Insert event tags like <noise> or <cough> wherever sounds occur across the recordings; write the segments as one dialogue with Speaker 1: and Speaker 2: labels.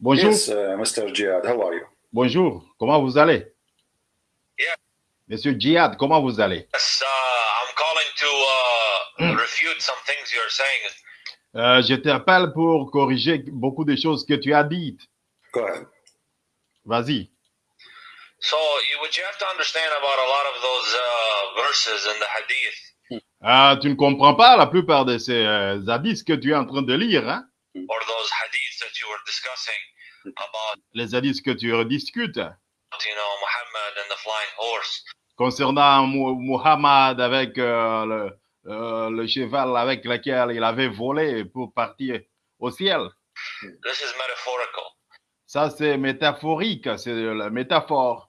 Speaker 1: Bonjour.
Speaker 2: Yes, uh, Mr. Jihad, how are you?
Speaker 1: Bonjour. Comment vous allez?
Speaker 3: Yeah.
Speaker 1: Monsieur Djihad, comment vous allez?
Speaker 3: Yes, uh, I'm calling to uh, <clears throat> refute some things you're saying.
Speaker 1: Euh, je t'appelle pour corriger beaucoup de choses que tu as dites.
Speaker 2: Go ahead.
Speaker 1: Vas-y.
Speaker 3: So, you, what you have to understand about a lot of those uh, verses in the Hadith,
Speaker 1: Ah, tu ne comprends pas la plupart de ces euh, hadiths que tu es en train de lire, hein?
Speaker 3: or those Hadiths that you were discussing about,
Speaker 1: Les hadiths que tu rediscutes
Speaker 3: you know, Muhammad and the flying horse.
Speaker 1: concernant Mu- Muhammad avec euh, le, euh, le cheval avec lequel il avait volé pour partir au ciel.
Speaker 3: This is metaphorical.
Speaker 1: Ça, c'est métaphorique, c'est la métaphore.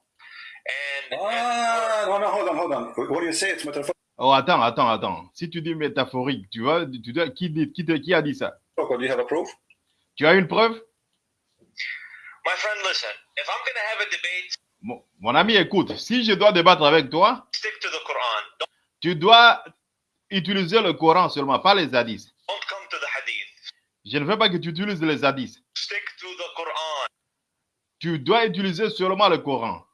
Speaker 3: And,
Speaker 2: Ah, no, no, hold on, hold on. What do you say? It's metaphorical.
Speaker 1: Oh, attends, attends, attends. Si tu dis métaphorique, tu vois, tu dois, qui, dit- qui, te- qui a dit ça?
Speaker 2: Do you have a proof?
Speaker 1: Tu as une preuve?
Speaker 3: my friend, listen, if I'm going to have a debate,
Speaker 1: Mon, mon ami, écoute, si je dois débattre avec toi,
Speaker 3: stick to the Quran.
Speaker 1: Tu dois utiliser le Coran seulement, pas les hadiths.
Speaker 3: don't come to the Hadith.
Speaker 1: Je ne veux pas que tu utilises les hadiths.
Speaker 3: Stick to the Quran
Speaker 1: Tu dois utiliser seulement le Coran,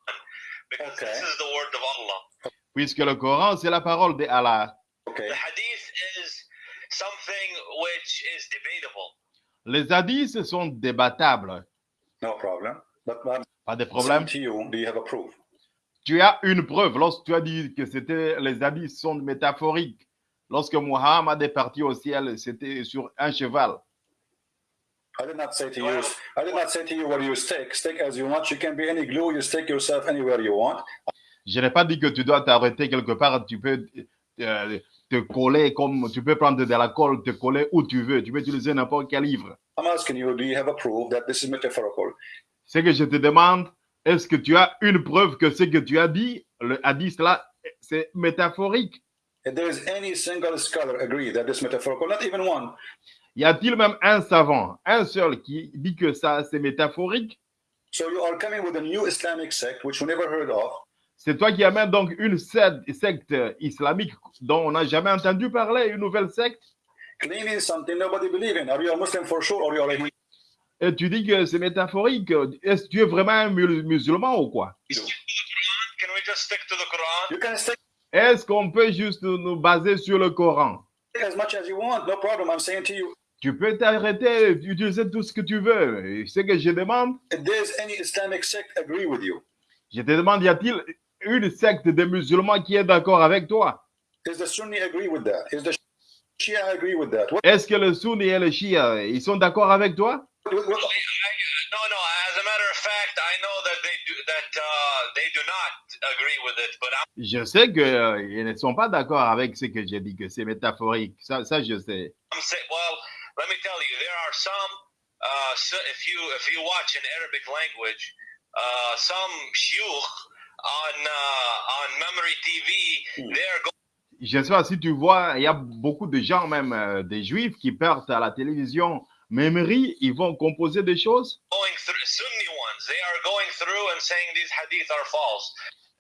Speaker 3: because
Speaker 2: Okay.
Speaker 3: this is the word of Allah.
Speaker 1: puisque le Coran, c'est la parole de Allah.
Speaker 2: Okay.
Speaker 3: The hadith is something which is debatable.
Speaker 1: Les hadiths sont débattables,
Speaker 2: No problem. But I'm
Speaker 1: pas de problème?
Speaker 2: to you, do you have a proof?
Speaker 1: Tu as une preuve lorsque tu as dit que c'était les hadiths sont métaphoriques. Lorsque Muhammad est parti au ciel, c'était sur un cheval.
Speaker 2: I did not say to you. I did not say to you where you stick. Stick as you want. You can be any glue. You stick yourself anywhere you want.
Speaker 1: Je n'ai pas dit que tu dois t'arrêter quelque part. Tu peux euh, te coller comme tu peux prendre de la colle, te coller où tu veux. Tu peux utiliser n'importe quel livre.
Speaker 2: I'm asking you, do you have a proof that this is metaphorical?
Speaker 1: Ce que je te demande, est-ce que tu as une preuve que ce que tu as dit, le hadith là, c'est métaphorique?
Speaker 2: If there is any single scholar agree that this is metaphorical, not even one.
Speaker 1: Y a-t-il même un savant, un seul, qui dit que ça c'est métaphorique?
Speaker 2: So you are coming with a new Islamic sect which we never heard of.
Speaker 1: C'est toi qui amènes donc une secte, secte islamique dont on n'a jamais entendu parler, une nouvelle secte,
Speaker 2: claiming something nobody believe in. Are you a Muslim for sure or you are a Hindu?
Speaker 1: et tu dis que c'est métaphorique. Est-ce que tu es vraiment un musulman ou quoi? Est-ce qu'on peut juste nous baser sur le Coran?
Speaker 2: as much as you want, no problem. I'm saying to you,
Speaker 1: Tu peux t'arrêter, utiliser tout ce que tu veux. Et Ce que je demande,
Speaker 2: if there's any Islamic sect agree with you,
Speaker 1: je te demande, y a-t-il une secte de musulmans qui est d'accord avec toi?
Speaker 2: does the Sunni agree with that? Is the Shia agree with that? What,
Speaker 1: Est-ce que le Sunni et le Shia, ils sont d'accord avec toi?
Speaker 3: No, no. As a matter of fact, I know that they do that. They do not agree with it, but I'm
Speaker 1: Je sais qu'ils ne sont pas d'accord avec ce que j'ai dit, que c'est métaphorique. Ça, ça, je sais.
Speaker 3: Well, let me tell you, there are some. Uh, so if you if you watch in Arabic language, uh, some shuyukh on uh, on Memory TV, they are going.
Speaker 1: Je sais pas si tu vois, il y a beaucoup de gens, même euh, des juifs, qui partent à la télévision. Memory, ils vont composer des choses?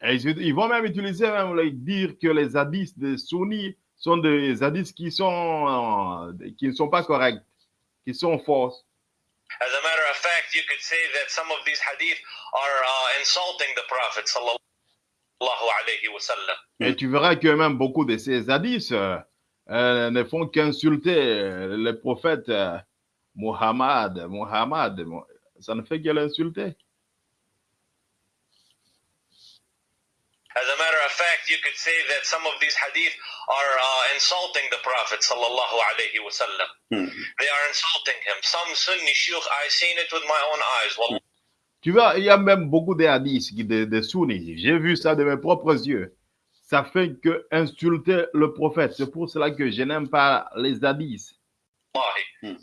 Speaker 1: Et ils, vont même utiliser, même dire que les hadiths des sunnis sont des hadiths qui, sont, euh, qui ne sont pas corrects, qui sont fausses.
Speaker 3: As a matter of fact, you could say that some of these hadith are uh, insulting the Prophet sallallahu alayhi wa sallam.
Speaker 1: Et tu verras que même beaucoup de ces hadiths euh, euh, ne font qu'insulter euh, le prophète euh, Muhammad. Muhammad, Mu- ça ne fait que l'insulter.
Speaker 3: As a matter of fact, you could say that some of these hadith are uh, insulting the Prophet sallallahu alayhi wa sallam.
Speaker 2: Hmm.
Speaker 3: They are insulting him. Some Sunni shuyukh, I seen it with my own eyes. Well,
Speaker 1: Tu vois, il y a même beaucoup de hadiths qui- de, de sunnis. J'ai vu ça de mes propres yeux. Ça fait que insulter le prophète. C'est pour cela que je n'aime pas les hadiths.
Speaker 3: wallahi.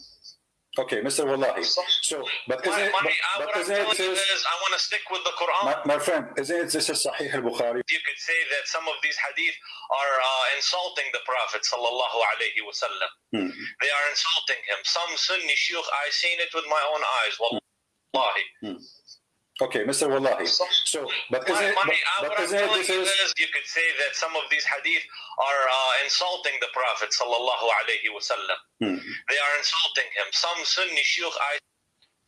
Speaker 2: okay, Mr. Wallahi. So, but isn't
Speaker 3: My,
Speaker 2: it,
Speaker 3: my,
Speaker 2: but,
Speaker 3: I,
Speaker 2: but isn't it this,
Speaker 3: is, I want to stick with the Quran.
Speaker 2: my, my friend, isn't it this is Sahih al-Bukhari?
Speaker 3: you could say that some of these hadith are uh, insulting the Prophet sallallahu alayhi wa sallam.
Speaker 2: Hmm.
Speaker 3: They are insulting him. Some Sunni shuyukh, I seen it with my own eyes. Wallahi.
Speaker 2: Okay, Mr. Wallahi. So, but
Speaker 3: My, my,
Speaker 2: but,
Speaker 3: what I'm telling
Speaker 2: this
Speaker 3: you
Speaker 2: is,
Speaker 3: is, you could say that some of these hadith are uh, insulting the Prophet sallallahu alayhi wa sallam.
Speaker 2: Hmm.
Speaker 3: They are insulting him. Some Sunni I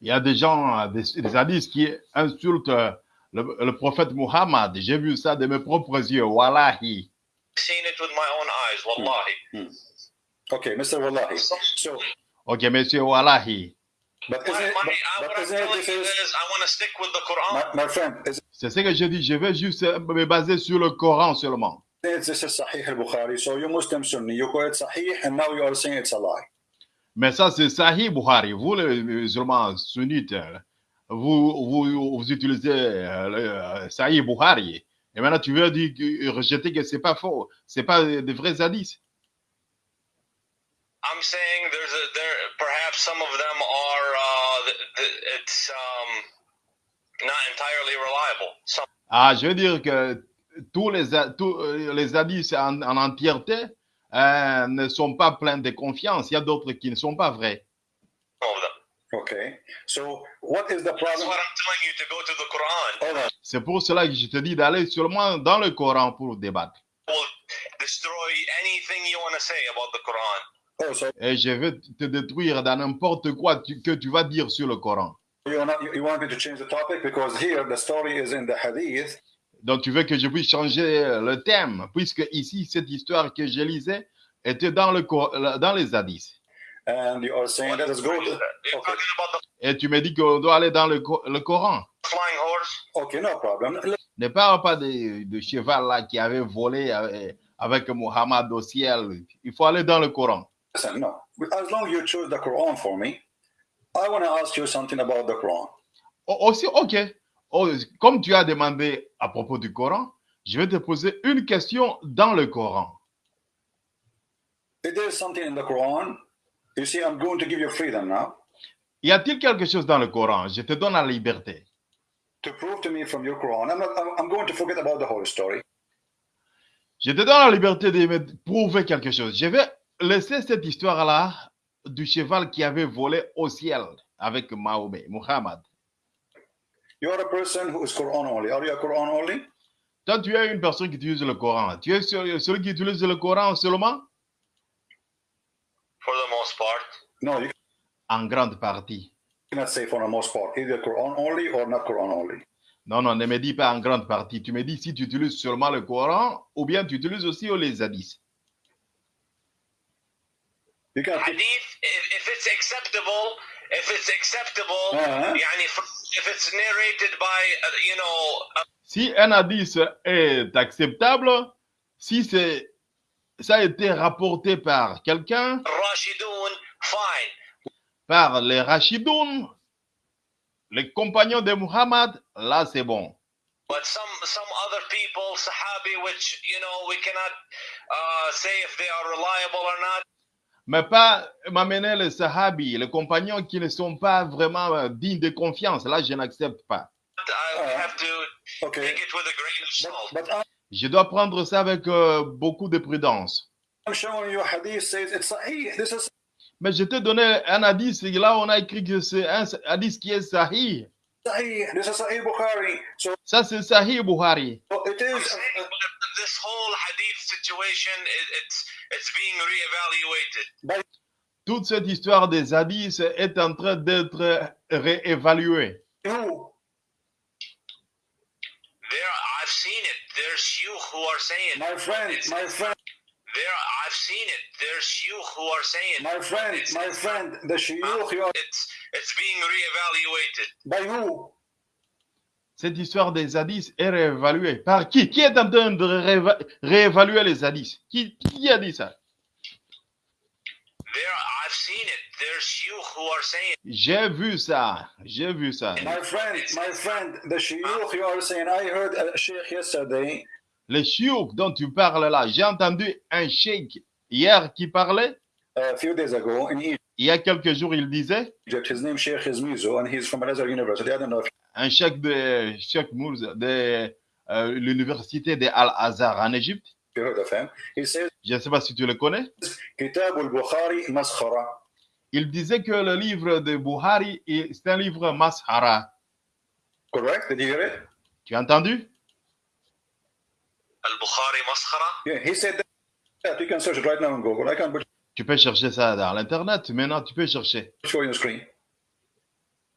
Speaker 1: Il y a des gens, des, des hadiths qui insultent euh, le, le prophète Muhammad. J'ai vu ça de mes propres yeux. Wallahi.
Speaker 3: Seen it with my own eyes, wallahi.
Speaker 2: Okay, Mr. Wallahi. So,
Speaker 1: Ok, monsieur Wallahi. C'est ce que je dis. Je vais juste euh, me baser sur le Coran seulement.
Speaker 2: it this is Sahih al-Bukhari? So you Muslim Sunni, you call it Sahih, and now you are saying it's a lie.
Speaker 1: Mais ça, c'est Sahih Bukhari. Vous, les musulmans sunnites, vous, vous, vous utilisez euh, le euh, Sahih Bukhari. Et maintenant, tu veux dire, que- rejeter que c'est pas faux. C'est pas des vrais hadiths.
Speaker 3: I'm saying there's a there perhaps some of them it's um, not entirely reliable. Some
Speaker 1: Ah, je veux dire que tous les, tous euh, les hadiths en, en entièreté euh, ne sont pas pleins de confiance. Il y a d'autres qui ne sont pas vrais.
Speaker 3: of them.
Speaker 2: Okay. So what is the
Speaker 3: That's
Speaker 2: problem?
Speaker 3: what I'm telling you to go to the Quran.
Speaker 2: Hold on.
Speaker 1: C'est pour cela que je te dis d'aller seulement dans le Coran pour débattre.
Speaker 3: Will destroy anything you want to say about the Quran.
Speaker 2: Oh,
Speaker 1: Et je vais te détruire dans n'importe quoi tu- que tu vas dire sur le Coran.
Speaker 2: you not, you want me to change the topic? Because here the story is in the Hadith.
Speaker 1: Donc, tu veux que je puisse changer le thème, puisque ici, cette histoire que je lisais était dans, le, dans les hadiths.
Speaker 2: And you are saying that is good?
Speaker 3: You're
Speaker 2: Okay.
Speaker 3: talking about the
Speaker 1: Et tu me dis qu'on doit aller dans le, Co- le Coran.
Speaker 3: flying horse?
Speaker 2: Okay, no problem. Let-
Speaker 1: Ne parle pas de, de cheval là qui avait volé euh, avec Mohammed au ciel. Il faut aller dans le Coran.
Speaker 2: Listen, no. As long as you choose the Quran for me, I want to ask you something about the Quran.
Speaker 1: O- Aussi, ok. Oh, comme tu as demandé à propos du Coran, je vais te poser une question dans le Coran.
Speaker 2: If there is something in the Quran, you see, I'm going to give you freedom now
Speaker 1: Y a-t-il quelque chose dans le Coran? Je te donne la liberté.
Speaker 2: to prove to me from your Quran. I'm, not, I'm, I'm going to forget about the whole story.
Speaker 1: Je te donne la liberté de me prouver quelque chose. Je vais laisser cette histoire-là du cheval qui avait volé au ciel avec Mahomet, Muhammad.
Speaker 2: You are a person who is Quran only. Are you a Quran only?
Speaker 1: Toi, tu es une personne qui utilise le Coran. Tu es celui qui utilise le Coran seulement?
Speaker 3: For the most part,
Speaker 2: No, you
Speaker 1: En grande partie.
Speaker 2: cannot say for the most part, either Quran only or not Quran only.
Speaker 1: Non, non, ne me dis pas en grande partie. Tu me dis si tu utilises seulement le Coran ou bien tu utilises aussi les hadiths.
Speaker 2: You can
Speaker 3: hadith. If, if it's acceptable, if it's acceptable,
Speaker 2: Uh-huh.
Speaker 3: يعني f- if it's narrated by uh, you know a
Speaker 1: Si un hadith est acceptable, si c'est ça a été rapporté par quelqu'un,
Speaker 3: Rashidun, fine.
Speaker 1: par les Rachidoun, les compagnons de Muhammad, là c'est bon.
Speaker 3: But some some other people, Sahabi, which you know we cannot uh, say if they are reliable or not.
Speaker 1: Mais pas m'amener les Sahabis, les compagnons qui ne sont pas vraiment euh, dignes de confiance. Là, je n'accepte pas.
Speaker 3: I have to
Speaker 2: okay.
Speaker 3: take it with a grain of salt.
Speaker 2: But, but
Speaker 1: Je dois prendre ça avec euh, beaucoup de prudence.
Speaker 2: I'm showing you hadith says it's sahih. This is
Speaker 1: Mais je te donnais un hadith, et là on a écrit que c'est un hadith qui est sahih.
Speaker 2: sahih. This is sahih Bukhari. So
Speaker 1: Ça c'est sahih Bukhari.
Speaker 2: it
Speaker 3: I'm
Speaker 2: is.
Speaker 3: but this whole hadith situation, it, it's.
Speaker 1: Toute cette histoire des hadiths est en train d'être réévaluée.
Speaker 3: There, I've seen it. There's shuyukh who are saying.
Speaker 2: My friend,
Speaker 3: it's-
Speaker 2: my friend,
Speaker 3: There, I've seen it. There's shuyukh who are saying.
Speaker 2: my friend,
Speaker 3: it's,
Speaker 2: my friend. The shuyukh you are
Speaker 3: It's it's being reevaluated.
Speaker 2: by who?
Speaker 1: Cette histoire des hadiths est réévaluée. Par qui? Qui est en train de rééva- réévaluer les hadiths qui, qui a dit ça?
Speaker 3: There, I've seen it. There's shuyukh who are saying.
Speaker 1: J'ai vu ça. J'ai vu ça.
Speaker 2: My friend, my friend. The shuyukh you are saying. I heard a sheikh yesterday.
Speaker 1: Les chiouk dont tu parles là, j'ai entendu un cheikh hier qui parlait.
Speaker 2: A few days ago in
Speaker 1: Il y a quelques jours, il disait
Speaker 2: Egypt, his name Sheikh Izmizo, and he's from Al-Azhar University. I don't know if
Speaker 1: un cheikh de Cheikh de euh, l'université de Al-Azhar en Égypte.
Speaker 2: you heard of him. He says,
Speaker 1: Je ne sais pas si tu le connais. Il disait que le livre de Buhari, est- c'est un livre Mashara.
Speaker 2: Correct? Did you hear it?
Speaker 1: Tu as entendu?
Speaker 3: Al-Bukhari maskhara?
Speaker 2: Yeah, he said that. You can search it right now on Google. I can put
Speaker 1: Tu peux chercher ça dans l'Internet. Maintenant, tu peux chercher.
Speaker 2: show on screen.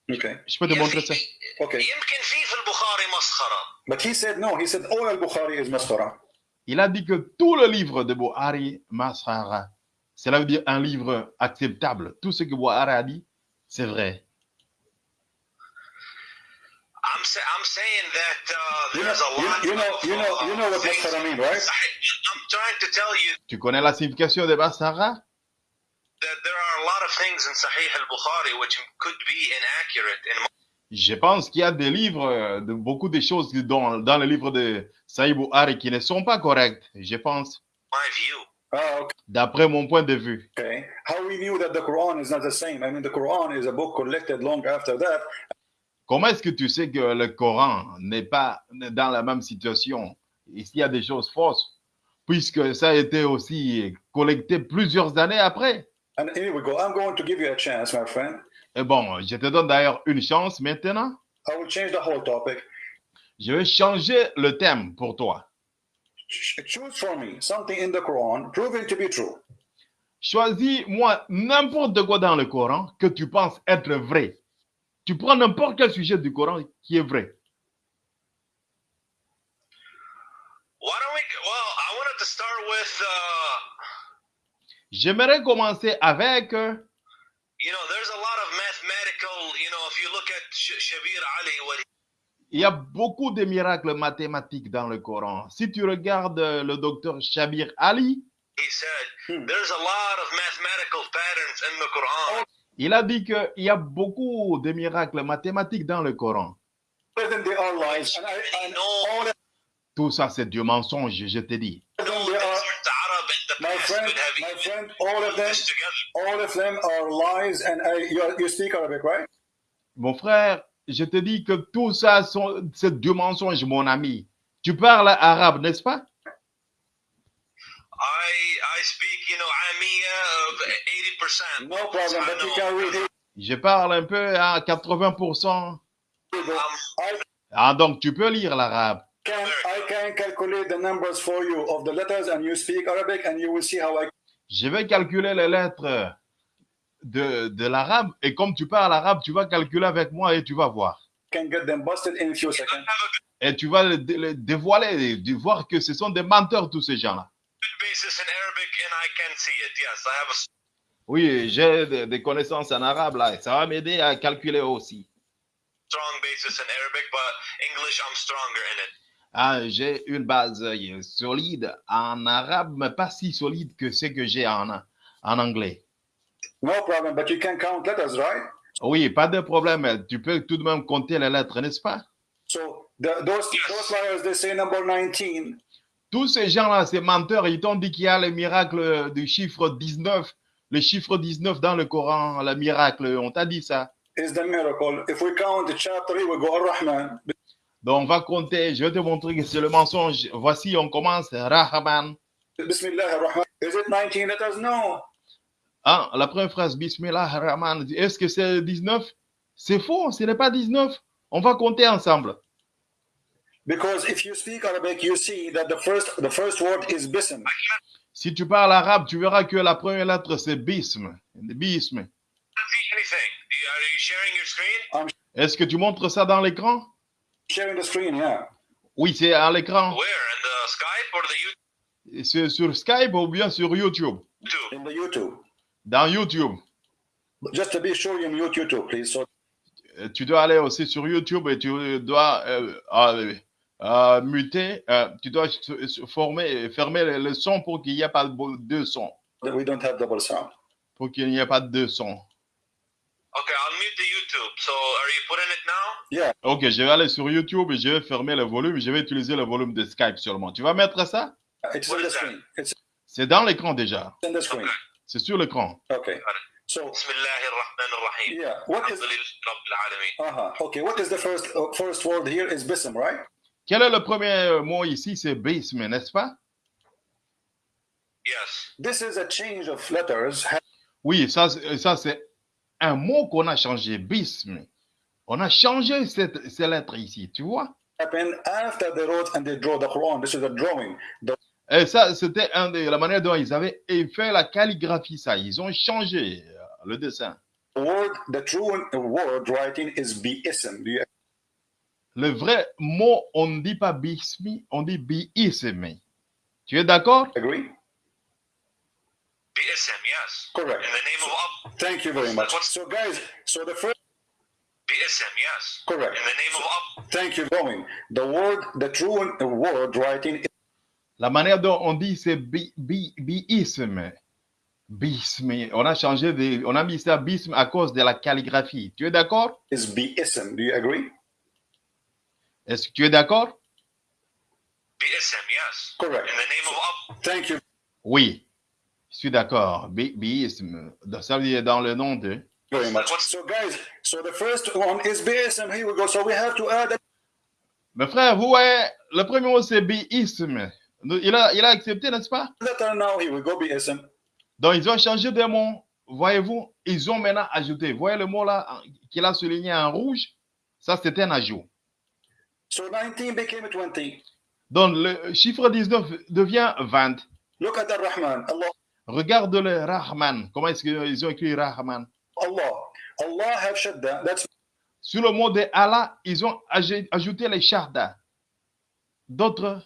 Speaker 2: Okay.
Speaker 1: Je peux te montrer ça.
Speaker 2: Okay.
Speaker 3: يمكن في في البخاري مسخرة
Speaker 2: But he said no. He said all al-Bukhari is maskhara.
Speaker 1: Il a dit que tout le livre de Buhari, Masrara, cela veut dire un livre acceptable. Tout ce que Buhari a dit, c'est vrai.
Speaker 3: I'm sa- I'm saying that uh,
Speaker 2: You know,
Speaker 3: there's a
Speaker 2: you,
Speaker 3: lot
Speaker 2: you know,
Speaker 3: of,
Speaker 2: you know, you know what
Speaker 3: uh, things-
Speaker 2: maskhara mean, right?
Speaker 3: I'm trying to tell you
Speaker 1: Tu connais la signification de Masrara
Speaker 3: that there are a lot of things in Sahih al-Bukhari which could be inaccurate in
Speaker 1: je pense qu'il y a des livres, euh, de, beaucoup de choses dans, dans le livre de Saïd Buhari qui ne sont pas correctes, je pense,
Speaker 3: my view.
Speaker 2: Ah, okay.
Speaker 1: d'après mon point de vue.
Speaker 2: Okay. How we knew that the Quran is not the same? I mean, the Quran is a book collected long after that.
Speaker 1: Comment est-ce que tu sais que le Coran n'est pas dans la même situation? Ici, il y a des choses fausses, puisque ça a été aussi collecté plusieurs années après.
Speaker 2: And here we go. I'm going to give you a chance, my friend.
Speaker 1: Et bon, je te donne d'ailleurs une chance maintenant.
Speaker 2: I will change the whole topic.
Speaker 1: Je vais changer le thème pour toi.
Speaker 2: Ch- Choose for me something in the Quran proven to be true.
Speaker 1: Choisis-moi n'importe quoi dans le Coran que tu penses être vrai. Tu prends n'importe quel sujet du Coran qui est vrai.
Speaker 3: Why don't we? Well, I wanted to start with, uh,
Speaker 1: J'aimerais commencer avec, euh,
Speaker 3: you know, there's a
Speaker 1: il y a beaucoup de miracles mathématiques dans le Coran. Si tu regardes euh, le docteur Shabir Ali,
Speaker 3: he said, there's a lot of mathematical patterns in the Quran.
Speaker 1: il a dit qu'il y a beaucoup de miracles mathématiques dans le Coran.
Speaker 2: All of them, they are lies. And, I, and all of
Speaker 1: Tout ça, c'est du mensonge, je te dis. Mon frère, je te dis que tout ça, sont- c'est du mensonge, mon ami. Tu parles arabe, n'est-ce pas?
Speaker 3: I I speak, you know, Amia of eighty percent.
Speaker 2: No problem, but you can read it.
Speaker 1: Je parle un peu à 80%.
Speaker 2: I
Speaker 1: Ah, donc tu peux lire l'arabe.
Speaker 2: can, I can calculate the numbers for you of the letters, and you speak Arabic, and you will see how I
Speaker 1: Je vais calculer les lettres de, de l'arabe. Et comme tu parles arabe, tu vas calculer avec moi et tu vas voir.
Speaker 2: can get them busted in a few
Speaker 3: I
Speaker 2: seconds.
Speaker 3: have a
Speaker 1: Et tu vas le, dé- le dévoiler, de voir que ce sont des menteurs, tous ces gens-là. Oui, j'ai des, des connaissances en arabe, là. et Ça va m'aider à calculer aussi.
Speaker 3: strong basis in Arabic, but English, I'm stronger in it.
Speaker 1: Ah, j'ai une base euh, solide en arabe, mais pas si solide que ce que j'ai en, en anglais.
Speaker 2: No problem, but you can count letters, right?
Speaker 1: Oui, pas de problème. Tu peux tout de même compter les lettres, n'est-ce pas?
Speaker 2: So the, those those liars, they say number 19.
Speaker 1: Tous ces gens-là, ces menteurs, ils t'ont dit qu'il y a le miracle du chiffre 19, le chiffre 19 dans le Coran, le miracle. On t'a dit ça.
Speaker 2: is the miracle. If we count the chapter, we go Ar-Rahman.
Speaker 1: Donc, on va compter. Je vais te montrer que c'est le mensonge. Voici, on commence. Rahman.
Speaker 2: Bismillah ar-Rahman. Is it 19 letters? No.
Speaker 1: Ah, la première phrase, Bismillah Rahman. Est-ce que c'est 19? C'est faux, ce n'est pas 19. On va compter ensemble.
Speaker 2: Because if you speak Arabic, you see that the first the first word is bism.
Speaker 1: Si tu parles arabe, tu verras que la première lettre, c'est bism. Bism. Est-ce que tu montres ça dans l'écran?
Speaker 2: Sharing the screen, yeah.
Speaker 1: Oui, c'est à l'écran.
Speaker 3: Where? In the Skype or the
Speaker 1: C'est sur Skype ou bien sur YouTube?
Speaker 3: YouTube?
Speaker 1: Dans YouTube.
Speaker 2: Just to be sure in YouTube, too, please. So
Speaker 1: Euh, Tu dois aller aussi sur YouTube et tu dois euh, euh, muter, euh, tu dois former, fermer le, le son pour qu'il n'y ait pas de deux sons.
Speaker 2: we don't have double sound.
Speaker 1: Pour qu'il n'y ait pas de deux sons.
Speaker 3: Okay, I'll mute the YouTube. So are you putting it now?
Speaker 1: Ok, je vais aller sur YouTube et je vais fermer le volume. Je vais utiliser le volume de Skype seulement. Tu vas mettre ça?
Speaker 2: It's. It's
Speaker 1: C'est dans l'écran déjà.
Speaker 2: in the screen.
Speaker 1: C'est sur l'écran.
Speaker 2: Okay. So. What is, the uh, first word here is bism.
Speaker 1: Quel est le premier euh, mot ici? C'est bism, n'est-ce pas?
Speaker 3: Yes.
Speaker 2: This is a change of letters.
Speaker 1: Oui, ça, ça c'est un mot qu'on a changé, bism. On a changé ces lettres ici, tu vois?
Speaker 2: After and they draw the Quran. This is a drawing.
Speaker 1: Et ça, c'était un de la manière dont ils avaient fait la calligraphie, ça. Ils ont changé euh, le dessin.
Speaker 2: The word, the true word writing is bi'ism. Do you
Speaker 1: Le vrai mot, on ne dit pas bismi, on dit biismi. Tu es d'accord?
Speaker 2: agree?
Speaker 3: BSM, yes.
Speaker 2: Correct.
Speaker 3: In the name of Allah.
Speaker 2: Thank you very much. So, guys, so the first,
Speaker 3: BSM, yes.
Speaker 2: correct.
Speaker 3: In the name of Allah.
Speaker 2: Thank you. Going. The word, the true word writing
Speaker 1: La manière dont on dit c'est bi, bi, biisme. Bisme. On a changé de, on a mis ça bisme à cause de la calligraphie. Tu es d'accord?
Speaker 2: is bi'ism. Do you agree?
Speaker 1: Est-ce que tu es d'accord?
Speaker 3: BSM, yes.
Speaker 2: Correct.
Speaker 3: In the name of Allah.
Speaker 2: Thank you
Speaker 1: Oui. Je suis d'accord. Bi, biisme. Ça veut dire dans le nom de.
Speaker 2: very much. So, guys, so the first one is bi'ism. Here we go. So we have to add a
Speaker 1: Mes frères, vous voyez, le premier mot c'est biisme. Il a, il a accepté, n'est-ce pas?
Speaker 2: now? Go.
Speaker 1: Donc, ils ont changé de mot. Voyez-vous, ils ont maintenant ajouté. Voyez le mot là qu'il a souligné en rouge? Ça, c'était un ajout.
Speaker 2: So 19 became 20.
Speaker 1: Donc, le chiffre 19 devient 20.
Speaker 2: Look at Ar-Rahman. Allah.
Speaker 1: Regarde le Rahman. Comment est-ce qu'ils ont écrit Rahman?
Speaker 2: Allah. Allah have shadda. That's
Speaker 1: Sur le mot de Allah, ils ont aj- ajouté les sharda. D'autres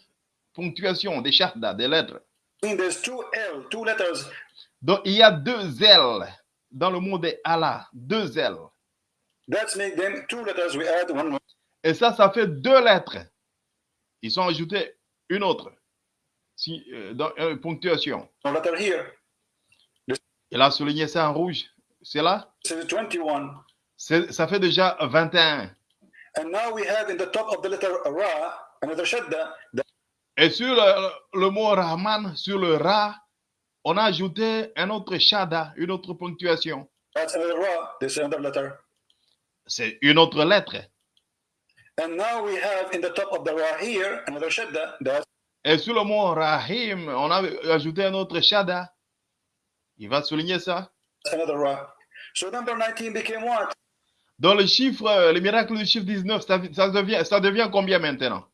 Speaker 1: ponctuations, des sharda, des lettres.
Speaker 2: there's two L, two letters.
Speaker 1: Donc, il y a deux L dans le mot de Allah. Deux L.
Speaker 2: That's make them two letters. We add one more.
Speaker 1: Et ça, ça fait deux lettres. Ils ont ajouté une autre. Si, euh, dans une ponctuation.
Speaker 2: letter here.
Speaker 1: Il a souligné ça en rouge. C'est là?
Speaker 2: This is 21.
Speaker 1: C'est- Ça fait déjà 21.
Speaker 2: And now we have in the top of the letter Ra, another shadda. That
Speaker 1: Et sur le, le mot Rahman, sur le Ra, on a ajouté un autre shada, une autre ponctuation.
Speaker 2: Letter.
Speaker 1: C'est une autre lettre.
Speaker 2: And now we have in the top of the Ra here, another shadda.
Speaker 1: Et sur le mot Rahim, on a ajouté un autre shada. Il va souligner ça.
Speaker 2: another Ra. So number 19 became what?
Speaker 1: Dans le chiffre, le miracle du chiffre 19, ça, ça devient, ça devient combien maintenant?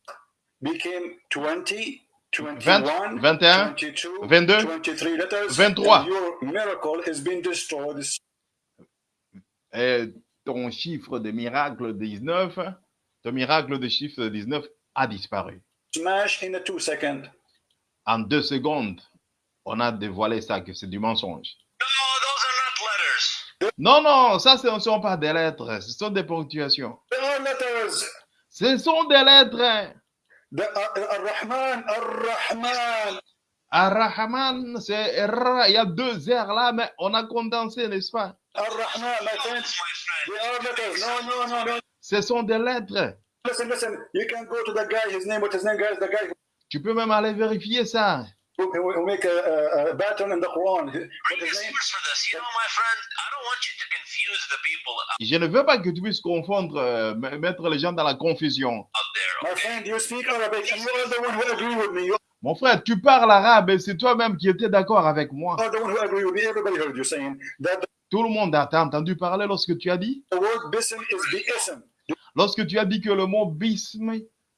Speaker 2: Became 20, 21,
Speaker 1: 21,
Speaker 2: 22,
Speaker 1: 22,
Speaker 2: 23 letters.
Speaker 1: 23.
Speaker 2: And your miracle has been destroyed.
Speaker 1: Et ton chiffre de miracle 19, ton miracle de chiffre 19 a disparu.
Speaker 2: Smash in a two second.
Speaker 1: En deux secondes, on a dévoilé ça, que c'est du mensonge.
Speaker 3: No, those are not letters.
Speaker 1: Non, non, ça, ce ne sont pas des lettres, ce sont des ponctuations.
Speaker 2: There are letters.
Speaker 1: Ce sont des lettres.
Speaker 2: Ar-Rahman, Ar-Rahman.
Speaker 1: Ar-Rahman, c'est R, il y a deux R là, mais on a condensé, n'est-ce pas?
Speaker 2: Ar-Rahman.
Speaker 3: No,
Speaker 2: no, no, no.
Speaker 1: Ce sont des lettres.
Speaker 2: Listen, listen. You can go to the guy. His name, what his name, guys? The guy
Speaker 1: Tu peux même aller vérifier ça.
Speaker 2: Who, who who make a, a, a pattern in the Quran. What
Speaker 3: Bring
Speaker 2: his
Speaker 3: your
Speaker 2: name?
Speaker 3: source for this. You know, my friend, I don't want you to confuse the people
Speaker 1: Je ne veux pas que tu puisses confondre, euh, mettre les gens dans la confusion.
Speaker 3: out there.
Speaker 2: My friend, you speak Arabic, and you are the one who agree with me. You
Speaker 1: Mon frère, tu parles arabe et c'est toi-même qui étais d'accord avec moi.
Speaker 2: are the one who agree with me. Everybody heard you saying that
Speaker 1: Tout le monde a t'a entendu parler lorsque tu as dit,
Speaker 2: the word bism is bi'ism.
Speaker 1: lorsque tu as dit que le mot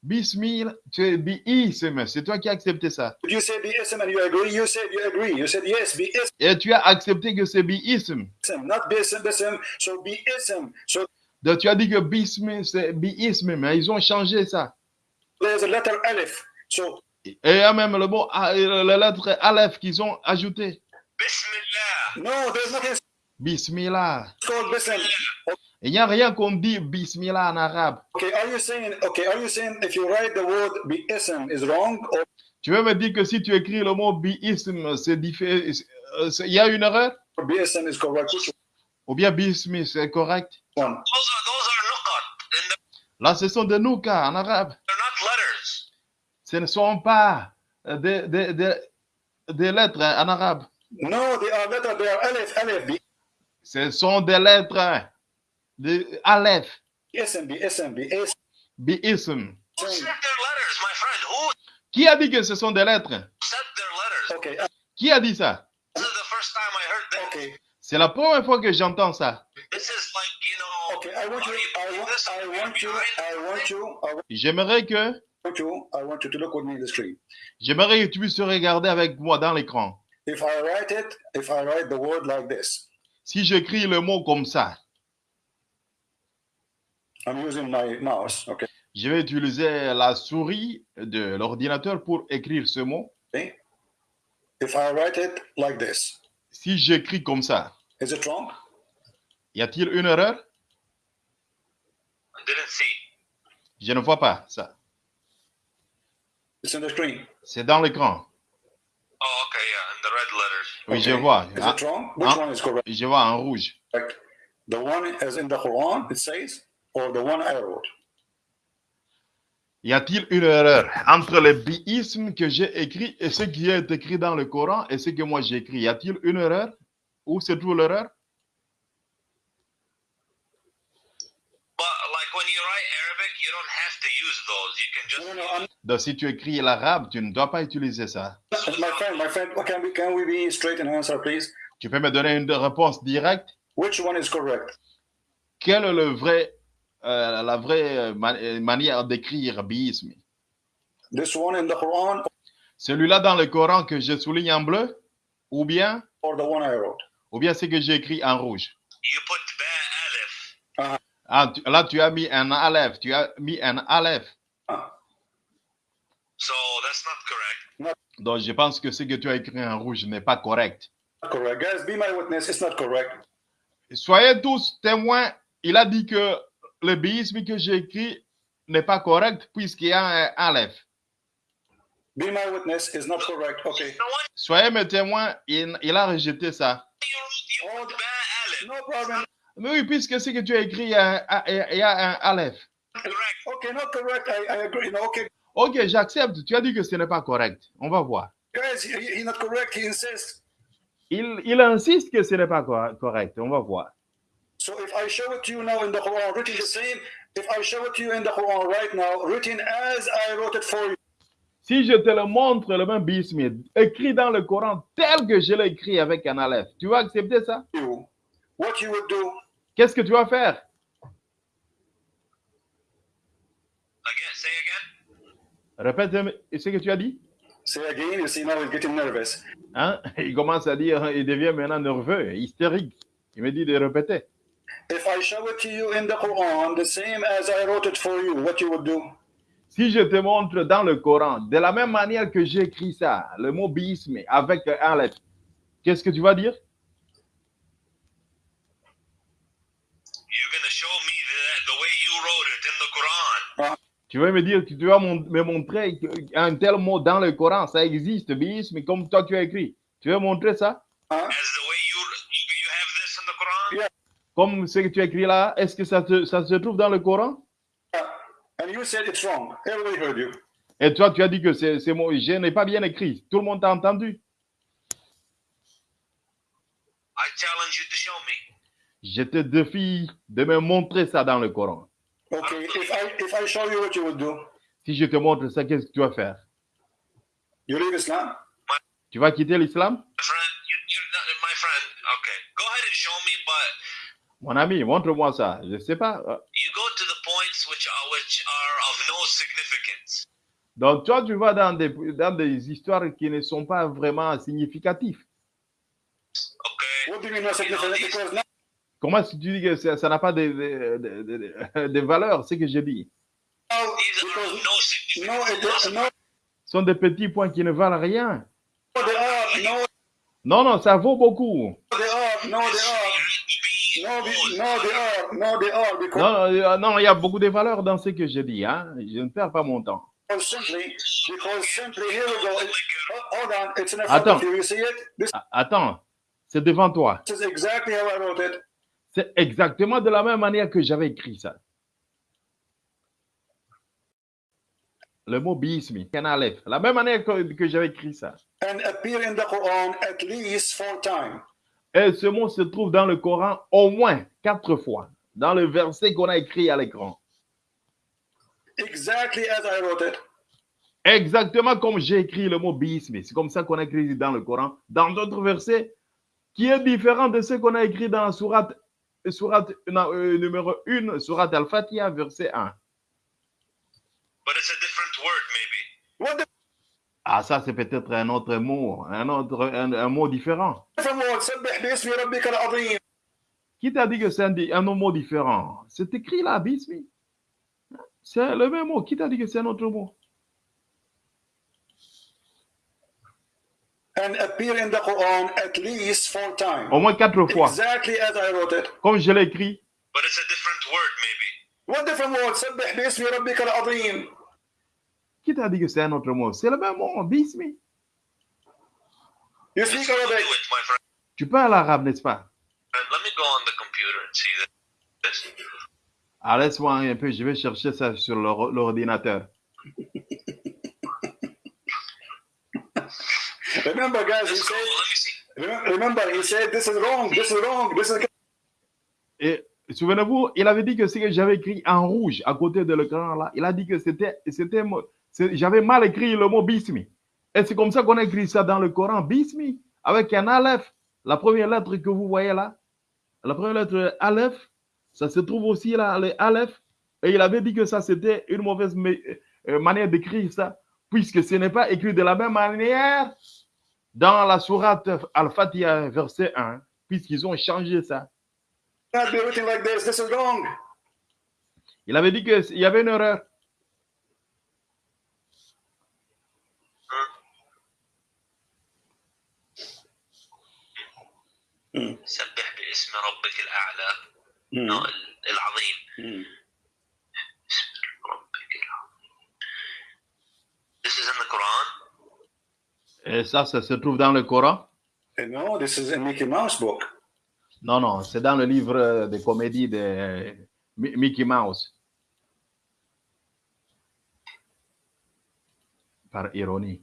Speaker 1: bismi, bismil, c'est biism, c'est toi qui as accepté ça.
Speaker 2: You say bi'ism and you agree? You said you agree. You said yes, bi'ism,
Speaker 1: Et tu as accepté que c'est biism.
Speaker 2: not. So bi'ism. So
Speaker 1: Donc tu as dit que bismi, c'est biism, mais ils ont changé ça.
Speaker 2: there's a letter alif. So
Speaker 1: Et il y a même le mot, a- la lettre Aleph qu'ils ont ajouté.
Speaker 3: Bismillah.
Speaker 2: no, there's nothing
Speaker 1: Bismillah.
Speaker 2: called.
Speaker 1: Il n'y a rien qu'on dit bismillah en arabe.
Speaker 2: Okay, are you saying okay? Are you saying if you write the word bi'ism is wrong or?
Speaker 1: Tu veux me dire que si tu écris le mot biism, c'est diffé- euh, il y a une erreur?
Speaker 2: Bi'ism is correct?
Speaker 1: Ou bien bismi, c'est correct?
Speaker 2: One?
Speaker 3: Those are those are
Speaker 1: Là, ce sont des noukas en arabe.
Speaker 3: not letters.
Speaker 1: Ce ne sont pas euh, des, des, des, des lettres en arabe.
Speaker 2: No, they are letter. They are alif, alif, bi-
Speaker 1: Ce sont des lettres de Aleph,
Speaker 2: bi'ism.
Speaker 3: Who
Speaker 1: Qui a dit que ce sont des lettres?
Speaker 2: Okay, uh,
Speaker 1: Qui a dit ça?
Speaker 3: This is the first time I heard that.
Speaker 2: okay,
Speaker 1: C'est la première fois que j'entends ça.
Speaker 3: This is like you know.
Speaker 2: okay. I want you.
Speaker 3: are you
Speaker 2: I
Speaker 3: believe
Speaker 2: want.
Speaker 3: this?
Speaker 2: I
Speaker 3: Are
Speaker 2: want you.
Speaker 3: behind
Speaker 2: I want
Speaker 3: this?
Speaker 2: you. I
Speaker 1: J'aimerais que,
Speaker 2: the
Speaker 1: j'aimerais que tu puisses regarder avec moi dans l'écran.
Speaker 2: If I write it, if I write the word like this,
Speaker 1: Si j'écris le mot comme ça,
Speaker 2: I'm using my mouse. Okay.
Speaker 1: je vais utiliser la souris de l'ordinateur pour écrire ce mot.
Speaker 2: If I write it like this,
Speaker 1: Si j'écris comme ça,
Speaker 2: is it wrong?
Speaker 1: y a-t-il une erreur?
Speaker 3: I didn't see.
Speaker 1: Je ne vois pas ça.
Speaker 2: It's in the screen.
Speaker 1: C'est dans l'écran.
Speaker 3: Oh, okay, yeah, in the red letters.
Speaker 1: Oui, je
Speaker 2: Okay.
Speaker 1: vois.
Speaker 2: Is
Speaker 1: Ah,
Speaker 2: it wrong? Which
Speaker 1: ah.
Speaker 2: one is correct?
Speaker 1: Je vois en rouge.
Speaker 2: The one as in the Quran, it says, or the one I wrote?
Speaker 1: Y a-t-il une erreur entre le biisme que j'ai écrit et ce qui est écrit dans le Coran et ce que moi j'ai écrit Y a-t-il une erreur? Où se trouve l'erreur?
Speaker 3: But like when you write Arabic, you don't have to use those. You can just
Speaker 2: No, no, no. I'm,
Speaker 1: Donc, si tu écris l'arabe, tu ne dois pas utiliser ça.
Speaker 2: my friend, my friend, can we can we be straight and answer, please?
Speaker 1: Tu peux me donner une réponse directe?
Speaker 2: Which one is correct?
Speaker 1: Quelle est le vrai, euh, la vraie euh, euh, manière d'écrire biisme
Speaker 2: This one in the Quran
Speaker 1: Celui-là dans le Coran que je souligne en bleu Ou bien,
Speaker 2: or the one I wrote?
Speaker 1: ou bien ce que j'ai écrit en rouge
Speaker 3: you put ba alif.
Speaker 1: ah, tu- Là, tu as mis un aleph. Tu as mis un aleph.
Speaker 2: Ah,
Speaker 3: So that's not correct.
Speaker 1: Donc, je pense que ce que tu as écrit en rouge n'est pas correct.
Speaker 2: not correct. Guys, be my witness. It's not correct.
Speaker 1: Soyez tous témoins. Il a dit que le biisme que j'ai écrit n'est pas correct puisqu'il y a un aleph.
Speaker 2: Be my witness is not correct. Okay.
Speaker 3: The one
Speaker 1: Soyez mes témoins, il, il a rejeté ça.
Speaker 2: No problem.
Speaker 1: Mais oui, puisque ce que tu as écrit, il y a un, il y a un aleph.
Speaker 3: Correct.
Speaker 2: Okay, not correct. I, I agree. No, okay.
Speaker 1: Ok, j'accepte. Tu as dit que ce n'est pas correct. On va voir.
Speaker 2: Guys, he, he's not correct. He insists.
Speaker 1: Il, il insiste que ce n'est pas cor- correct. On va voir.
Speaker 2: So if I show it to you now in the Quran, written the same, if I show it to you in the Quran right now, written as I wrote it for you,
Speaker 1: Si je te le montre, le même bisme, écrit dans le Coran tel que je l'ai écrit avec un aleph, tu vas accepter ça?
Speaker 2: what you would do?
Speaker 1: Qu'est-ce que tu vas faire?
Speaker 3: Again, say again.
Speaker 1: Répète ce que tu as dit?
Speaker 2: Say again. You see now he's getting nervous.
Speaker 1: Hein? <laughs> Il commence à dire, il devient maintenant nerveux, hystérique. Il me dit de répéter.
Speaker 2: If I show it to you in the Quran, the same as I wrote it for you, what you would do?
Speaker 1: Si je te montre dans le Coran, de la même manière que j'ai écrit ça, le mot bisme avec un lettre, qu'est-ce que tu vas dire?
Speaker 3: You're gonna show me that the way you wrote it in the Quran.
Speaker 1: Tu vas me dire que tu vas me montrer un tel mot dans le Coran, ça existe, bisme, comme toi tu as écrit. Tu veux montrer ça?
Speaker 2: Huh?
Speaker 3: As the way you you, you have this in the Quran.
Speaker 2: Yeah.
Speaker 1: Comme ce que tu as écrit là, est-ce que ça, te- ça se trouve dans le Coran?
Speaker 2: And you said it's wrong. Everybody heard you.
Speaker 1: Et toi, tu as dit que c'est je n'ai pas bien écrit. Tout le monde t'a entendu.
Speaker 3: I challenge you to show me.
Speaker 1: Je te défie de me montrer ça dans le Coran.
Speaker 2: Okay. If I if I show you what you would do,
Speaker 1: Si je te montre ça, qu'est-ce que tu vas faire?
Speaker 2: you leave Islam?
Speaker 1: Tu vas quitter l'islam?
Speaker 3: My friend, you, you're not my friend. Okay, go ahead and show me, but
Speaker 1: Mon ami, montre-moi ça. Je ne sais pas.
Speaker 3: you go to the points which are which are of no significance.
Speaker 1: Donc, toi, tu vas dans des, dans des histoires qui ne sont pas vraiment significatives.
Speaker 3: Okay.
Speaker 2: What do you mean no significant? Because now
Speaker 1: Comment tu dis que ça n'a pas de, de, de, de- de valeur, ce que je dis?
Speaker 2: No no,
Speaker 1: sont des petits points qui ne valent rien.
Speaker 2: they are no,
Speaker 1: Non, non, ça vaut beaucoup.
Speaker 2: they are no, they are they- are because
Speaker 1: Non, non, euh, non, il y a beaucoup de valeurs dans ce que je dis. Hein? Je ne perds pas mon temps.
Speaker 2: oh,
Speaker 1: Attends. Attends, c'est devant toi. C'est exactement de la même manière que j'avais écrit ça. Le mot aleph. La même manière que, que j'avais écrit ça.
Speaker 2: and appear in the Quran at least four times.
Speaker 1: Et ce mot se trouve dans le Coran au moins quatre fois, dans le verset qu'on a écrit à l'écran.
Speaker 2: Exactly as I wrote it.
Speaker 1: Exactement comme j'ai écrit le mot bismi. C'est comme ça qu'on a écrit dans le Coran. Dans d'autres versets, qui est différent de ce qu'on a écrit dans Surat, surat non, euh, numéro 1, Surat Al-Fatiha, verset 1.
Speaker 3: But it's a different word, maybe.
Speaker 2: What the
Speaker 1: ah, ça, c'est peut-être un autre mot, un autre un, mot différent. Qui t'a dit que c'est un, un, mot différent? C'est écrit là, bismi. C'est le même mot. Qui t'a dit que c'est un autre mot? Au moins quatre fois.
Speaker 2: Exactly as I wrote it.
Speaker 1: Comme je l'ai écrit.
Speaker 3: But it's a different word, maybe.
Speaker 2: What different word?
Speaker 1: Qui t'a dit que c'est un autre mot? C'est le même mot, bismi.
Speaker 2: You speak Arabic.
Speaker 1: Tu parles arabe, n'est-ce pas?
Speaker 3: Let me go on the computer and see this.
Speaker 1: Ah, laisse-moi un peu, je vais chercher ça sur l'or- l'ordinateur. <laughs>
Speaker 2: Remember, guys, he
Speaker 3: Let's go.
Speaker 2: said.
Speaker 3: Let me see.
Speaker 2: remem- Remember, he said this is wrong. This is wrong. This is.
Speaker 1: Et souvenez-vous, il avait dit que ce que j'avais écrit en rouge à côté de l'écran là, il a dit que c'était, c'était, j'avais mal écrit le mot bismi. Et c'est comme ça qu'on écrit ça dans le Coran, bismi, avec un aleph. La première lettre que vous voyez là, la première lettre aleph, ça se trouve aussi là, le aleph. Et il avait dit que ça c'était une mauvaise euh, manière d'écrire ça, puisque ce n'est pas écrit de la même manière dans la sourate Al-Fatiha, verset 1, puisqu'ils ont changé ça. Il avait dit qu'il y avait une erreur.
Speaker 3: سبح باسم ربك الأعلى
Speaker 2: Hmm.
Speaker 3: no, ال- العظيم
Speaker 2: Hmm.
Speaker 3: اسم ربك العظيم This is in the Quran
Speaker 1: Et ça, ça se trouve dans le Coran
Speaker 2: And No, this is in Mickey Mouse book.
Speaker 1: Non, non, c'est dans le livre de comédie de Mi- Mickey Mouse. Par ironie.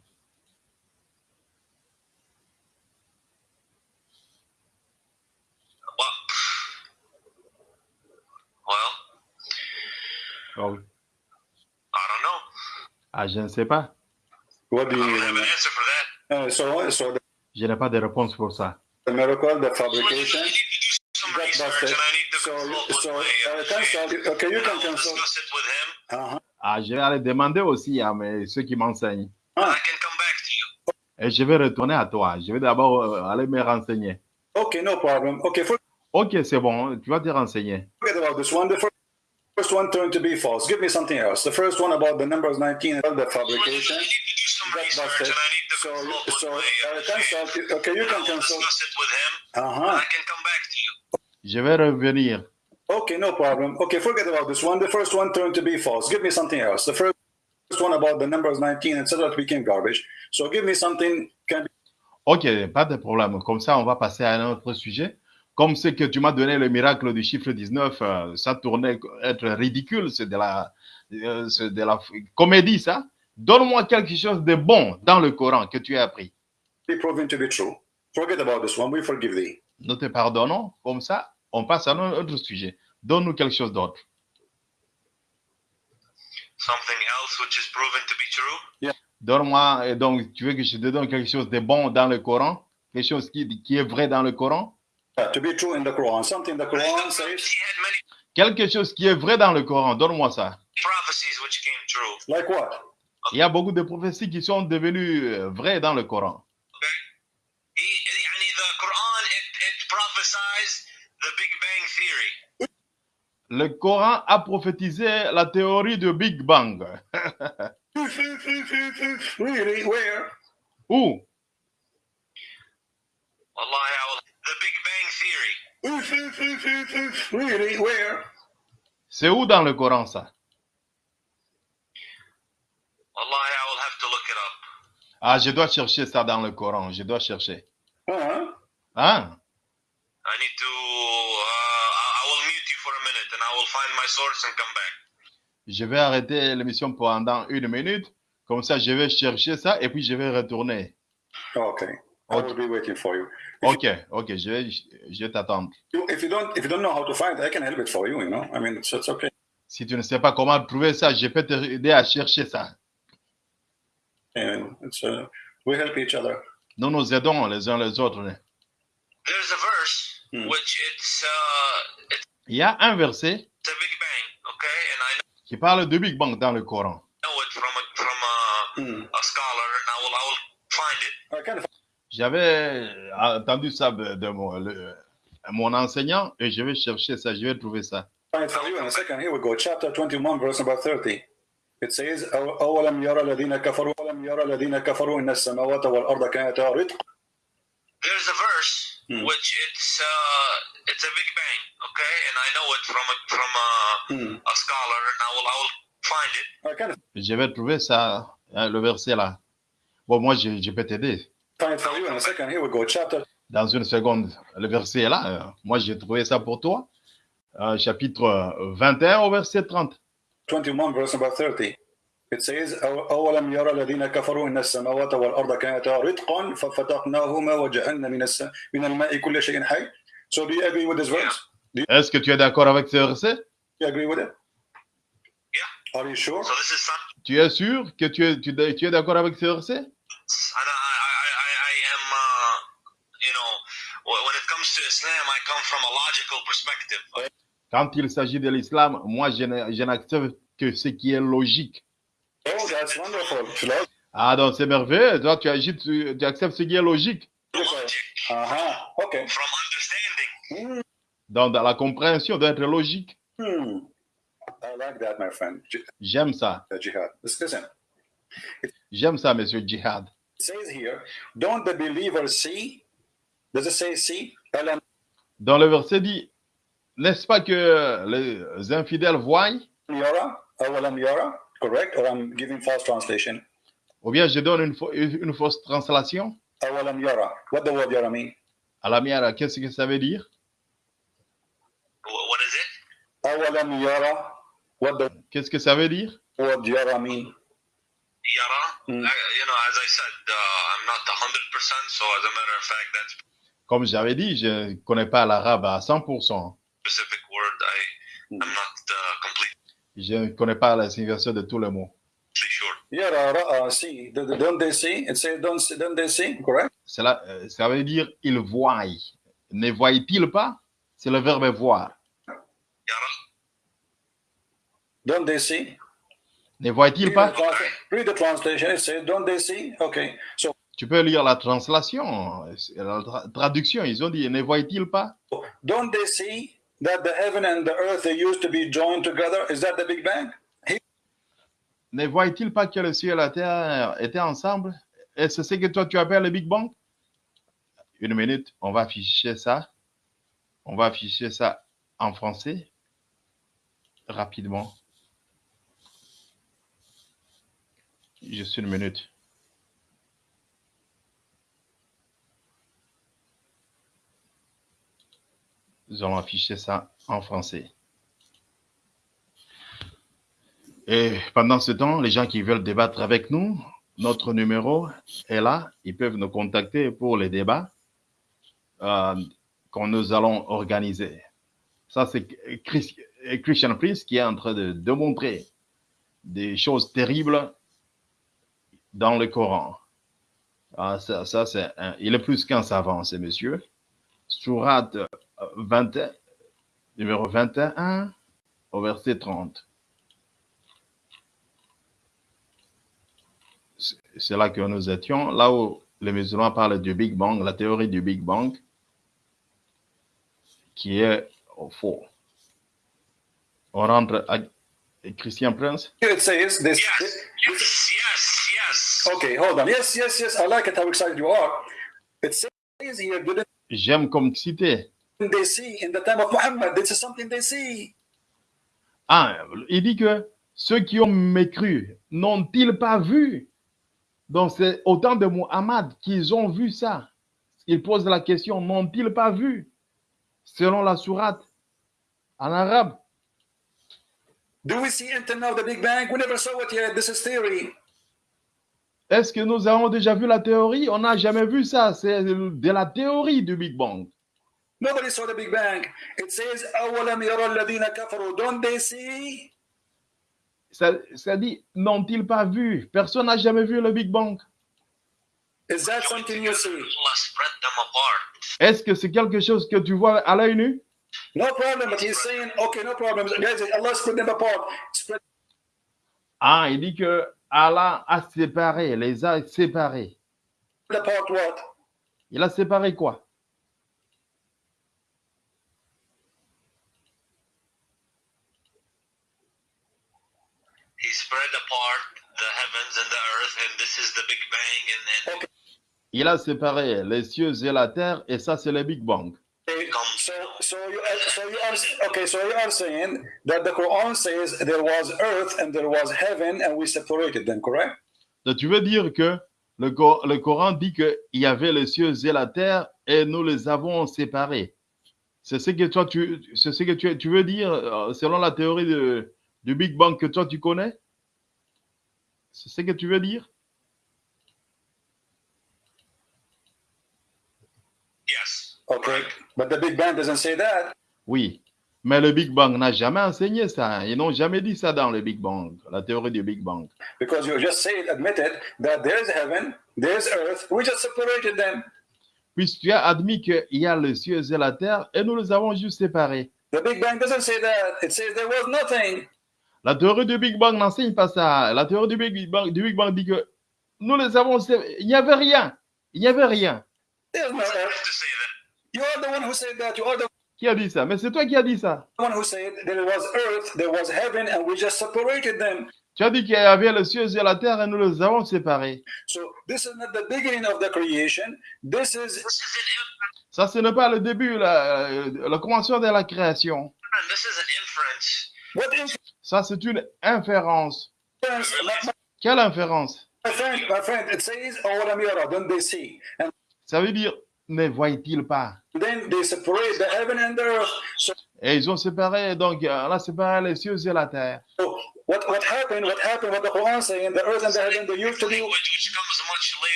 Speaker 1: Oh,
Speaker 3: I don't know
Speaker 1: Ah, je ne sais pas.
Speaker 2: What do
Speaker 3: I
Speaker 2: you
Speaker 3: don't have
Speaker 2: mean?
Speaker 3: an answer for that
Speaker 2: Uh, so, so the,
Speaker 1: Je n'ai pas de réponse pour ça.
Speaker 2: the miracle, the fabrication?
Speaker 1: Ah, je vais aller demander aussi à mes, ceux qui m'enseignent.
Speaker 3: and I can come back to you
Speaker 1: Et je vais retourner à toi. Je vais d'abord euh, aller me renseigner.
Speaker 2: Okay, no problem.
Speaker 1: Ok, c'est bon, tu vas te renseigner.
Speaker 2: about this first one turned to be false. Give me something else. The first one about the numbers 19 and the
Speaker 3: So
Speaker 2: fabrication.
Speaker 3: I need to do some
Speaker 2: Got
Speaker 3: research
Speaker 2: busted.
Speaker 3: and I need to
Speaker 2: So, so
Speaker 3: my
Speaker 2: uh,
Speaker 3: uh,
Speaker 2: consult. Okay, you can
Speaker 3: I
Speaker 2: consult.
Speaker 3: it with him
Speaker 2: Uh-huh.
Speaker 3: I can come back to you
Speaker 1: Je vais revenir.
Speaker 2: Okay, no problem. Okay, forget about this one. The first one turned to be false. Give me something else. The first one about the numbers 19 and etc. became garbage. So give me something can be
Speaker 1: Ok, pas de problème. Comme ça, on va passer à un autre sujet. Comme ce que tu m'as donné le miracle du chiffre 19, euh, ça tournait être ridicule, c'est de la, euh, c'est de la comédie, ça. Donne-moi quelque chose de bon dans le Coran que tu as appris.
Speaker 2: proven to be true. Forget about this one. We forgive thee.
Speaker 1: Nous te pardonnons. Comme ça, on passe à un autre sujet. Donne-nous quelque chose d'autre.
Speaker 3: something else which is proven to be true?
Speaker 1: Donne-moi, donc, tu veux que je te donne quelque chose de bon dans le Coran? Quelque chose qui, qui est vrai dans le Coran? Quelque chose qui est vrai dans le Coran. Donne-moi ça. Il y a beaucoup de prophéties qui sont devenues euh, vraies dans le Coran. Le Coran a prophétisé la théorie du Big Bang. <laughs>
Speaker 2: really? Where?
Speaker 1: Où?
Speaker 3: Allah, the Big theory
Speaker 2: really? Where?
Speaker 1: C'est où dans le Coran ça?
Speaker 3: Wallahi, I will have to look it up
Speaker 1: Ah, je dois chercher ça dans le Coran. Je dois chercher.
Speaker 2: Uh-huh.
Speaker 1: Hein?
Speaker 3: I need to uh, I I will mute you for a minute and I will find my source and come back
Speaker 1: Je vais arrêter l'émission pendant une minute. Comme ça, je vais chercher ça et puis je vais retourner.
Speaker 2: Okay. I will be waiting for you.
Speaker 1: Ok, ok, je vais, je vais t'attendre.
Speaker 2: If you don't, if you don't know how to find, I can help it for you. You know, I mean, it's, it's okay.
Speaker 1: Si tu ne sais pas comment trouver ça, je peux t'aider à chercher ça.
Speaker 2: And it's uh, we help each other.
Speaker 1: Nous nous aidons les uns les autres.
Speaker 3: there's a verse
Speaker 2: Hmm.
Speaker 3: which it's uh it's
Speaker 1: Il y a un verset
Speaker 3: Big Bang okay? And I
Speaker 1: qui parle de Big Bang dans le Coran.
Speaker 3: know it from a from a,
Speaker 2: Hmm.
Speaker 3: a scholar and I will I will find it
Speaker 2: I can
Speaker 1: J'avais entendu ça de, de mon- le- mon enseignant et je vais chercher ça, je vais trouver ça.
Speaker 2: find it for you in a second. Here we go. Chapter 21, verse number 30. It says, أو- أولم يرى الذين كفروا أولم يرى الذين كفروا إن السماوات والأرض كانتا رتقا
Speaker 3: There's a verse
Speaker 2: Hmm.
Speaker 3: which it's uh, it's a big bang, okay, and I know it from a, from a,
Speaker 2: Hmm.
Speaker 3: a scholar, and I will I will find it.
Speaker 2: I can
Speaker 1: Je vais trouver ça, hein, le verset là. Bon, moi, je, je peux t'aider.
Speaker 2: find it for you in a second. Here we go. Chapter
Speaker 1: Dans une seconde, le verset est là. Euh, Moi, j'ai trouvé ça pour toi. Euh, chapitre 21 au verset 30.
Speaker 2: 21, verse number 30. It says, أو- أولم يرى الذين كفروا إن السماوات والأرض كانتا رتقا ففتقناهما وجعلنا من الس... من الماء كل شيء حي. So do you agree with this verse?
Speaker 1: Est-ce que tu es d'accord avec ce verset?
Speaker 2: Do you agree with it?
Speaker 3: Yeah.
Speaker 2: Are you sure?
Speaker 3: So this is something,
Speaker 1: Tu es sûr que tu es, tu, tu es d'accord avec ce verset? Quand il s'agit de l'islam, moi, je n'a- je n'accepte que ce qui est logique.
Speaker 2: Oh, that's wonderful. Logical.
Speaker 1: Ah, donc c'est merveilleux. Toi, tu, agis, tu, tu acceptes ce qui est logique.
Speaker 3: Logic.
Speaker 2: Okay.
Speaker 3: from understanding.
Speaker 1: Donc, dans la compréhension d'être logique.
Speaker 2: Hmm. I like that, my friend. J-
Speaker 1: J'aime ça. J'aime ça, monsieur Jihad.
Speaker 2: It says here, don't the believers see? Does it say see?
Speaker 1: Dans le verset dit, n'est-ce pas que les infidèles voient?
Speaker 2: Correct? Or I'm giving false translation.
Speaker 1: Ou bien je donne une, une fausse translation? Alam yara, qu'est-ce que ça veut dire?
Speaker 3: What it?
Speaker 1: Qu'est-ce que ça veut dire?
Speaker 3: You know, as I said, uh, I'm not 100%, so as a matter of fact, that's
Speaker 1: comme j'avais dit, je ne connais pas l'arabe à 100%. Je ne connais pas la signification de tous les mots. Cela, ça veut dire ils voient. Ne voit-il pas? C'est le verbe voir.
Speaker 2: Don't they see?
Speaker 1: Ne
Speaker 2: voit-il
Speaker 1: pas?
Speaker 2: Read the translation. It says, don't they see? Okay. So
Speaker 1: tu peux lire la translation, la tra- traduction. Ils ont dit ne voient-ils pas?
Speaker 2: don't they see that the heaven and the earth they used to be joined together? Is that the Big Bang?
Speaker 1: Ne voient-ils pas que le ciel et la terre étaient ensemble? Et c'est ce que toi tu appelles le Big Bang? Une minute, on va afficher ça. On va afficher ça en français rapidement. Juste une minute. nous allons afficher ça en français. Et pendant ce temps, les gens qui veulent débattre avec nous, notre numéro est là. Ils peuvent nous contacter pour les débats euh, que nous allons organiser. Ça, c'est Christian Priest qui est en train de démontrer des choses terribles dans le Coran. Ah, ça, ça c'est il est plus qu'un savant, ce monsieur. Sourate 20, numéro 21 au verset 30. C'est là que nous étions, là où les musulmans parlent du Big Bang, la théorie du Big Bang, qui est faux. On rentre à Christian Prince?
Speaker 2: You would say, this,
Speaker 3: yes, yes, yes.
Speaker 2: Okay, hold on. Yes, yes, yes. I like it how excited you are. It says here,
Speaker 1: J'aime comme cité
Speaker 2: they see in the time of Muhammad? This is something they see.
Speaker 1: Ah, il dit que ceux qui ont mécru n'ont-ils pas vu? Donc c'est au temps de Muhammad qu'ils ont vu ça. Il pose la question, n'ont-ils pas vu? Selon la sourate en arabe.
Speaker 2: Do we see until now the Big Bang? We never saw it yet. This is theory.
Speaker 1: Est-ce que nous avons déjà vu la théorie? On n'a jamais vu ça. C'est de la théorie du Big Bang.
Speaker 2: Nobody saw the Big Bang. It says, أَوَلَمْ يَرَى الَّذِينَ كَفَرُوا Don't they see?
Speaker 1: Ça, ça dit, n'ont-ils pas vu Personne n'a jamais vu le Big Bang.
Speaker 2: Is that something you see?
Speaker 3: Allah spread them apart.
Speaker 1: Est-ce que c'est quelque chose que tu vois à l'œil nu
Speaker 2: No problem, but he's saying, okay, no problem. Guys, Allah split them apart. Spread
Speaker 1: Ah, il dit que Allah a séparé, les a séparés.
Speaker 2: apart what?
Speaker 1: Il a séparé quoi
Speaker 3: Spread apart the heavens and the earth, and this is the Big Bang, and then
Speaker 1: Il a séparé les cieux et la terre, et ça, c'est le Big Bang.
Speaker 3: Comes
Speaker 2: So, so you, are- so you are okay. So you are saying that the Quran says there was earth and there was heaven, and we separated them, correct?
Speaker 1: Donc, tu veux dire que le, Cor- le Coran dit qu'il y avait les cieux et la terre, et nous les avons séparés. C'est ce que toi, tu, c'est ce que tu, tu veux dire, euh, selon la théorie de, du Big Bang que toi, tu connais? C'est ce que tu veux dire?
Speaker 3: Yes,
Speaker 2: Okay, but the Big Bang doesn't say that.
Speaker 1: Oui. Mais le Big Bang n'a jamais enseigné ça. Ils n'ont jamais dit ça dans le Big Bang, la théorie du Big Bang.
Speaker 2: Because you just said, admitted that there's heaven, there's earth. We just separated them.
Speaker 1: Puisque tu as admis qu'il y a les cieux et la terre, et nous les avons juste séparés.
Speaker 2: The Big Bang doesn't say that. It says there was nothing.
Speaker 1: La théorie du Big Bang n'enseigne pas ça. La théorie du Big Bang, dit que nous les avons, il n'y avait rien. Il n'y avait rien. Qui a dit ça? Mais c'est toi qui as dit ça. Tu as dit qu'il y avait le ciel et la terre et nous les avons séparés. Ça, ce n'est pas le début, la, euh, commencement de la création. Ça, c'est une inférence. Quelle inférence? Ça veut dire, ne voient-ils pas? Et ils ont séparé, donc euh, Allah séparé les cieux et la terre.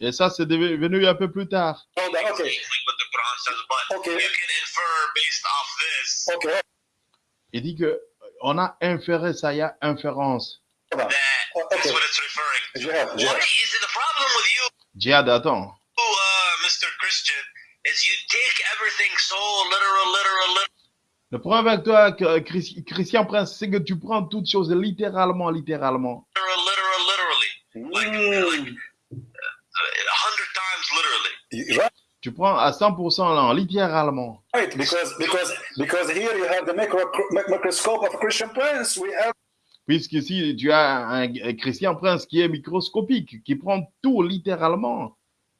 Speaker 1: Et ça, c'est devenu un peu plus tard. Il dit que on a inféré ça, il y a inférence.
Speaker 3: that
Speaker 2: Oh,
Speaker 3: that's
Speaker 2: okay.
Speaker 3: what it's referring to?
Speaker 2: Jihad,
Speaker 3: What
Speaker 2: jihad.
Speaker 3: is it? The problem with you,
Speaker 1: Djihad, attends.
Speaker 3: uh, Mr. Christian, is you take everything so literal, literal, literal?
Speaker 1: Le problème avec toi, que- Chris- Christian Prince, c'est que tu prends toutes choses littéralement, littéralement.
Speaker 3: literal, literal, literally, like, like
Speaker 2: Mm.
Speaker 3: a hundred times literally.
Speaker 2: Right,
Speaker 1: Tu prends à 100% là, littéralement.
Speaker 2: right, because because because here you have the micro, mic- microscope of Christian Prince. We have
Speaker 1: Puisqu'ici, tu as un, un Christian Prince qui est microscopique, qui prend tout littéralement.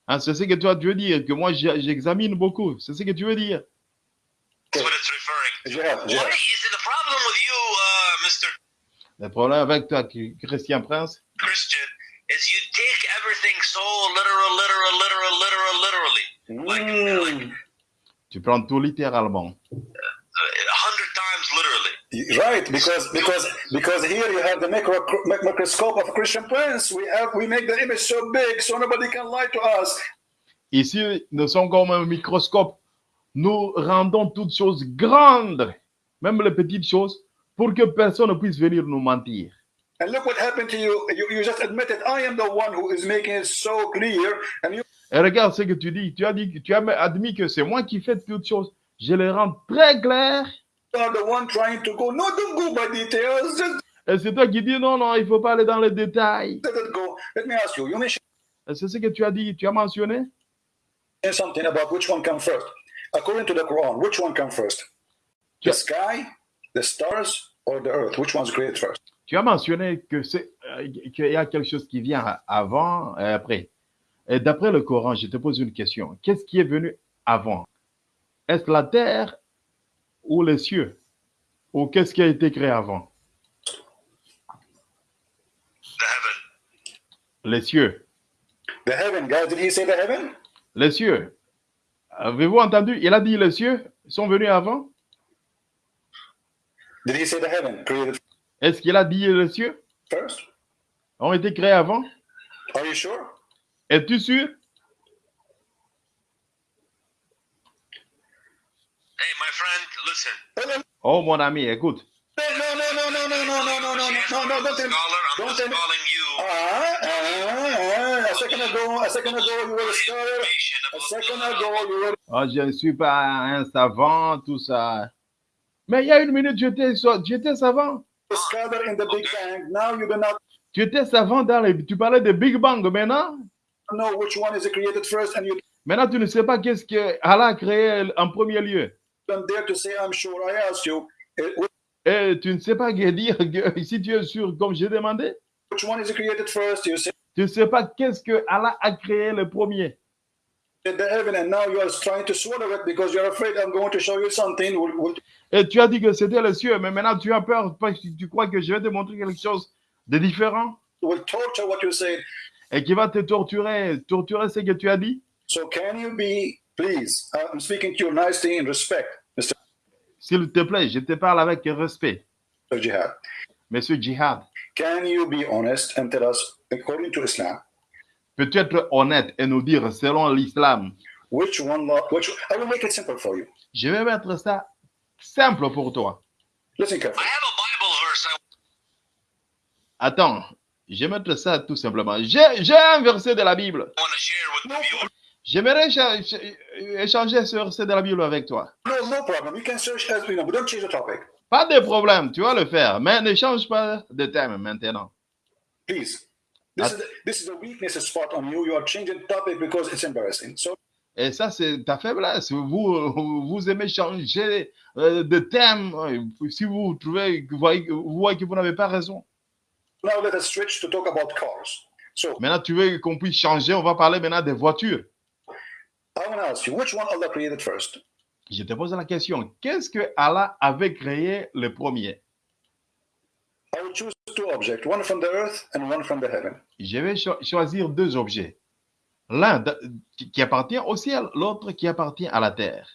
Speaker 1: Hein, c'est ce que toi, tu veux dire, que moi, j'examine beaucoup. C'est ce que tu veux dire.
Speaker 3: That's what it's referring to.
Speaker 2: jihad,
Speaker 3: What
Speaker 2: jihad.
Speaker 3: is it? The problem with you, uh, Mr.
Speaker 1: Le problème avec toi, Christian Prince,
Speaker 3: Christian, is you take everything so literal, literal, literal, literal, literally,
Speaker 2: Mm.
Speaker 1: tu prends tout littéralement.
Speaker 3: a hundred times literally.
Speaker 2: Right, because because because here you have the micro, mic- microscope of Christian Prince. We have we make the image so big so nobody can lie to us.
Speaker 1: Ici, nous sommes comme un microscope. Nous rendons toutes choses grandes, même les petites choses, pour que personne ne puisse venir nous mentir.
Speaker 2: And look what happened to you. You, you just admitted I am the one who is making it so clear, and you
Speaker 1: Et regarde ce que tu dis. Tu as dit, tu as admis que c'est moi qui fais toutes choses. Je les rends très claires.
Speaker 2: are the one trying to go. No, don't go by details. Just
Speaker 1: Et c'est toi qui dis non, non, il faut pas aller dans les détails. c'est ce que tu as dit, tu as mentionné?
Speaker 2: something about which one comes first. According to the Quran, which one comes first? The
Speaker 1: Yeah.
Speaker 2: sky, the stars, or the earth? Which one's created first?
Speaker 1: Tu as mentionné que c'est euh, qu'il y a quelque chose qui vient avant et après. Et d'après le Coran, je te pose une question. Qu'est-ce qui est venu avant? Est-ce la terre ou les cieux? Ou qu'est-ce qui a été créé avant? Les cieux.
Speaker 2: The heaven, guys. Did he say the heaven?
Speaker 1: Les cieux. Avez-vous entendu? Il a dit les cieux sont venus avant?
Speaker 2: Did he say the heaven? Created
Speaker 1: Est-ce qu'il a dit les cieux?
Speaker 2: first?
Speaker 1: ont été créés avant?
Speaker 2: Are you sure?
Speaker 1: Es-tu sûr
Speaker 3: Hey, my friend, listen.
Speaker 2: No, no,
Speaker 1: Oh mon ami, écoute.
Speaker 2: no, no, no, no, no, no, no, no, no, no, no, don't tell me. Don't tell me.
Speaker 3: you.
Speaker 2: Ah, ah, ah, a second ago, a second ago, you were a scholar.
Speaker 3: information
Speaker 2: A
Speaker 3: about
Speaker 2: second
Speaker 3: the-
Speaker 2: ago, you were
Speaker 1: Ah, je ne suis pas un savant, tout ça. Mais il y a une minute, j'étais savant.
Speaker 2: scholar in the Big Bang. Now you do not
Speaker 1: Tu étais savant dans les... Tu parlais de Big Bang. Maintenant,
Speaker 2: know which one is created first, and you
Speaker 1: maintenant tu ne sais pas qu'est-ce que Allah a créé en premier lieu.
Speaker 2: don't dare to say, I'm sure I asked you. Eh,
Speaker 1: Et tu ne sais pas que dire que <laughs> si tu es sûr, comme j'ai demandé,
Speaker 2: Which one is created first? You say
Speaker 1: tu ne sais pas qu'est-ce que Allah a créé le premier.
Speaker 2: the heaven, and now you are trying to swallow it because you're afraid I'm going to show you something. Will, will,
Speaker 1: Et tu as dit que c'était le cieux, mais maintenant tu as peur parce que tu crois que je vais te montrer quelque chose de différent
Speaker 2: will torture what you said.
Speaker 1: Et qui va te torturer, torturer ce que tu as dit?
Speaker 2: So can you be, please? uh, I'm speaking to you nicely and respect, Mr.
Speaker 1: S'il te plaît, je te parle avec respect.
Speaker 2: Jihad.
Speaker 1: Monsieur Jihad,
Speaker 2: Can you be honest and tell us, according to Islam,
Speaker 1: peux-tu être honnête et nous dire selon l'islam?
Speaker 2: which one law? Which I will make it simple for you.
Speaker 1: Je vais mettre ça simple pour toi.
Speaker 2: Listen
Speaker 3: I
Speaker 2: carefully.
Speaker 3: have a Bible verse I
Speaker 1: Attends, je vais mettre ça tout simplement. J'ai un verset de la Bible. J'aimerais écha- écha- échanger ce verset de la Bible avec toi.
Speaker 2: No, no problem. You can search as you know, but don't change the topic,
Speaker 1: Pas de problème, tu vas le faire, mais ne change pas de thème maintenant.
Speaker 2: please. This is the, this is the weakness spot on you. You are changing the topic because it's embarrassing. So
Speaker 1: Et ça, c'est ta faiblesse. Vous, vous aimez changer euh, de thème. Si vous trouvez, vous voyez, vous voyez que vous n'avez pas raison.
Speaker 2: Now let us switch to talk about cars. So
Speaker 1: Maintenant, tu veux qu'on puisse changer. On va parler maintenant des voitures.
Speaker 2: I want to ask you, which one Allah created first?
Speaker 1: Je te pose la question. Qu'est-ce que Allah avait créé le premier?
Speaker 2: I will choose two objects, one from the earth and one from the heaven.
Speaker 1: Je vais cho- choisir deux objets. L'un qui appartient au ciel, l'autre qui appartient à la terre.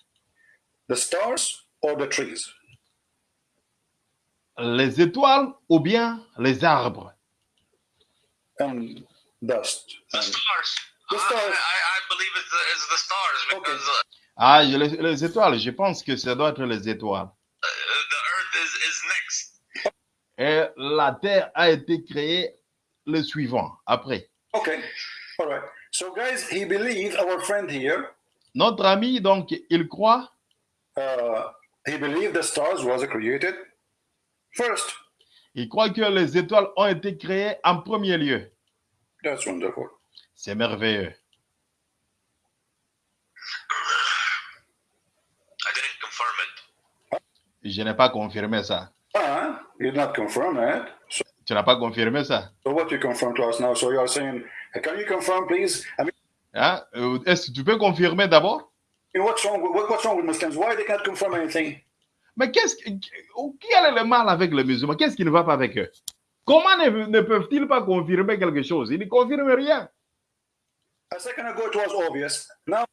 Speaker 2: The stars or the trees?
Speaker 1: Les étoiles ou bien les arbres?
Speaker 2: And dust.
Speaker 3: The stars.
Speaker 2: The
Speaker 3: I,
Speaker 2: stars.
Speaker 3: I, I believe it's the, it's the stars because uh,
Speaker 1: Ah, les, les étoiles, je pense que ça doit être les étoiles.
Speaker 3: uh, the earth is, is next.
Speaker 1: Et la terre a été créée le suivant, après.
Speaker 2: okay. All right. So guys, he believed our friend here.
Speaker 1: Notre ami, donc, il croit,
Speaker 2: Uh, he believed the stars was created first.
Speaker 1: il croit que les étoiles ont été créées en premier lieu.
Speaker 2: That's wonderful.
Speaker 1: C'est merveilleux.
Speaker 3: I didn't confirm it.
Speaker 1: Je n'ai pas confirmé ça.
Speaker 2: Ah, you did not confirm it. So,
Speaker 1: Tu n'as pas confirmé ça.
Speaker 2: so what you confirm to us now? So you are saying, can you confirm, please? I mean,
Speaker 1: Hein? Euh, Est-ce que tu peux confirmer d'abord?
Speaker 2: what's wrong? What's wrong with Muslims? Why they can't confirm anything?
Speaker 1: Mais qu'est-ce que, quel est le mal avec les musulmans? Qu'est-ce qui ne va pas avec eux? Comment ne, ne peuvent-ils pas confirmer quelque chose? Ils ne confirment rien.
Speaker 2: A second ago, it was obvious. Now,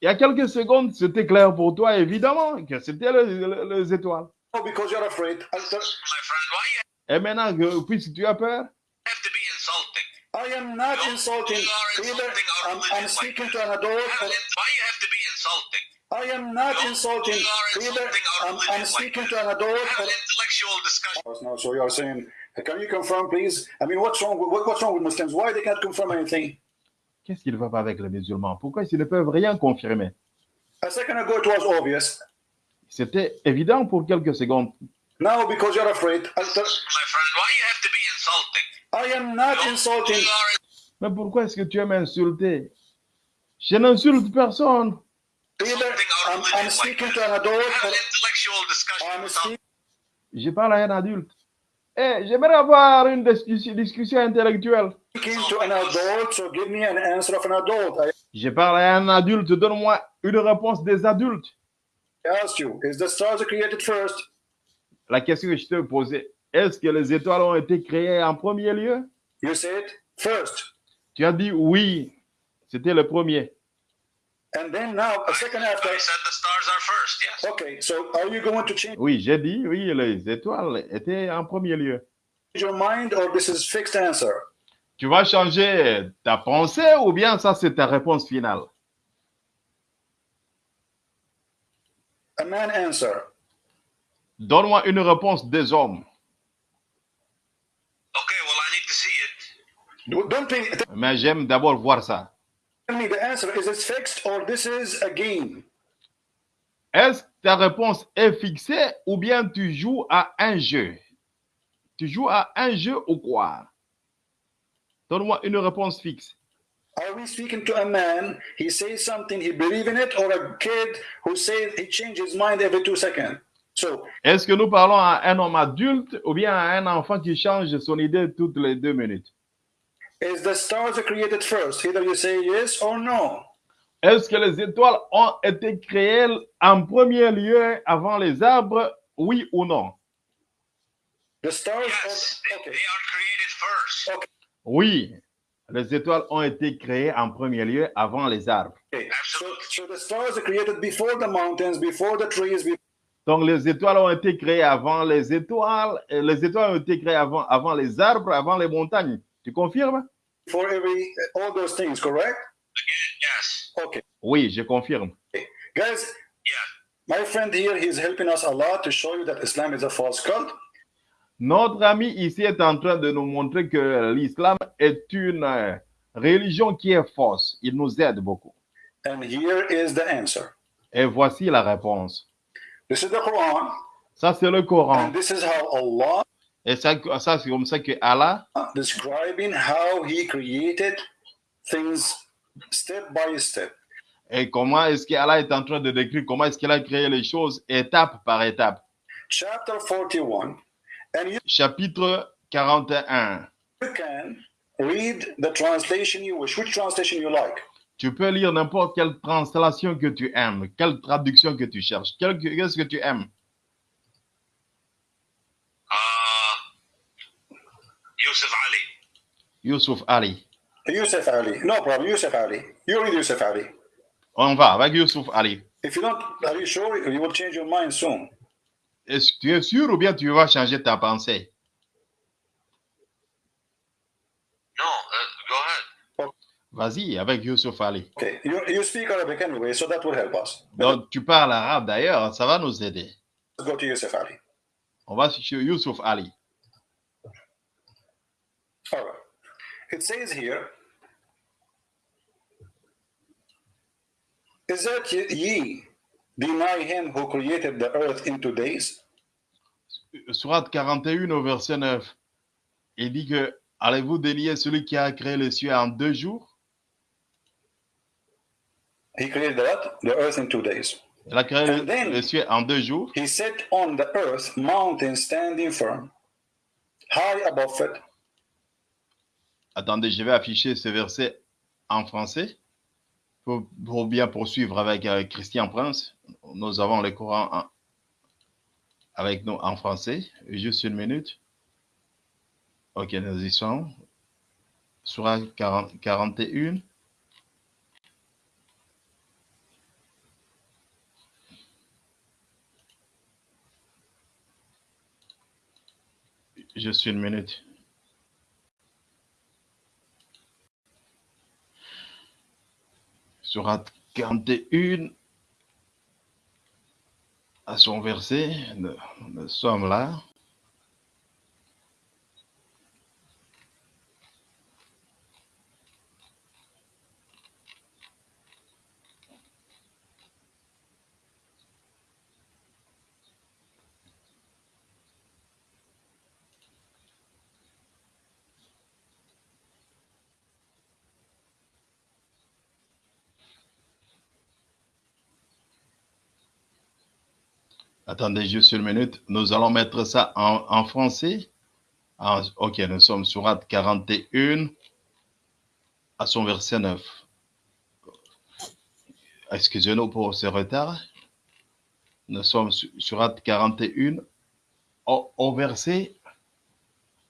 Speaker 1: Il y a quelques secondes, c'était clair pour toi, évidemment, que c'était le- le- les étoiles.
Speaker 2: because you're afraid, I,
Speaker 3: My friend, why you
Speaker 1: Et maintenant, que- puisque tu as peur,
Speaker 3: have to be insulting?
Speaker 2: I am not
Speaker 3: You-
Speaker 2: insulting.
Speaker 3: you are
Speaker 2: Either I'm, I'm speaking to an adult.
Speaker 3: Why you have to be insulting?
Speaker 2: I am not insulting.
Speaker 3: you are
Speaker 2: Either I'm, speaking to an adult.
Speaker 3: Have
Speaker 2: Or,
Speaker 3: an intellectual discussion.
Speaker 2: No, so you are saying, can you confirm, please? I mean, what's wrong? With, what, what's wrong with Muslims? Why they can't confirm anything?
Speaker 1: qu'est-ce qui ne va pas avec les musulmans? Pourquoi ils ne peuvent rien confirmer?
Speaker 2: A second ago, it was obvious.
Speaker 1: C'était évident pour quelques secondes.
Speaker 2: Now, because you're afraid, I,
Speaker 3: My friend, why you have to be insulting?
Speaker 2: I am not insulting.
Speaker 3: are
Speaker 1: Mais pourquoi est-ce que tu aimes insulter? Je n'insulte personne.
Speaker 2: I'm, speaking to an adult.
Speaker 1: Je parle à un adulte. Eh, j'aimerais avoir une discussion, discussion intellectuelle.
Speaker 2: speaking to an adult, so give me an answer of an adult. I
Speaker 1: Je parle à un adulte, donne-moi une réponse des adultes.
Speaker 2: asked you, is the stars created first?
Speaker 1: La question que je te posais, est-ce que les étoiles ont été créées en premier lieu?
Speaker 2: You said first.
Speaker 1: Tu as dit oui, c'était le premier.
Speaker 2: And then now, a second after.
Speaker 3: I said the stars are first, yes.
Speaker 2: Okay, so are you going to change
Speaker 1: Oui, j'ai dit oui, les étoiles étaient en premier lieu.
Speaker 2: your mind or this is fixed answer?
Speaker 1: Tu vas changer ta pensée ou bien ça c'est ta réponse finale?
Speaker 2: A man answer.
Speaker 1: Donne-moi une réponse des hommes.
Speaker 3: Okay, well, I need to see it.
Speaker 2: Don't pay, tell
Speaker 1: Mais j'aime d'abord voir ça.
Speaker 2: Me the answer. Is it fixed or this is a game?
Speaker 1: Est-ce que ta réponse est fixée ou bien tu joues à un jeu? Tu joues à un jeu ou quoi? Donne-moi une réponse fixe.
Speaker 2: Are we speaking to a man? He says something, he believe in it, or a kid who says he changes his mind every two seconds? So
Speaker 1: Est-ce que nous parlons à un homme adulte ou bien à un enfant qui change son idée toutes les deux minutes?
Speaker 2: Is the stars created first? Either you say yes or no.
Speaker 1: Est-ce que les étoiles ont été créées en premier lieu avant les arbres, oui ou non?
Speaker 2: The stars
Speaker 3: Yes, they,
Speaker 2: are okay.
Speaker 3: they are created first.
Speaker 1: Oui, les étoiles ont été créées en premier lieu avant les arbres.
Speaker 2: okay. So, so the stars are created before the mountains, before the trees, be-
Speaker 1: Donc les étoiles ont été créées avant les étoiles, et les étoiles ont été créées avant, avant les arbres, avant les montagnes. Tu confirmes?
Speaker 2: Before every all those things, correct?
Speaker 3: Yes.
Speaker 2: Okay.
Speaker 1: Oui, je confirme.
Speaker 2: Guys,
Speaker 3: Yeah.
Speaker 2: my friend here, he's helping us a lot to show you that Islam is a false cult.
Speaker 1: Notre ami ici est en train de nous montrer que l'islam est une euh, religion qui est fausse. Il nous aide beaucoup.
Speaker 2: And here is the answer.
Speaker 1: Et voici la réponse.
Speaker 2: This is the Quran,
Speaker 1: Ça, c'est le Coran.
Speaker 2: and this is how Allah
Speaker 1: Et ça, ça c'est comme ça que Allah
Speaker 2: describing how He created things step by step.
Speaker 1: et comment est-ce qu'Allah est en train de décrire comment est-ce qu'il a créé les choses étape par étape.
Speaker 2: Chapter 41, and you
Speaker 1: Chapitre 41.
Speaker 2: can read the translation you wish. Which translation you like?
Speaker 1: Tu peux lire n'importe quelle translation que tu aimes, quelle traduction que tu cherches, qu'est-ce que tu aimes.
Speaker 3: Yusuf Ali.
Speaker 1: Youssouf Ali.
Speaker 2: Yusuf Ali. No problem. Yusuf Ali. You read Yusuf Ali.
Speaker 1: On va avec Youssouf Ali.
Speaker 2: If you don't, are you sure you will change your mind soon?
Speaker 1: Est-ce que tu es sûr ou bien tu vas changer ta pensée?
Speaker 3: No, uh, go ahead.
Speaker 1: Vas-y avec Youssouf Ali.
Speaker 2: Okay. You, you speak Arabic anyway, so that will help us.
Speaker 1: Donc tu parles arabe d'ailleurs, ça va nous aider.
Speaker 2: Let's go to Yusuf Ali.
Speaker 1: On va sur Youssouf Ali.
Speaker 2: Right. It says here, Is that ye- deny him who created the earth in two days?
Speaker 1: Surat 41 au verset 9. Il dit que allez-vous dénier celui qui a créé les cieux en deux jours?
Speaker 2: He created what? The earth in two days.
Speaker 1: Il a créé
Speaker 2: And then-
Speaker 1: les cieux en deux jours.
Speaker 2: He set on the earth mountains standing firm, high above it,
Speaker 1: Attendez, je vais afficher ce verset en français pour, bien poursuivre avec euh, Christian Prince. Nous avons le Coran avec nous en français. Juste une minute. Ok, nous y sommes. Surah 40 41. Juste une minute. Surat 41 à son verset, nous, nous sommes là. Attendez juste une minute. Nous allons mettre ça en, français. En- ok, nous sommes sur Surat 41 à son verset 9. Excusez-nous pour ce retard. Nous sommes sur Surat 41 au, verset,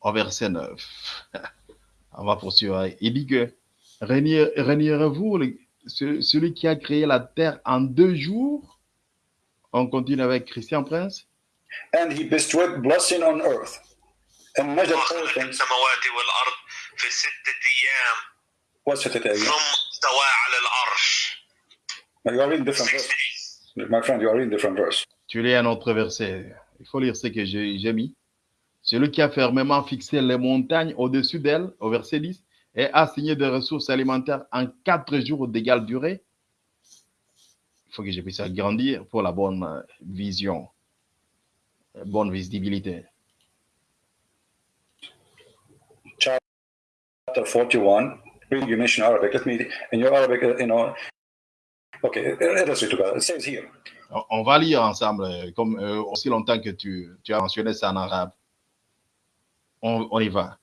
Speaker 1: au verset 9. <laughs> On va poursuivre. Il dit que régnerez-vous celui qui a créé la terre en deux jours on continue avec Christian Prince.
Speaker 2: and he bestowed blessing on earth, and measured all
Speaker 3: خلق
Speaker 2: things.
Speaker 3: السماوات والأرض في ستة أيام
Speaker 2: What's it again?
Speaker 3: ثم استوى على العرش.
Speaker 2: You are reading different
Speaker 3: Six
Speaker 2: verse.
Speaker 3: days.
Speaker 2: My friend, you are reading different verse.
Speaker 1: Tu lis un autre verset. Il faut lire ce que j'ai j'ai mis. Celui qui a fermement fixé les montagnes au-dessus d'elles, au verset 10, et a signé des ressources alimentaires en quatre jours d'égale durée. Il faut que je puisse agrandir pour la bonne euh, vision, euh, bonne visibilité.
Speaker 2: Chapter 41. Read, you mentioned Arabic. Let me, in your Arabic, uh, you know, Okay, let us read together. It says here.
Speaker 1: On- On va lire ensemble, euh, comme euh, aussi longtemps que tu, tu as mentionné ça en arabe. On, on y va.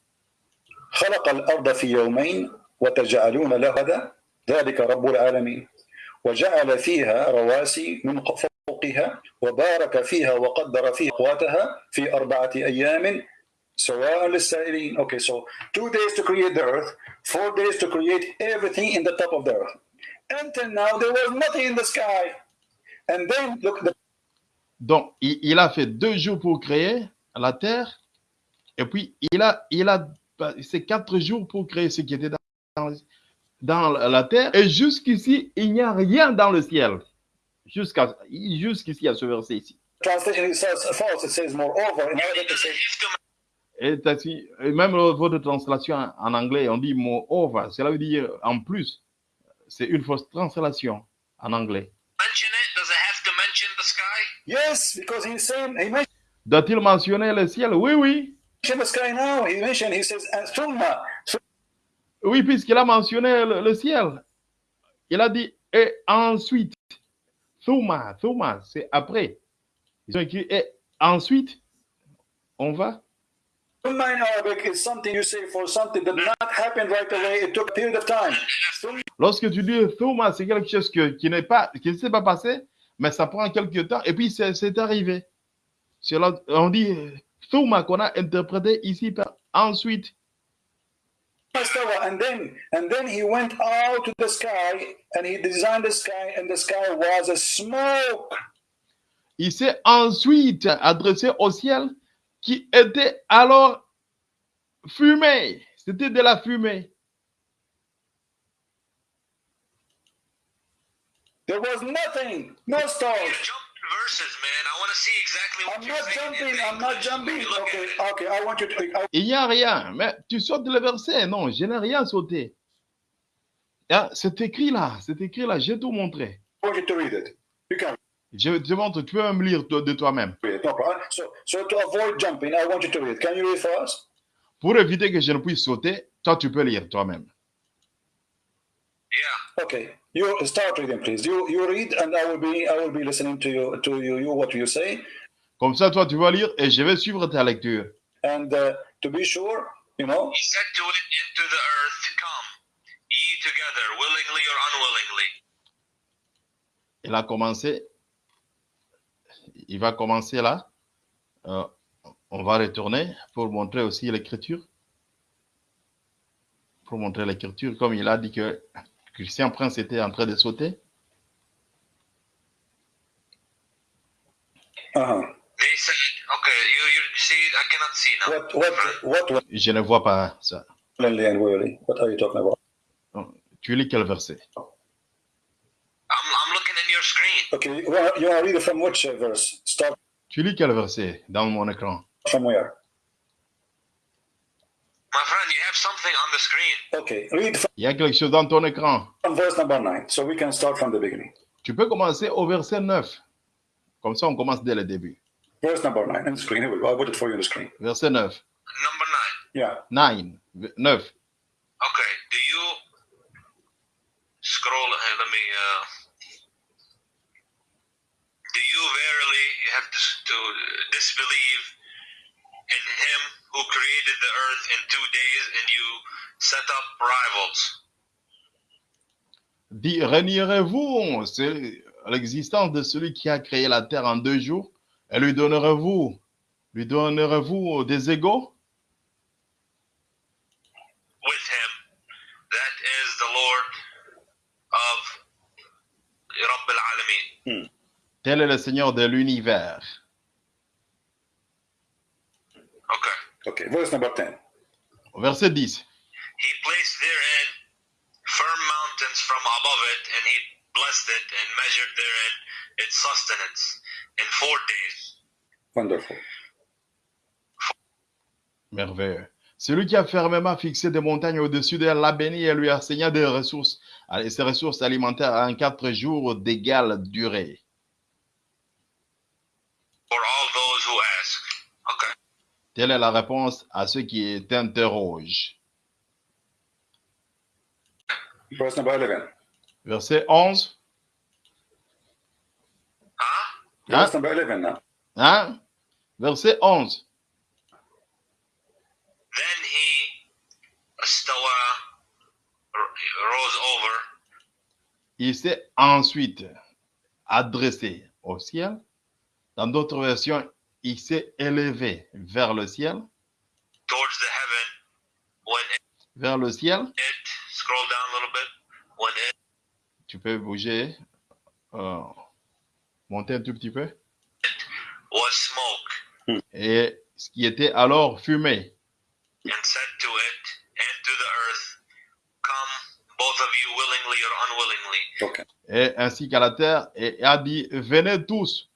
Speaker 2: خلق الأرض في يومين وتجعلون له هذا ذلك رب العالمين وجعل فيها رواسي من فوقها وبارك فيها وقدر فيها قواتها في أربعة أيام سواء للسائلين Okay, so two days to create the earth, four days to create everything in the top of the earth. Until now, there was nothing in the sky. And then, look, the
Speaker 1: Donc, il, a fait deux jours pour créer la terre, et puis il a, il a c'est quatre jours pour créer ce qui était dans, dans la terre, et jusqu'ici, il n'y a rien dans le ciel. Jusqu'à jusqu'ici, à ce verset ici.
Speaker 2: translation it says false, it says moreover. In Arabic, it says
Speaker 3: If
Speaker 1: Et, et même votre translation en- anglais, on dit moreover, cela veut dire en plus. C'est une fausse translation en anglais.
Speaker 2: yes, because he's saying, he mentioned
Speaker 1: Doit-il mentionner le ciel? Oui, oui.
Speaker 2: the sky now. He mentioned, he says, and thumma.
Speaker 1: Oui, puisqu'il a mentionné le, le ciel. Il a dit, et ensuite, Thuma, Thuma, c'est après. Ils ont écrit, et ensuite, on va.
Speaker 2: Thumma in Arabic is something you say for something that did not happen right away. It took a period of time. Thumma
Speaker 1: Lorsque tu dis Thuma, c'est quelque chose que- qui n'est pas, qui ne s'est pas passé, mais ça prend quelques temps, et puis c'est arrivé. C'est là- on dit Thuma qu'on a interprété ici par ensuite.
Speaker 2: Istawa. And then, and then he went out to the sky and he designed the sky, and the sky was a smoke.
Speaker 1: Il s'est ensuite adressé au ciel qui était alors fumé. C'était de la fumée.
Speaker 2: There was nothing, no stars.
Speaker 3: Jumped verses, man. I want to see exactly what
Speaker 2: I'm
Speaker 3: you're
Speaker 2: not
Speaker 3: saying. in
Speaker 2: jumping. I'm not
Speaker 3: English.
Speaker 2: jumping.
Speaker 3: Look at
Speaker 2: Okay,
Speaker 3: it.
Speaker 2: okay. I want you to. I
Speaker 1: Il n'y a rien. Mais tu sautes le verset. Non, je n'ai rien sauté. Ah, c'est écrit là. C'est écrit là. Je vais tout
Speaker 2: can
Speaker 1: Je te montre. Tu peux même lire de toi-même.
Speaker 2: read it. No problem. So, so to avoid jumping, I want you to read it. Can you read for us?
Speaker 1: Pour éviter que je ne puisse sauter, toi, tu peux lire toi-même.
Speaker 3: Yeah.
Speaker 2: Okay, you start reading, please. You you read, and I will be I will be listening to you to you, you what you say,
Speaker 1: Comme ça, toi, tu vas lire et je vais suivre ta lecture.
Speaker 2: and uh, to be sure, you know,
Speaker 3: He said to it into the earth, Come, ye together, willingly or unwillingly.
Speaker 1: Il a commencé. Il va commencer là. Euh, on va retourner pour montrer aussi l'écriture. Pour montrer l'écriture, comme il a dit que Christian Prince était en train de sauter.
Speaker 3: They said, Okay, you you see, I cannot see now.
Speaker 2: what what what
Speaker 1: Je ne vois pas ça.
Speaker 2: What are you talking about?
Speaker 1: Tu lis quel verset?
Speaker 3: I'm I'm looking in your screen.
Speaker 2: Okay, you want you want to read it from which verse? Start
Speaker 1: Tu lis quel verset dans mon écran?
Speaker 2: From where?
Speaker 3: My friend, you have something on the screen.
Speaker 2: Okay, read
Speaker 1: Il y a quelque chose dans ton écran.
Speaker 2: from verse number nine, so we can start from the beginning.
Speaker 1: Tu peux commencer au verset 9. Comme ça, on commence dès le début.
Speaker 2: Verse number nine on the screen. Here we go. I put it for you on the screen.
Speaker 1: Verset 9.
Speaker 3: Number nine.
Speaker 2: Yeah.
Speaker 1: 9. 9.
Speaker 3: Okay, do you scroll? Hey, let me. Uh, do you verily you have to, to disbelieve in Him who created the earth in two days, and you set up rivals?
Speaker 1: Dit, renierez-vous c'est l'existence de celui qui a créé la terre en deux jours et lui donnerez-vous lui donnerez-vous des égaux?
Speaker 3: With him. That is the Lord of Rabb al-Alamin.
Speaker 1: Tel est le Seigneur de l'univers.
Speaker 3: Okay.
Speaker 2: Okay. Verse number ten.
Speaker 1: Verset 10.
Speaker 3: He placed therein firm mountains from above it, and he blessed it and measured therein its sustenance in four days.
Speaker 2: Wonderful.
Speaker 1: Merveilleux. Celui qui a fermement fixé des montagnes au-dessus d'elle l'a béni et lui a enseigné des ressources, et ses ressources alimentaires en quatre jours d'égale durée.
Speaker 3: For all those who ask.
Speaker 1: Telle est la réponse à ceux qui.
Speaker 2: Verse number eleven.
Speaker 1: Verset 11. Hein?
Speaker 2: Verse number 11 now.
Speaker 1: Hein? Verset 11.
Speaker 3: Then he stawa rose over
Speaker 1: Il s'est ensuite adressé au ciel. Dans d'autres versions, il s'est élevé vers le ciel.
Speaker 3: towards the heaven when it,
Speaker 1: Vers le ciel.
Speaker 3: it scroll down a little bit when it
Speaker 1: Tu peux bouger. euh, monter un tout petit peu.
Speaker 3: was smoke
Speaker 1: Et ce qui était alors fumé.
Speaker 3: and said to it and to the earth come both of you willingly or unwillingly
Speaker 2: Okay.
Speaker 1: et ainsi qu'à la terre, et a dit, venez tous,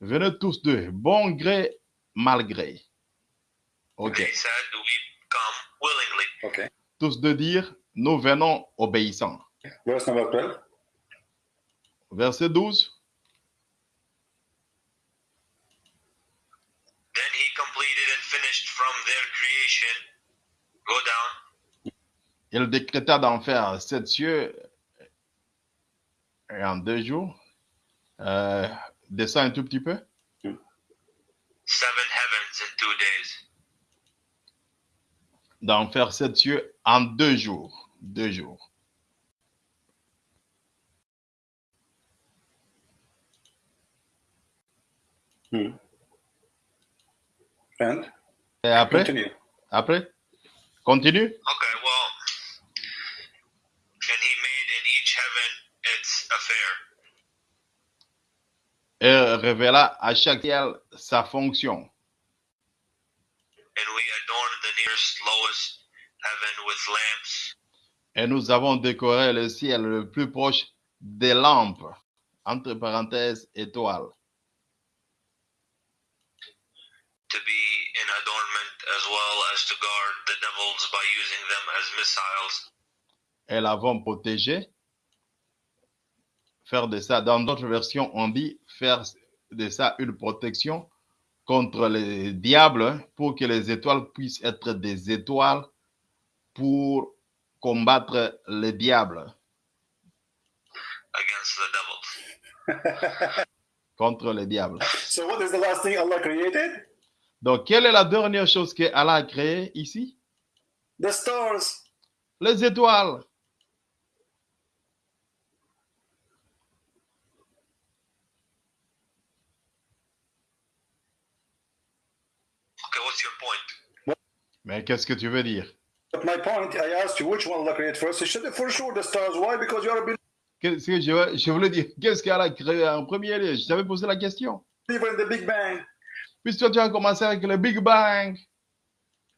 Speaker 1: venez tous de bon gré, mal gré. Ok.
Speaker 3: they said we come willingly?
Speaker 2: Okay.
Speaker 1: Tous de dire, nous venons obéissants.
Speaker 2: Verse number 12.
Speaker 1: Verset 12.
Speaker 3: then he completed and finished from their creation go down
Speaker 1: Il décréta d'en faire sept cieux en deux jours. Euh, descend un tout petit peu?
Speaker 3: seven heavens in two days
Speaker 1: D'en faire sept cieux en deux jours. Deux jours.
Speaker 2: Hmm. And?
Speaker 1: Et après,
Speaker 2: continue.
Speaker 1: après, continue?
Speaker 3: okay well and he made in each heaven its affair
Speaker 1: Et révéla à chaque ciel sa fonction.
Speaker 3: and we adorned the nearest lowest heaven with lamps
Speaker 1: Et nous avons décoré le ciel le plus proche des lampes, entre parenthèses, étoiles,
Speaker 3: to be in adornment as well as to guard the devils by using them as missiles
Speaker 1: et l'avons protégé. Faire de ça, dans d'autres versions, on dit faire de ça une protection contre les diables pour que les étoiles puissent être des étoiles pour combattre les diables,
Speaker 3: against the devils.
Speaker 1: contre les diables. <laughs>
Speaker 2: So, what is the last thing Allah created?
Speaker 1: Donc, quelle est la dernière chose que Allah a créée ici?
Speaker 2: The stars.
Speaker 1: Les étoiles.
Speaker 3: Okay, what's your point?
Speaker 1: Mais qu'est-ce que tu veux dire?
Speaker 2: But my point, I asked you which one Allah created first. You said for sure the stars. Why? Because you are a
Speaker 1: Qu'est-ce que je, je voulais dire? Qu'est-ce qu'Allah a créé en premier lieu? Je t'avais posé la question. toi, tu as commencé avec le Big Bang.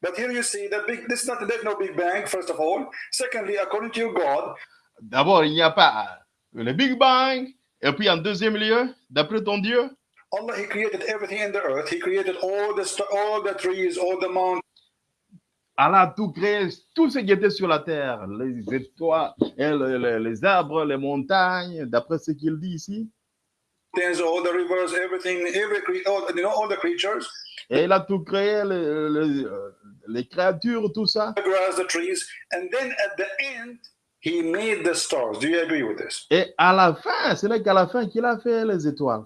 Speaker 2: But here you see that big. This is not there's no Big Bang. First of all. Secondly, according to your God,
Speaker 1: D'abord, il n'y a pas le Big Bang. Et puis, en deuxième lieu, d'après ton Dieu,
Speaker 2: Allah He created everything in the earth. He created all the st- all the trees, all the mountains.
Speaker 1: Allah a tout créé, tout ce qui était sur la terre, les étoiles, et le- le- les arbres, les montagnes, d'après ce qu'il dit ici.
Speaker 2: all the rivers, everything, every cre- all, you know, all the creatures,
Speaker 1: Et il a tout créé, le- le- euh, les créatures, tout ça.
Speaker 2: the grass, the trees, and then at the end, He made the stars. Do you agree with this?
Speaker 1: Et à la fin, ce n'est qu'à la fin qu'il a fait les étoiles.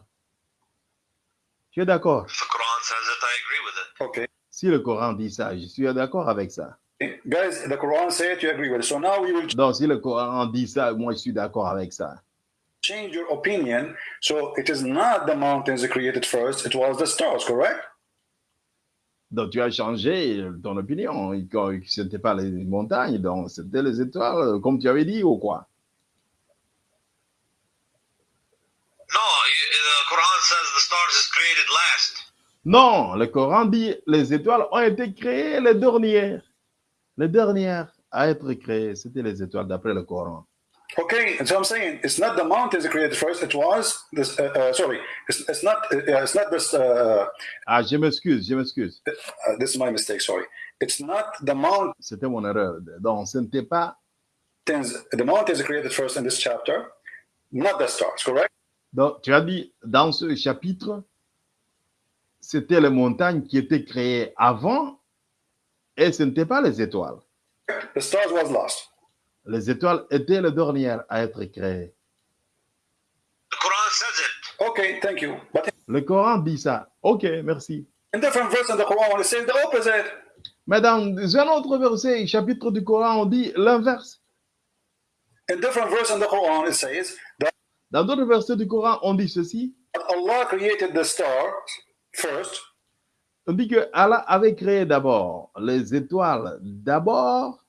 Speaker 1: Tu es d'accord?
Speaker 3: The Quran says it, I agree with it.
Speaker 2: Okay.
Speaker 1: Si le Coran dit ça, je suis d'accord avec ça.
Speaker 2: Guys, the Quran said you agree with it. So now we will
Speaker 1: Donc, si le Coran dit ça, moi, je suis d'accord avec ça.
Speaker 2: change your opinion. So it is not the mountains created first, it was the stars, correct?
Speaker 1: Donc, tu as changé ton opinion. Ce n'était pas les montagnes, donc c'était les étoiles, comme tu avais dit, ou quoi?
Speaker 3: No, the Quran says the stars is created last.
Speaker 1: Non, le Coran dit les étoiles ont été créées les dernières. Les dernières à être créées, c'était les étoiles d'après le Coran.
Speaker 2: Okay, so I'm saying it's not the mountains created first. It was this. Uh, uh, sorry, it's, it's not. Uh, it's not this. Uh,
Speaker 1: Ah, je m'excuse, je m'excuse.
Speaker 2: uh, this is my mistake. Sorry, it's not the mountains.
Speaker 1: C'était mon erreur. Donc, ce n'était pas.
Speaker 2: The mountains created first in this chapter, not the stars. Correct?
Speaker 1: Donc, tu as dit dans ce chapitre, c'était les montagnes qui étaient créées avant et ce n'était pas les étoiles.
Speaker 2: The stars was lost.
Speaker 1: Les étoiles étaient les dernières à être créées.
Speaker 3: The Quran says it.
Speaker 2: Okay, thank you. But
Speaker 1: Le Coran dit ça. Ok, merci.
Speaker 2: in different verse in the Quran, it says the opposite.
Speaker 1: Mais dans un autre verset, chapitre du Coran, on dit l'inverse.
Speaker 2: In different verse in the Quran, it says that
Speaker 1: Dans d'autres versets du Coran, on dit ceci.
Speaker 2: Allah created the stars first,
Speaker 1: On dit que Allah avait créé d'abord les étoiles d'abord,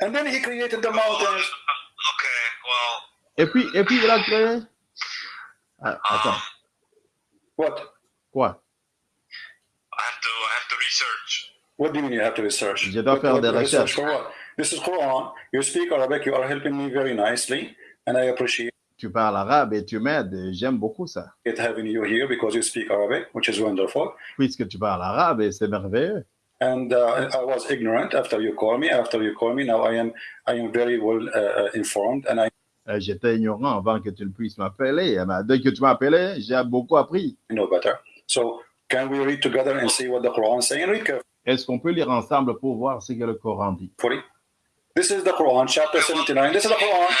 Speaker 2: and then He created the mountains.
Speaker 3: Okay, well,
Speaker 1: et puis, et puis il a créé. Ah, attends,
Speaker 2: What?
Speaker 1: quoi?
Speaker 3: I have to I have to research.
Speaker 2: What do you mean you have to research?
Speaker 1: Je dois faire
Speaker 2: What-
Speaker 1: des
Speaker 2: research
Speaker 1: recherches.
Speaker 2: for what? This is Quran. You speak Arabic. You are helping me very nicely, and I appreciate
Speaker 1: Tu parles arabe et tu m'aides. J'aime beaucoup ça.
Speaker 2: having you here because you speak Arabic, which is wonderful.
Speaker 1: Puisque tu parles arabe et c'est merveilleux.
Speaker 2: And uh, I was ignorant after you call me. After you call me, now I am I am very well uh, uh, informed, and I
Speaker 1: Euh, J'étais ignorant avant que tu ne puisses m'appeler. Dès que tu m'as appelé, j'ai beaucoup appris.
Speaker 2: know better. So can we read together and see what the Quran is saying? Read
Speaker 1: Est-ce qu'on peut lire ensemble pour voir ce que le Coran dit?
Speaker 2: This is the Quran, chapter 79. This is the Quran.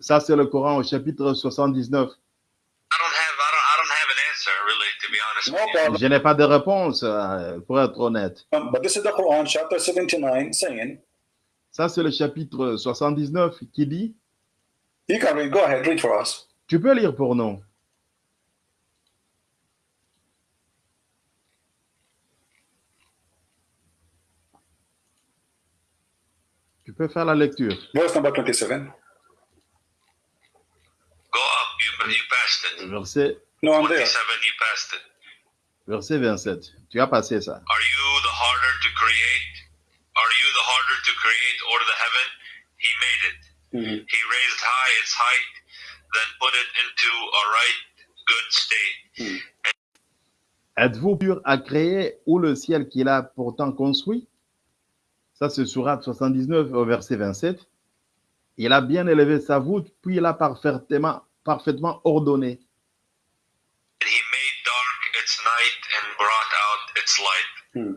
Speaker 1: Ça, c'est le Coran au chapitre 79.
Speaker 3: I don't have I don't I don't have an answer really, to be honest
Speaker 2: No
Speaker 3: with you.
Speaker 2: problem.
Speaker 1: Je n'ai pas de réponse, euh, pour être honnête.
Speaker 2: But this is the Quran, chapter 79, saying,
Speaker 1: Ça, c'est le chapitre 79 qui dit,
Speaker 2: you can read, go ahead, read for us.
Speaker 1: tu peux lire pour nous. Tu peux faire la lecture.
Speaker 2: Verse number 27.
Speaker 3: Go up.
Speaker 1: Verset,
Speaker 2: No, I'm there.
Speaker 3: 27. You passed it.
Speaker 1: verset 27. Tu as passé ça.
Speaker 3: Are you the harder to create? Are you the harder to create or the heaven? He made it. He raised high its height, then put it into a right good state.
Speaker 1: Êtes-vous pur à créer ou le ciel qu'il a pourtant construit? Ça, c'est Surat 79 au verset 27. Il a bien élevé sa voûte, puis il a parfaitement, parfaitement ordonné.
Speaker 3: And he made dark its night and brought out its light.
Speaker 2: Hmm.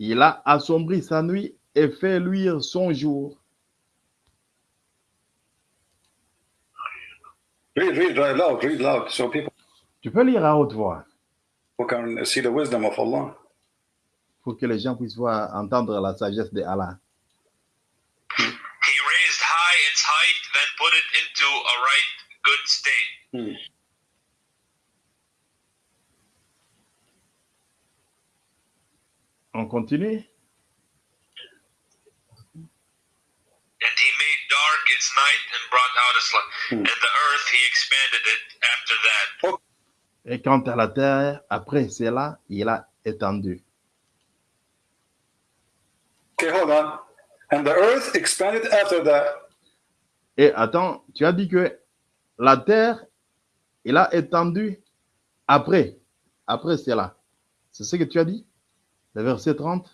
Speaker 1: Il a assombri sa nuit et fait luire son jour.
Speaker 2: Read, read right loud, read loud, so people
Speaker 1: Tu peux lire à haute voix
Speaker 2: can see the wisdom of Allah?
Speaker 1: Pour que les gens puissent voir, entendre la sagesse de Allah.
Speaker 3: He raised high its height, then put it into a right good state.
Speaker 2: Hmm.
Speaker 1: On continue?
Speaker 3: And he made dark its night and brought out its light.
Speaker 2: Hmm.
Speaker 3: And the earth he expanded it after that.
Speaker 1: Et quant à la terre, après cela, il a étendu.
Speaker 2: Okay, hold on. And the earth expanded after that.
Speaker 1: Et attends, tu as dit que la terre, il a étendu après. Après cela. C'est ce que tu as dit? Le verset 30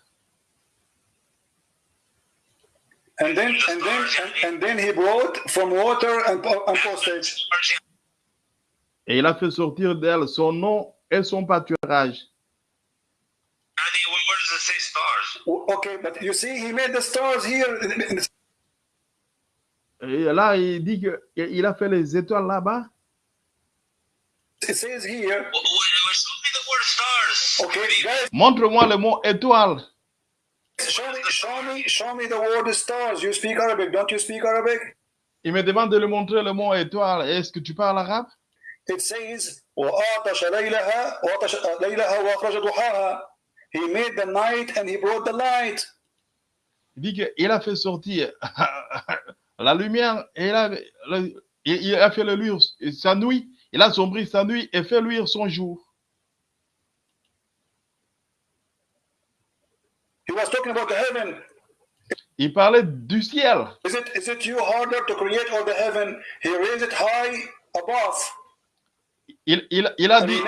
Speaker 2: And then and then and, then he brought from water and postage.
Speaker 1: Et il a fait sortir d'elle son nom et son pâturage.
Speaker 3: Andy, where where does it say stars?
Speaker 2: Okay, but you see, he made the stars here.
Speaker 1: Et là, il dit qu'il a fait les étoiles là-bas.
Speaker 2: It says here.
Speaker 3: Wh- wh- Show me the word stars.
Speaker 2: Okay,
Speaker 3: Maybe-
Speaker 2: guys,
Speaker 1: Montre-moi le mot étoile.
Speaker 2: show me, show me, show me the word stars. You speak Arabic, don't you speak Arabic?
Speaker 1: Il me demande de lui montrer le mot étoile. Est-ce que tu parles arabe
Speaker 2: It says, وَأَعْطَشَ لَيْلَهَا وَأَعْطَشَ لَيْلَهَا وَأَخْرَجَ ضُحَاهَا. He made the night and he brought the light.
Speaker 1: Il dit qu'il a fait sortir <laughs> la lumière et il a, le- il- a fait le luire sa nuit. Il a sombri sa nuit et fait luire son jour.
Speaker 2: He was talking about the heaven.
Speaker 1: Il parlait du ciel.
Speaker 2: Is it is it you harder to create or the heaven? He raised it high above
Speaker 1: Il, il, il a dit,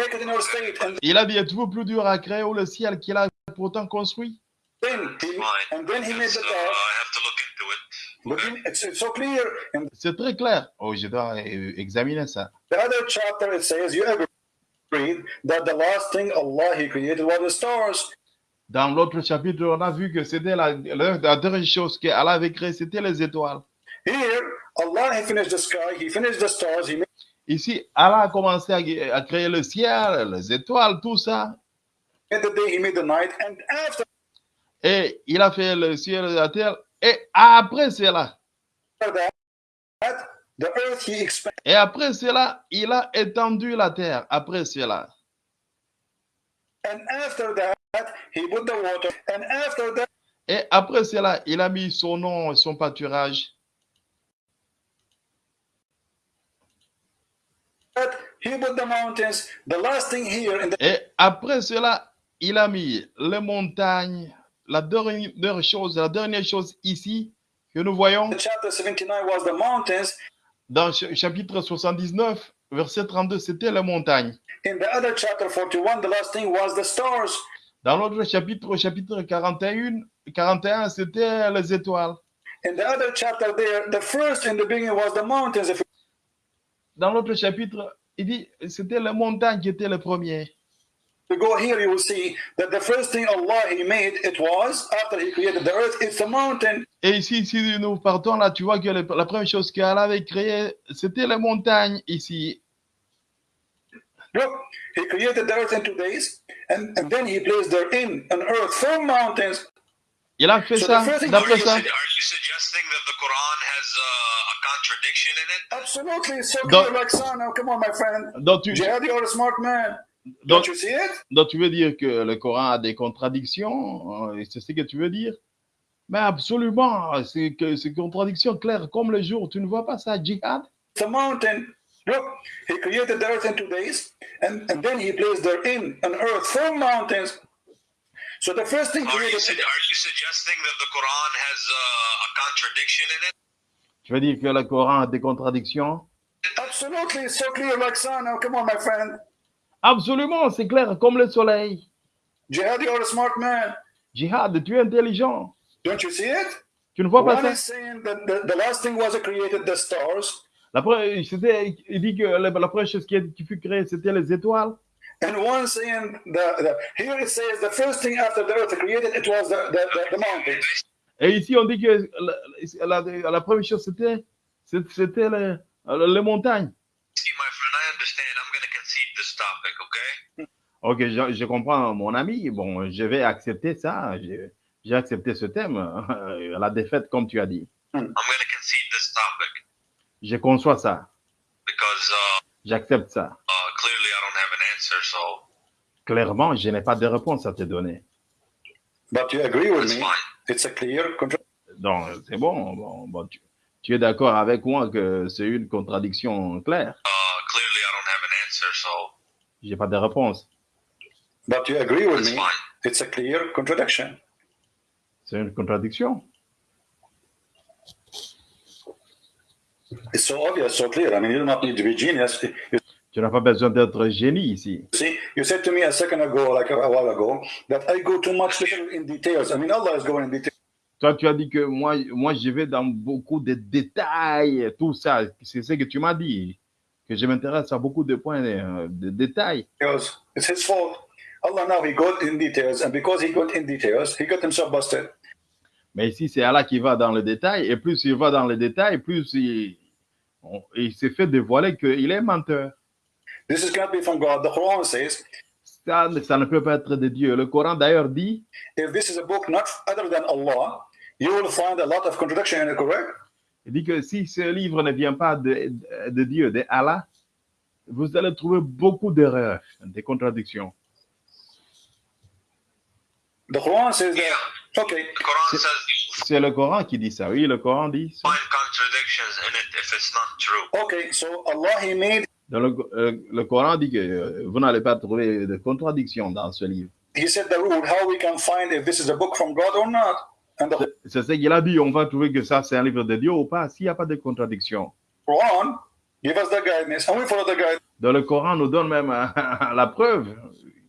Speaker 1: il a dit, êtes-vous plus dur à créer ou le ciel qu'il a pourtant construit?
Speaker 2: Then he and then he made
Speaker 3: So
Speaker 2: the stars.
Speaker 3: I have to look into it.
Speaker 2: But then it's, it's so clear. In
Speaker 1: C'est très clair. Oh, je dois euh, examiner ça.
Speaker 2: the other chapter it says you ever read that the last thing Allah He created was the stars.
Speaker 1: Dans l'autre chapitre, on a vu que c'était la, la, la dernière chose qu'Allah avait créée, c'était les étoiles.
Speaker 2: Here, Allah He finished the sky, He finished the stars, He
Speaker 1: Ici, Allah a commencé à, à créer le ciel, les étoiles, tout ça.
Speaker 2: the day, He made the night, and after
Speaker 1: Et il a fait le ciel et la terre. Et après cela,
Speaker 2: that, the earth He expanded.
Speaker 1: et après cela, il a étendu la terre. Après cela.
Speaker 2: And after that, he put the water. And after that,
Speaker 1: Et après cela, il a mis son nom et son pâturage.
Speaker 2: he put the mountains. The last thing here in the
Speaker 1: Et après cela, il a mis les montagnes. La dernière chose, la dernière chose ici que nous voyons
Speaker 2: chapter 79 was the mountains.
Speaker 1: dans ch- chapitre 79, verset 32, c'était les montagnes.
Speaker 2: In the other chapter 41, the last thing was the stars.
Speaker 1: Dans l'autre chapitre, au chapitre 41, 41 c'était les étoiles.
Speaker 2: In the other chapter there, the first in the beginning was the mountains. If
Speaker 1: Dans l'autre chapitre, il dit c'était les montagnes qui étaient les premiers.
Speaker 2: you go here, you will see that the first thing Allah He made, it was, after He created the earth, it's the mountain.
Speaker 1: Et ici, si nous partons là, tu vois que le- la première chose qu'Allah avait créée, c'était les montagnes ici.
Speaker 2: Look, He created the earth in two days, and, and then He placed therein an earth full mountains.
Speaker 1: Il a fait
Speaker 2: So
Speaker 1: ça, d'après
Speaker 3: you,
Speaker 1: ça.
Speaker 3: are you suggesting that the Quran has uh, a contradiction in it?
Speaker 2: Absolutely, it's so
Speaker 1: Don't-
Speaker 2: clear like sun. Now, come on, my friend.
Speaker 1: Donc tu,
Speaker 2: Jihad, you're a smart man.
Speaker 1: donc,
Speaker 2: Don't you see it?
Speaker 1: donc tu veux dire que le Coran a des contradictions euh, C'est ce que tu veux dire? Mais absolument, c'est que c'est contradiction claire comme le jour. Tu ne vois pas ça, djihad
Speaker 2: It's a mountain. Look, he created the earth in two days, and, and then he placed therein an earth full mountains. So the first thing
Speaker 3: Are you, su- are you suggesting that the Quran has uh, a contradiction in it?
Speaker 1: Tu veux dire que le Coran a des contradictions?
Speaker 2: Absolutely, it's so clear like sun. Now, come on, my friend.
Speaker 1: Absolument, c'est clair comme le soleil.
Speaker 2: Jihad, you're a smart man.
Speaker 1: Djihad, tu es intelligent.
Speaker 2: Don't you see it?
Speaker 1: Tu ne vois pas
Speaker 2: One
Speaker 1: ça?
Speaker 2: is saying that the, the last thing was created the stars,
Speaker 1: La pre- c'était- Il dit que la, la première chose qui, qui fut créée, c'était les étoiles.
Speaker 2: And one saying the, the here it says the first thing after the earth created it was the, the, the, the mountains.
Speaker 1: Et ici, on dit que la, la- la première chose, c'était c'était les, les montagnes.
Speaker 3: See, my friend, I understand. I'm going to concede this topic, okay?
Speaker 1: Ok, je, je comprends, mon ami. Bon, je vais accepter ça. J'ai accepté ce thème, <laughs> la défaite, comme tu as dit.
Speaker 3: I'm going to concede this topic
Speaker 1: Je conçois ça.
Speaker 3: because uh,
Speaker 1: J'accepte ça.
Speaker 3: uh,
Speaker 1: Clairement, je n'ai pas de réponse à te donner.
Speaker 2: But you agree with me?
Speaker 3: fine.
Speaker 2: It's a clear
Speaker 1: Donc, c'est bon. bon, bon, tu, tu es d'accord avec moi que c'est une contradiction claire.
Speaker 3: Uh, clearly I don't have an answer. So
Speaker 1: J'ai pas de réponse.
Speaker 2: But you agree with
Speaker 3: it's
Speaker 2: me?
Speaker 3: fine.
Speaker 2: It's a clear contradiction.
Speaker 1: C'est une contradiction.
Speaker 2: It's so obvious, so clear. I mean, you do not need to be genius. You
Speaker 1: Tu n'as pas besoin d'être génie ici.
Speaker 2: see, you said to me a second ago, like a, a while ago, that I go too much little in details. I mean, Allah is going in detail.
Speaker 1: Toi, tu as dit que moi, moi, je vais dans beaucoup de détails, tout ça. C'est ce que tu m'as dit. Que je m'intéresse à beaucoup de points euh, de détails.
Speaker 2: Because it's his fault. Allah now he got in details, and because he got in details, he got himself busted.
Speaker 1: Mais ici, c'est Allah qui va dans le détail. Et plus il va dans le détail, plus il, il s'est fait dévoiler qu'il est menteur.
Speaker 2: This is cannot be from God. The Quran says,
Speaker 1: Ça, ça ne peut pas être de Dieu. Le Coran, d'ailleurs, dit
Speaker 2: if this is a book not other than Allah, you will find a lot of contradiction in it, correct?
Speaker 1: Il dit que si ce livre ne vient pas de, de Dieu, de Allah, vous allez trouver beaucoup d'erreurs, des contradictions.
Speaker 2: The Quran says
Speaker 3: Yeah.
Speaker 2: that, okay,
Speaker 3: The Quran
Speaker 1: C'est-
Speaker 3: says you
Speaker 1: C'est le Coran qui dit ça. Oui, le Coran dit ça.
Speaker 3: find contradictions in it if it's not true.
Speaker 2: okay, so Allah he made,
Speaker 1: Dans le, euh, le Coran dit que euh, vous n'allez pas trouver de contradictions dans ce livre. C'est ce qu'il a dit. On va trouver que ça, c'est un livre de Dieu ou pas, s'il n'y a pas de contradiction.
Speaker 2: Quran give us the guidance, and we follow the guidance.
Speaker 1: Dans le Coran nous donne même euh, <laughs> la preuve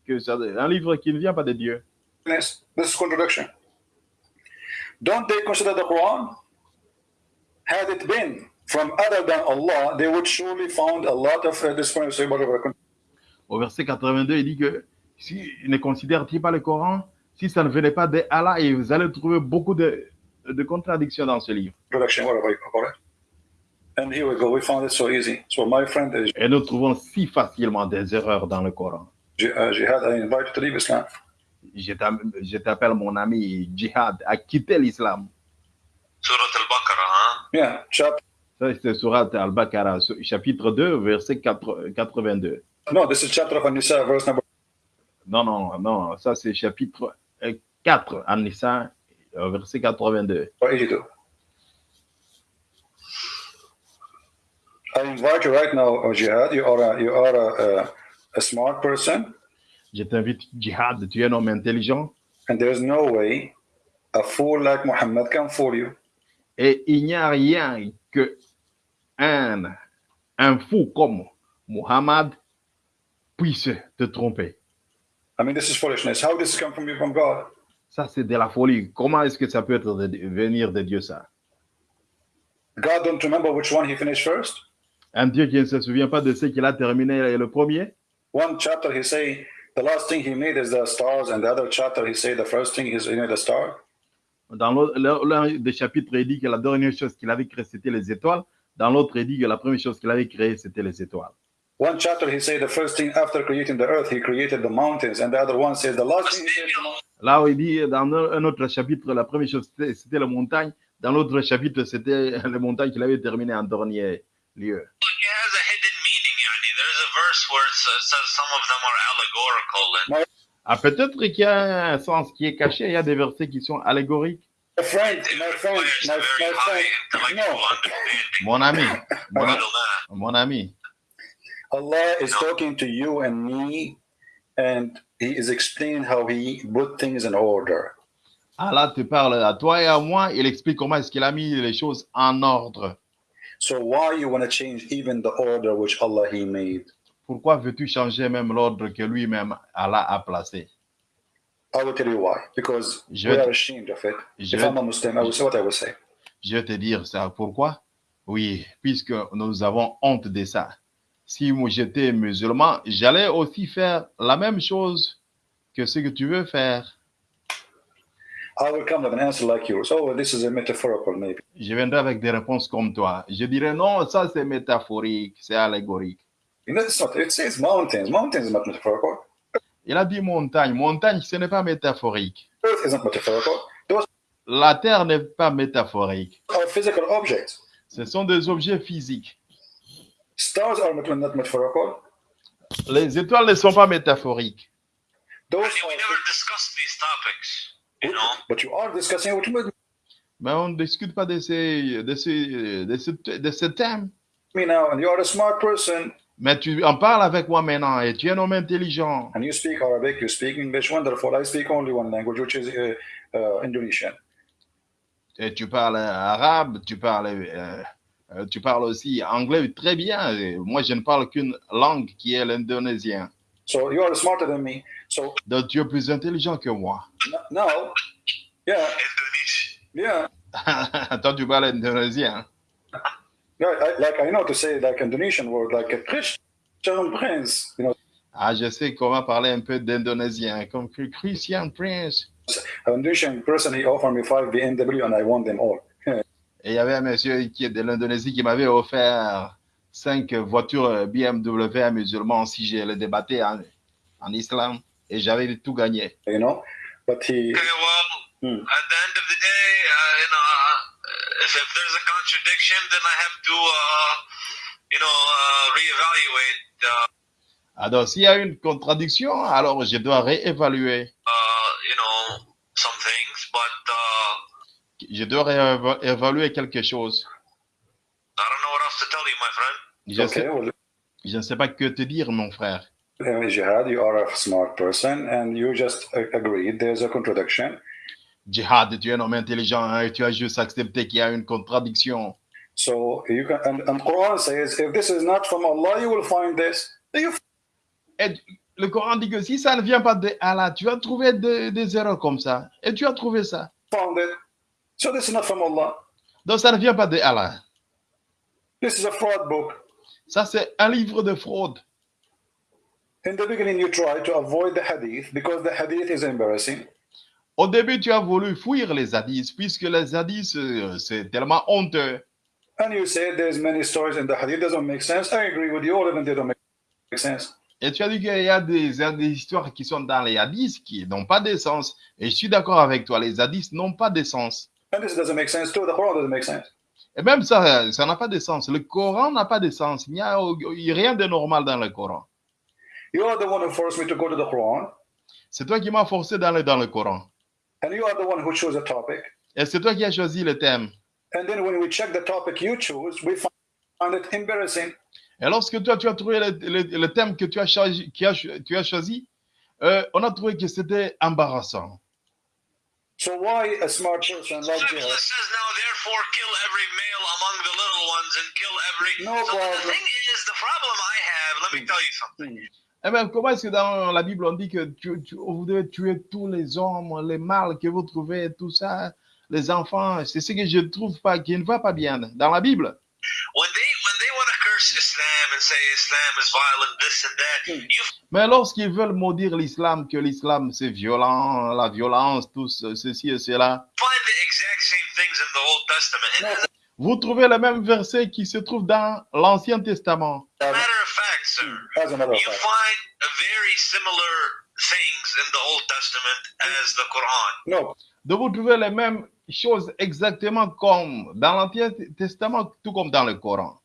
Speaker 1: que c'est un livre qui ne vient pas de Dieu.
Speaker 2: This is contradiction. Don't they consider the Quran? Had it been? From other than Allah, they would surely found a lot of uh, this whatever.
Speaker 1: au verset 82, il dit que si ne considère-t-il pas le Coran, si ça ne venait pas de Allah, et vous allez trouver beaucoup de, de contradictions dans ce livre.
Speaker 2: Introduction, whatever you call it. And here we go. We found it so easy. So my friend is
Speaker 1: Et nous trouvons si facilement des erreurs dans le Coran.
Speaker 2: J- uh, Jihad. I invite you to leave Islam.
Speaker 1: Je je t'appelle mon ami Jihad à quitter l'islam.
Speaker 3: Surah Al-Baqarah, huh?
Speaker 2: Yeah, chapter.
Speaker 1: Ça, c'est Surat Al-Baqarah, chapitre 2, verset 4 82.
Speaker 2: No, this is chapter of verse number.
Speaker 1: Non, non, non, ça c'est chapitre euh, 4, An-Nisa, euh, verset 82.
Speaker 2: 82. I invite you right now, oh, Jihad. You are a, you are a, a, a smart person,
Speaker 1: Je t'invite, Jihad, tu es un homme intelligent
Speaker 2: and there is no way a fool like Muhammad can fool you.
Speaker 1: et il n'y a rien que un, un fou comme Muhammad puisse te tromper.
Speaker 2: I mean, this is foolishness. How this come from you from God?
Speaker 1: Ça, c'est de la folie. Comment est-ce que ça peut être de, venir de Dieu, ça?
Speaker 2: God don't remember which one he finished first?
Speaker 1: Un Dieu qui ne se souvient pas de ce qu'il a terminé le premier?
Speaker 2: One chapter he say the last thing he made is the stars, and the other chapter he say the first thing is you know the star.
Speaker 1: Dans l'un des chapitres, il dit que la dernière chose qu'il avait créée, c'était les étoiles. Dans l'autre, il dit que la première chose qu'il avait créée, c'était les étoiles.
Speaker 2: One chapter he say the first thing after creating the earth he created the mountains, and the other one says the last thing said.
Speaker 1: Là où il dit, dans un autre chapitre, la première chose, c'était la montagne. Dans l'autre chapitre, c'était <laughs> les montagnes qu'il avait terminées en dernier lieu. Ah, peut-être qu'il y a un sens qui est caché. Il y a des versets qui sont allégoriques.
Speaker 2: My friend, my friend, my, my friend. No.
Speaker 1: Mon ami, mon, mon ami,
Speaker 2: Allah is talking to you and me, and He is explaining how He put things in order.
Speaker 1: Allah te parle à toi et à moi. Il explique comment est-ce qu'il a mis les choses en ordre.
Speaker 2: So why you want to change even the order which Allah He made?
Speaker 1: Pourquoi veux-tu changer même l'ordre que lui-même Allah a placé?
Speaker 2: I will tell you why. Because
Speaker 1: Je-
Speaker 2: we are ashamed of it.
Speaker 1: Je-
Speaker 2: If I'm a Muslim, I will say what I will say.
Speaker 1: Je vais te dire ça. Pourquoi? Oui, puisque nous avons honte de ça. Si moi j'étais musulman, j'allais aussi faire la même chose que ce que tu veux faire.
Speaker 2: I will come with an answer like yours. Oh, this is a metaphorical, maybe.
Speaker 1: Je viendrai avec des réponses comme toi. Je dirais non, ça c'est métaphorique, c'est allégorique.
Speaker 2: You know, it's not. It says mountains. Mountains is not metaphorical.
Speaker 1: Il a dit montagne. Montagne, ce n'est pas métaphorique.
Speaker 2: Earth isn't metaphorical. Those
Speaker 1: La terre n'est pas métaphorique.
Speaker 2: are physical objects.
Speaker 1: Ce sont des objets physiques.
Speaker 2: Stars are not not metaphorical.
Speaker 1: Les étoiles ne sont pas métaphoriques.
Speaker 2: Those
Speaker 3: I mean, we
Speaker 2: are,
Speaker 3: never discussed these topics, you know?
Speaker 2: but you are discussing what you
Speaker 1: Mais on ne discute pas de ces, de ces, de ce, de ce thème.
Speaker 2: me now, and you are a smart person,
Speaker 1: Mais tu en parles avec moi maintenant et tu es un homme intelligent.
Speaker 2: and you speak Arabic, you speak English. Wonderful. I speak only one language, which is uh, uh, Indonesian.
Speaker 1: Et tu parles arabe, tu parles, euh, euh, tu parles aussi anglais très bien. Et moi, je ne parle qu'une langue qui est l'indonésien.
Speaker 2: So you are smarter than me. So
Speaker 1: Donc, tu es plus intelligent que moi.
Speaker 2: n- now, yeah,
Speaker 3: Indonesia.
Speaker 2: yeah, <laughs>
Speaker 1: Toi, tu parles indonésien.
Speaker 2: Yeah. I, like I know to say like Indonesian word, like a Christian prince. You know,
Speaker 1: Ah, je sais comment parler un peu d'indonésien, comme Christian Prince.
Speaker 2: an Indonesian person. He offered me five BMW, and I won them all. <laughs>
Speaker 1: Et il y avait un monsieur qui est de l'Indonésie qui m'avait offert cinq voitures BMW à musulmans si je les débattais en, en islam. Et j'avais tout gagné.
Speaker 2: You know, but he.
Speaker 3: Okay, well,
Speaker 2: Hmm.
Speaker 3: at the end of the day, uh, you know, uh, if, if there's a contradiction, then I have to, uh, you know, uh, reevaluate, uh,
Speaker 1: Alors, s'il y a une contradiction, alors je dois réévaluer.
Speaker 3: uh, you know, some things. But uh,
Speaker 1: Je dois réévaluer quelque chose.
Speaker 3: I don't know what else to tell you, my friend.
Speaker 1: Je,
Speaker 2: Okay,
Speaker 1: sais-
Speaker 2: well,
Speaker 1: je ne sais pas que te dire, mon frère.
Speaker 2: Jihad, you are a smart person, and you just agreed there's a contradiction.
Speaker 1: Jihad, tu es un homme intelligent hein, et tu as juste accepté qu'il y a une contradiction.
Speaker 2: So you can, and, and Quran says, if this is not from Allah, you will find this. You
Speaker 1: Et le Coran dit que si ça ne vient pas de Allah, tu vas trouver des, des erreurs comme ça. Et tu as trouvé ça.
Speaker 2: found it. So this is not from Allah.
Speaker 1: Donc ça ne vient pas de Allah.
Speaker 2: This is a fraud book.
Speaker 1: Ça, c'est un livre de fraude.
Speaker 2: In the beginning, you try to avoid the hadith because the hadith is embarrassing.
Speaker 1: Au début, tu as voulu fuir les hadiths, puisque les hadiths, euh, c'est tellement honteux.
Speaker 2: And you say there's many stories in the hadith doesn't make sense. I agree with you, all of them they don't make sense.
Speaker 1: Et tu as dit qu'il y a des, des histoires qui sont dans les hadiths qui n'ont pas de sens. Et je suis d'accord avec toi, les hadiths n'ont pas de sens.
Speaker 2: And this doesn't make sense too. The Quran doesn't make sense.
Speaker 1: Et même ça, ça n'a pas de sens. Le Coran n'a pas de sens. Il n'y a, a rien de normal dans le Coran.
Speaker 2: You are the one who forced me to go to the Quran,
Speaker 1: C'est toi qui m'as forcé d'aller dans le Coran.
Speaker 2: And you are the one who chose a topic.
Speaker 1: Et c'est toi qui as choisi le thème.
Speaker 2: And then when we check the topic you choose, we find it embarrassing.
Speaker 1: Et lorsque toi, tu as trouvé le, le- le thème que tu as choisi, qui a- tu as choisi euh, on a trouvé que c'était embarrassant.
Speaker 2: So why a smart person like Jihad?
Speaker 3: says now, therefore, kill every male among the little ones and kill every.
Speaker 2: No
Speaker 3: so the
Speaker 2: problem.
Speaker 3: thing is, the problem I have. Let me tell you something.
Speaker 2: Hmm.
Speaker 1: Eh bien, comment est-ce que dans la Bible, on dit que tu, tu- vous devez tuer tous les hommes, les mâles que vous trouvez, tout ça, les enfants. C'est ce que je trouve pas, qui ne va pas bien dans la Bible.
Speaker 3: When they when they want to curse Islam and say Islam is violent, this and that, you
Speaker 1: Mais lorsqu'ils veulent maudire l'islam, que l'islam c'est violent, la violence, tout ce- ceci et cela, vous trouvez le même verset qui se trouve dans l'Ancien Testament.
Speaker 3: a matter of fact, sir,
Speaker 2: As a matter of
Speaker 3: you
Speaker 2: fact.
Speaker 3: find a very similar things in the Old Testament as the Quran.
Speaker 2: No,
Speaker 1: De vous trouver les mêmes choses exactement comme dans l'Ancien Testament, tout comme dans le Coran.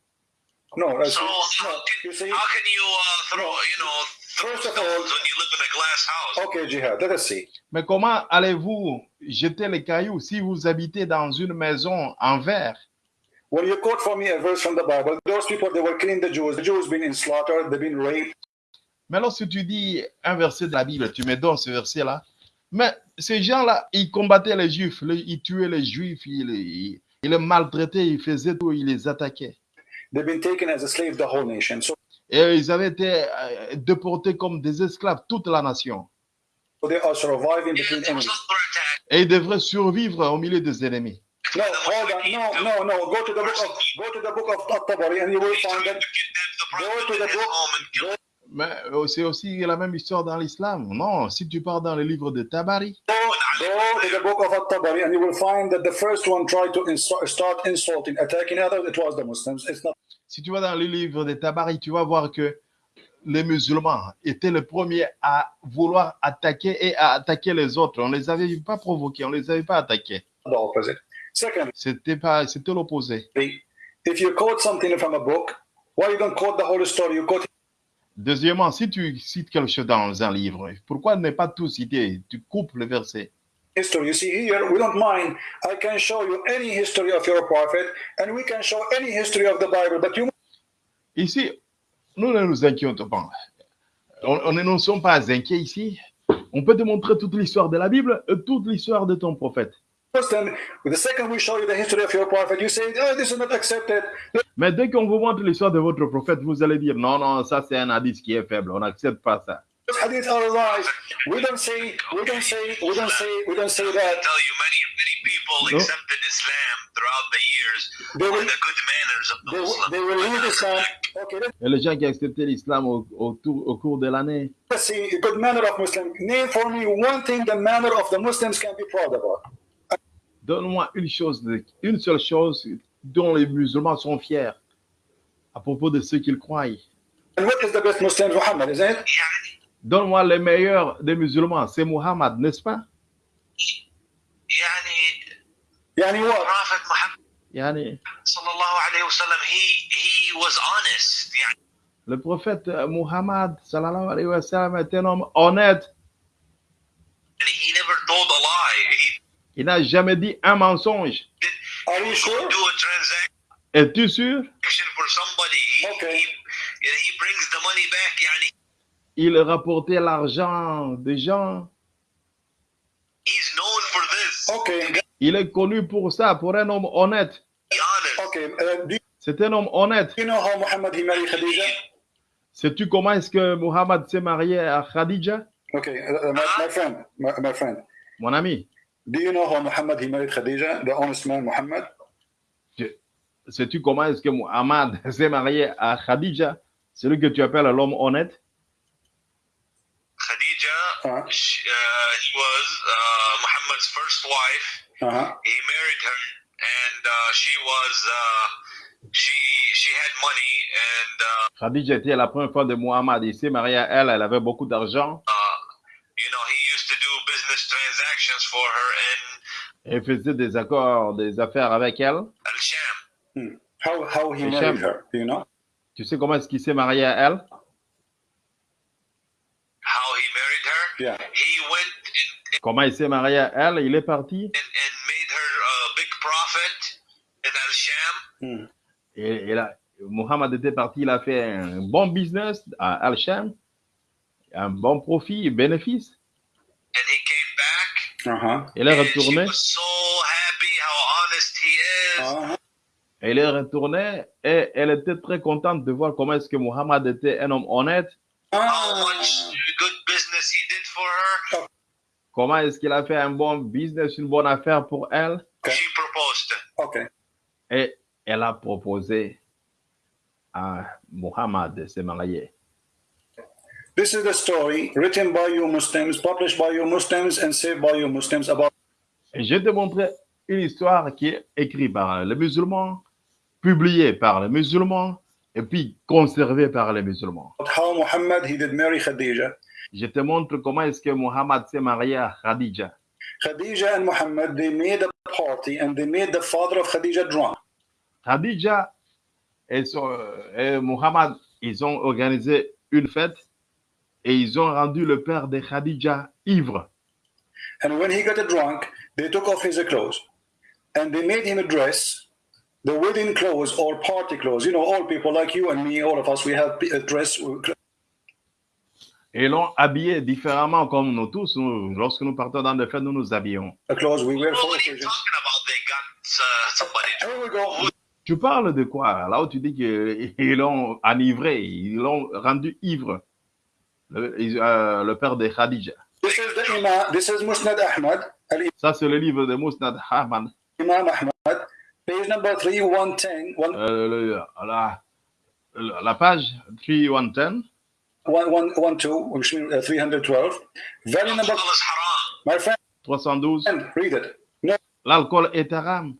Speaker 2: no. That's,
Speaker 3: So how
Speaker 2: You
Speaker 3: can,
Speaker 2: see,
Speaker 3: how can you uh, throw you know throw
Speaker 2: First of
Speaker 3: stones
Speaker 2: all-
Speaker 3: when you live in a glass house?
Speaker 2: okay, Jihad. Let us see.
Speaker 1: Mais comment allez-vous jeter les cailloux si vous habitez dans une maison en verre?
Speaker 2: When you quote for me a verse from the Bible, those people they were killing the Jews. The Jews been in slaughter. They've been raped.
Speaker 1: Mais lorsque tu dis un verset de la Bible, tu me donnes ce verset-là. Mais ces gens-là, ils combattaient les Juifs, ils tuaient les Juifs, ils, ils- ils les maltraitaient, ils faisaient tout, ils les attaquaient.
Speaker 2: They've been taken as a slave, the whole nation. So
Speaker 1: Et ils avaient été euh, déportés comme des esclaves, toute la nation.
Speaker 2: they are surviving between enemies.
Speaker 1: Et ils devraient survivre au milieu des ennemis.
Speaker 2: No, hold on. No, no, no. Go to the book of go to the book of At-Tabari, and you will find that. Go to the book. Go,
Speaker 1: Mais euh, c'est aussi la même histoire dans l'islam. Non, si tu pars dans le livre de Tabari,
Speaker 2: go, to the book of At-Tabari, and you will find that the first one tried to insu- start insulting, attacking others. It was the Muslims. It's not.
Speaker 1: si tu vas dans le livre de Tabari, tu vas voir que les musulmans étaient les premiers à vouloir attaquer et à attaquer les autres. On ne les avait pas provoqués, on ne les avait pas attaqués.
Speaker 2: the opposite.
Speaker 1: C'était pas, c'était l'opposé.
Speaker 2: if you quote something from a book, why you don't quote the whole story? You quote
Speaker 1: Deuxièmement, si tu cites quelque chose dans un livre, pourquoi ne pas tout citer? Tu coupes le verset.
Speaker 2: history. You see here, we don't mind. I can show you any history of your prophet, and we can show any history of the Bible. But you
Speaker 1: Ici, nous ne nous inquiétons pas. On, on ne nous sommes pas inquiets ici. On peut te montrer toute l'histoire de la Bible et toute l'histoire de ton prophète.
Speaker 2: Muslim, the second we show you the history of your prophet, you say, oh, this is not accepted.
Speaker 1: Mais dès qu'on vous montre l'histoire de votre prophète, vous allez dire non, non, ça c'est un hadith qui est faible, on n'accepte pas ça.
Speaker 2: Those hadith are lies. We don't say, we don't say, we don't say, we don't say
Speaker 3: I
Speaker 2: that.
Speaker 3: tell you, many many people
Speaker 1: No.
Speaker 3: accepted Islam throughout the years
Speaker 2: They
Speaker 3: for
Speaker 2: will,
Speaker 3: the good manners of the
Speaker 2: they will,
Speaker 3: Muslim.
Speaker 2: they will leave Islam. Okay,
Speaker 1: Et les gens qui ont accepté l'islam au, au tour- au cours de l'année, Let's
Speaker 2: see a good manner of Muslim. Name for me one thing the manner of the Muslims can be proud about.
Speaker 1: Donne-moi une chose, une seule chose dont les musulmans sont fiers à propos de ce qu'ils croient. Donne-moi le meilleur des musulmans, c'est Muhammad, n'est-ce pas? Le prophète Muhammad sallallahu alayhi wa sallam, est un homme honnête. Il n'a jamais dit un mensonge. Es-tu sûr? Il rapportait l'argent des gens. Il est connu pour ça, pour un homme honnête. C'est un homme honnête. Sais-tu comment est-ce que Mohammed s'est marié à Khadija? Mon ami.
Speaker 2: Do you know how Muhammad he married Khadija, the honest man Muhammad?
Speaker 1: sais-tu comment est-ce que Muhammad <laughs> s'est marié à Khadija Celui que tu appelles l'homme honnête?
Speaker 2: Uh-huh.
Speaker 3: she, uh, he was uh, Muhammad's first wife.
Speaker 2: Uh-huh.
Speaker 3: He married her, and uh, she was uh, she she had money, and uh,
Speaker 1: Khadija était la première femme de Muhammad. Il s'est marié à elle, elle avait beaucoup d'argent.
Speaker 3: uh, you know he business transactions for her in
Speaker 1: Elle faisait des accords, des affaires avec elle.
Speaker 3: Sham.
Speaker 2: How how he married her? Do you know?
Speaker 1: Tu sais comment est-ce qu'il s'est marié à elle?
Speaker 3: How he married her?
Speaker 2: Yeah.
Speaker 3: He went and,
Speaker 1: Comment il s'est marié à elle? Il est parti
Speaker 3: and, and made her a big profit in Al.
Speaker 2: Hmm.
Speaker 1: et, et là, Muhammad était parti, il a fait un bon business à Al-Sham, un bon profit, bénéfice.
Speaker 3: And he.
Speaker 2: Uh-huh.
Speaker 1: Il est
Speaker 3: and she
Speaker 1: retourné,
Speaker 3: was so happy how honest he is.
Speaker 2: Uh-huh.
Speaker 1: et il est retourné et elle était très contente de voir comment est-ce que Muhammad était un homme honnête,
Speaker 3: how
Speaker 2: Ah.
Speaker 3: much good business he did for her.
Speaker 1: comment est-ce qu'il a fait un bon business, une bonne affaire pour elle?
Speaker 3: She proposed.
Speaker 2: Okay.
Speaker 1: Et elle a proposé à Muhammad de se marier.
Speaker 2: This is the story written by you Muslims, published by you Muslims, and saved by you Muslims about
Speaker 1: Et je vais te montrer une histoire qui est écrite par les musulmans, publiée par les musulmans, et puis conservée par les musulmans.
Speaker 2: how Muhammad he did marry Khadija.
Speaker 1: Je te montre comment est-ce que Muhammad s'est marié à Khadija.
Speaker 2: Khadija and Muhammad they made a party and they made the father of Khadija drunk.
Speaker 1: Khadija et, son- et Muhammad, ils ont organisé une fête et ils ont rendu le père de Khadija ivre.
Speaker 2: And when he got drunk, they took off his clothes and they made him dress the wedding clothes or party clothes. You know, all people like you and me, all of us, we have a dress.
Speaker 1: Et ils l'ont habillé différemment comme nous tous. Nous, lorsque nous partons dans des fêtes, nous nous habillons.
Speaker 2: The clothes we wear for occasions.
Speaker 3: uh, somebody.
Speaker 2: Here we go.
Speaker 1: Tu parles de quoi? Là où tu dis qu'ils l'ont enivré, ils l'ont rendu ivre. Le, ils- euh, le père de Khadija.
Speaker 2: This is the Imam. This is Musnad Ahmad. Al
Speaker 1: Ça, c'est le livre de Musnad Ahmad.
Speaker 2: Imam Ahmad, page number three, one ten, one
Speaker 1: Euh, la, la page 3110.
Speaker 2: one one one two, which means uh, three hundred twelve. Volume number. My friend,
Speaker 1: 312.
Speaker 2: read it. No,
Speaker 1: L'alcool est haram.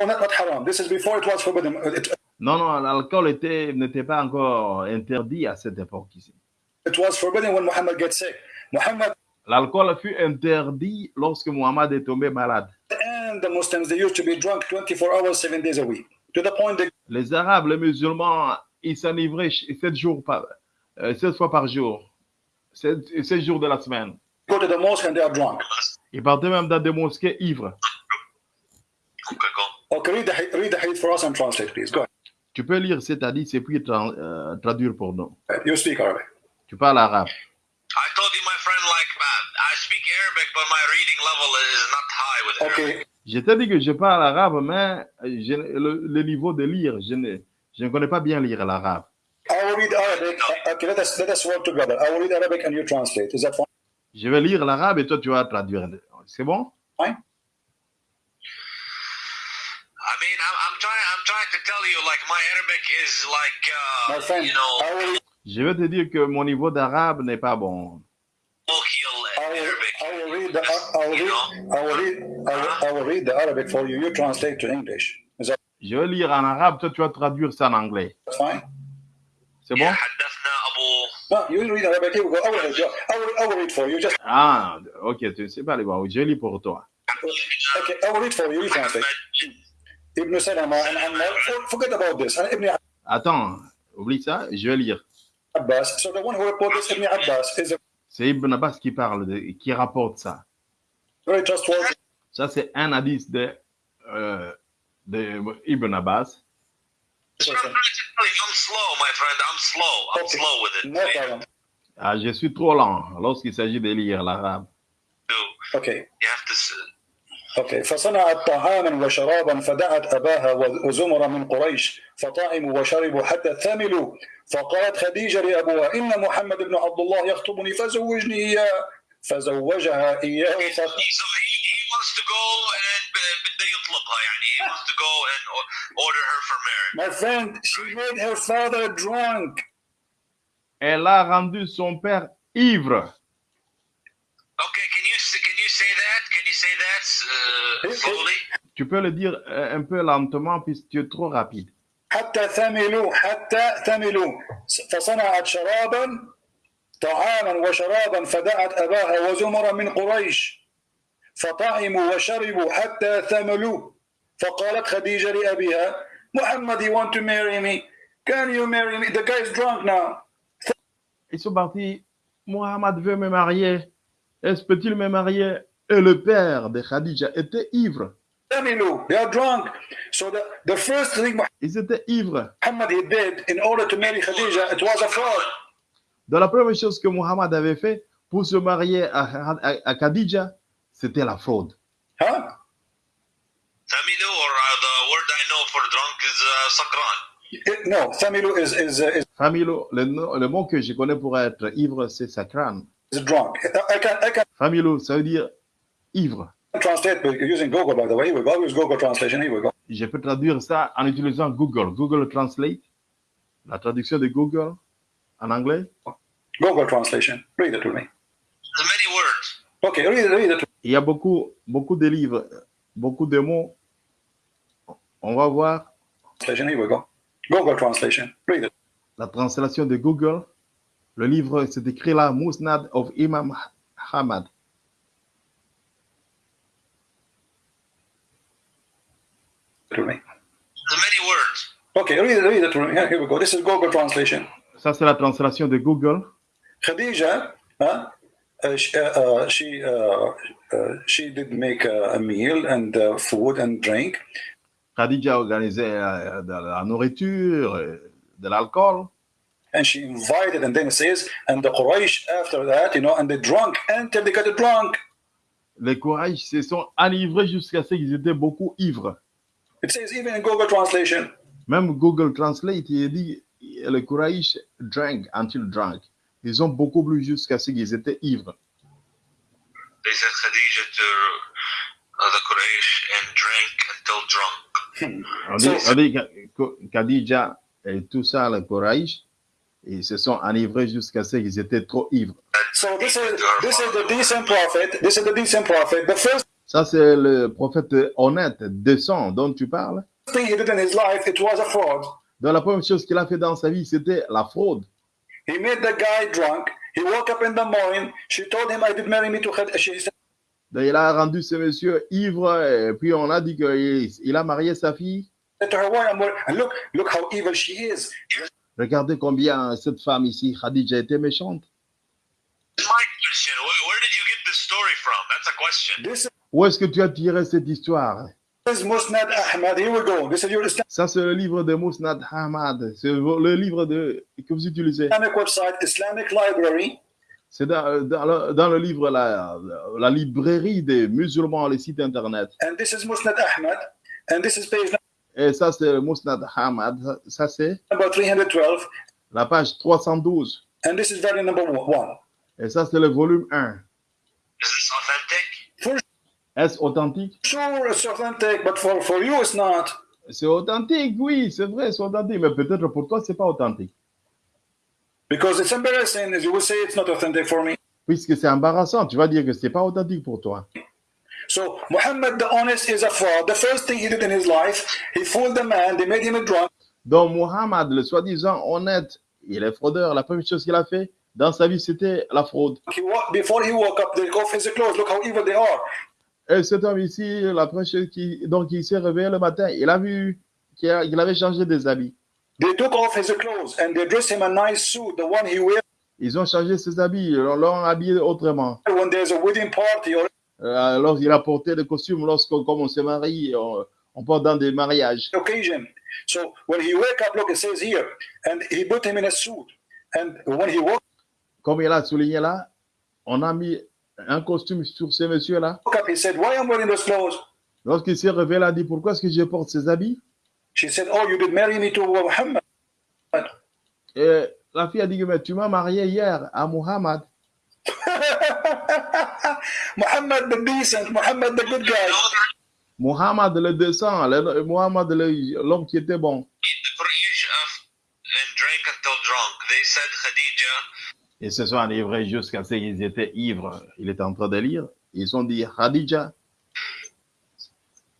Speaker 2: not, not haram. This is before it was forbidden. It,
Speaker 1: Non, non, l'alcool était- n'était pas encore interdit à cette époque ici.
Speaker 2: It was forbidden when Muhammad gets sick. Muhammad
Speaker 1: L'alcool fut interdit lorsque Muhammad est tombé malade.
Speaker 2: and the Muslims they used to be drunk 24 hours, seven days a week, to the point they
Speaker 1: Les Arabes, les musulmans, ils s'enivraient ch- sept jours par, euh, fois par jour, sept, sept jours de la semaine.
Speaker 2: go to the mosque and they are drunk.
Speaker 1: Ils partaient même dans des mosquées ivres.
Speaker 3: Okay,
Speaker 2: read the read the hadith for us and translate, please. Go ahead.
Speaker 1: Tu peux lire cet hadith et puis tra- euh, traduire pour nous.
Speaker 2: You speak Arabic.
Speaker 1: Tu parles arabe.
Speaker 3: I told you, my friend, like I speak Arabic, but my reading level is not high with Arabic.
Speaker 2: Okay,
Speaker 1: Je t'ai dit que je parle arabe, mais je- le, le niveau de lire, je ne, je ne connais pas bien lire l'arabe.
Speaker 2: I will read Arabic. Okay, let us let us work together. I will read Arabic and you translate. Is that fine?
Speaker 1: Je vais lire l'arabe et toi tu vas traduire. C'est bon?
Speaker 3: I mean, I'm, I'm trying. I'm trying to tell you, like my Arabic is like, uh,
Speaker 2: friend,
Speaker 3: you know,
Speaker 2: I will
Speaker 1: je vais te dire que mon niveau d'arabe n'est pas bon. Je vais lire en arabe, toi tu vas traduire ça en anglais. C'est bon? Ah, ok, tu sais pas les voir. Je lis pour toi. Attends, oublie ça, je vais lire.
Speaker 2: Abbas. So the one who reported Ibn Abbas, is a
Speaker 1: C'est Ibn Abbas qui parle, de, qui rapporte ça.
Speaker 2: very trustworthy.
Speaker 1: Ça, c'est un hadith de, euh, de Ibn Abbas.
Speaker 3: I'm slow, my friend. I'm slow. I'm
Speaker 2: Okay.
Speaker 3: slow with it.
Speaker 2: No problem.
Speaker 1: Ah, je suis trop lent lorsqu'il s'agit de lire l'arabe.
Speaker 3: You have to.
Speaker 2: أوكي فصنعت طعاما وشرابا فدعت أباها وزمر من قريش فطعموا وشربوا حتى ثملوا فقالت خديجة لأبوها إن محمد بن عبد الله يخطبني فزوجني إياه فزوجها ف...
Speaker 3: بده يطلبها يعني he wants to go and o- order her for marriage.
Speaker 2: My friend, she made her father drunk.
Speaker 1: Elle a rendu son père ivre.
Speaker 3: Okay, can you that? Can you say that uh,
Speaker 2: Yes, yes.
Speaker 3: slowly?
Speaker 1: Tu peux le dire euh, un peu lentement puisque tu es trop rapide.
Speaker 2: حتى ثملوا حتى ثملوا فصنعت شرابا طعاما وشرابا فدعت أباها وزمرا من قريش فطعموا وشربوا حتى ثملوا فقالت خديجة لأبيها محمد you want to marry me can you marry me the guy is drunk now
Speaker 1: Ils sont partis. Mohamed veut me marier. Est-ce peut-il me marier Le père de Khadija était ivre.
Speaker 2: They
Speaker 1: Ils étaient ivres.
Speaker 2: Did
Speaker 1: la première chose que Muhammad avait fait pour se marier à, à, Khadija, c'était la fraude.
Speaker 2: Huh? No,
Speaker 1: Familo, le, le, mot que je connais pour être ivre, c'est sakran. Familo, ça veut dire ivre.
Speaker 2: translate by using Google by the way here we go use Google translation here we go
Speaker 1: Je peux traduire ça en utilisant Google. Google Translate, la traduction de Google en anglais.
Speaker 2: Google translation. Read it to me.
Speaker 3: There's many words.
Speaker 2: Okay, read it, read it.
Speaker 1: Il y a beaucoup, beaucoup de livres, beaucoup de mots. On va voir
Speaker 2: Translation. Here we go. Google translation. Read it.
Speaker 1: la translation de Google. Le livre, c'est écrit là, Musnad of Imam Ahmad.
Speaker 2: To me.
Speaker 3: There's many words.
Speaker 2: Okay, read it, read it to me. Here, here we go. This is Google translation.
Speaker 1: Ça, c'est la translation de Google.
Speaker 2: Khadija, huh? Uh, she, uh, uh, she, uh, uh, she did make a, a meal and uh, food and drink,
Speaker 1: Khadija organisait euh, de la nourriture, de l'alcool.
Speaker 2: and she invited, and then it says, and the Quraysh after that, you know, and they drunk until they got drunk.
Speaker 1: Les Quraysh se sont enivrés jusqu'à ce qu'ils étaient beaucoup ivres.
Speaker 2: It says even in Google translation.
Speaker 1: Même Google Translate, il dit les Quraysh drank until drunk. Ils ont beaucoup bu jusqu'à ce qu'ils étaient ivres.
Speaker 3: They said Khadija to uh, the Quraysh and drank until drunk.
Speaker 1: On dit, on dit que Khadija et tout ça, les Quraysh, ils se sont enivrés jusqu'à ce qu'ils étaient trop ivres.
Speaker 2: So this is this is the decent prophet. This is the decent prophet. The first
Speaker 1: Ça, c'est le prophète honnête, décent dont tu parles.
Speaker 2: thing he did in his life, it was a fraud.
Speaker 1: Donc, la première chose qu'il a fait dans sa vie, c'était la fraude.
Speaker 2: He made the guy drunk. He woke up in the morning. She told him, "I did marry me to Khadija." She said,
Speaker 1: il a rendu ce monsieur ivre, et puis on a dit qu'il il a marié sa fille.
Speaker 2: to her, "Why I'm worried?" And look, look how evil she is.
Speaker 1: Regardez combien cette femme ici, Khadija, était méchante.
Speaker 3: My question: where, where did you get this story from? That's a question.
Speaker 2: This
Speaker 1: Où est-ce que tu as tiré cette histoire?
Speaker 2: Is Musnad Ahmad. Here we go. This is your
Speaker 1: Ça, c'est le livre de Mousnad Ahmad. C'est le livre de, que vous utilisez.
Speaker 2: Islamic website, Islamic library.
Speaker 1: C'est dans, dans le, dans le livre, la, la librairie des musulmans, les sites internet.
Speaker 2: And this is Musnad Ahmad. And this is page
Speaker 1: Et ça, c'est Mousnad Ahmad. Ça, c'est
Speaker 2: number 312.
Speaker 1: la page 312.
Speaker 2: And this is very number one.
Speaker 1: Et ça, c'est le volume 1. Est-ce authentique?
Speaker 2: Sure, it's authentic, but for, for you, it's not.
Speaker 1: C'est authentique, oui, c'est vrai, c'est authentique. Mais peut-être pour toi, c'est pas authentique?
Speaker 2: Because it's embarrassing, as you will say, it's not authentic for me.
Speaker 1: Puisque c'est embarrassant, tu vas dire que c'est pas authentique pour toi.
Speaker 2: So Muhammad the honest is a fraud. The first thing he did in his life, he fooled the man, they made him a drunk,
Speaker 1: Donc, Muhammad, le soi-disant honnête, il est fraudeur. La première chose qu'il a fait dans sa vie, c'était la fraude.
Speaker 2: he wa- before he woke up, they go off his clothes. Look how evil they are.
Speaker 1: Et cet homme ici, la première chose qui, donc, il s'est réveillé le matin, il a vu qu'il avait changé des habits.
Speaker 2: They took off his clothes and they dressed him a nice suit, the one he wears
Speaker 1: Ils ont changé ses habits, ils l'ont habillé autrement.
Speaker 2: when there's a wedding party or
Speaker 1: Euh, alors, il a porté le costume lorsqu'on comme on se marie, on, on porte dans des mariages.
Speaker 2: occasion. So when he wake up, look, it says here, and he put him in a suit. And when he woke
Speaker 1: Comme il a souligné là, on a mis un costume sur ce monsieur-là.
Speaker 2: up, he said, Why am I wearing those clothes?
Speaker 1: Lorsqu'il s'est réveillé, il a dit Pourquoi est-ce que je porte ces habits?
Speaker 2: She said, Oh, you did marry me to Muhammad.
Speaker 1: Et la fille a dit Mais tu m'as marié hier à Muhammad. <laughs>
Speaker 2: Muhammad the decent, Muhammad the good guy.
Speaker 1: Muhammad le décent, le- Muhammad l'homme qui était bon.
Speaker 3: The Quraysh of, and drank until drunk. They said Khadija
Speaker 1: Ils se sont enivrés jusqu'à ce qu'ils étaient ivres. Il était en train de lire. Ils ont dit, Khadija,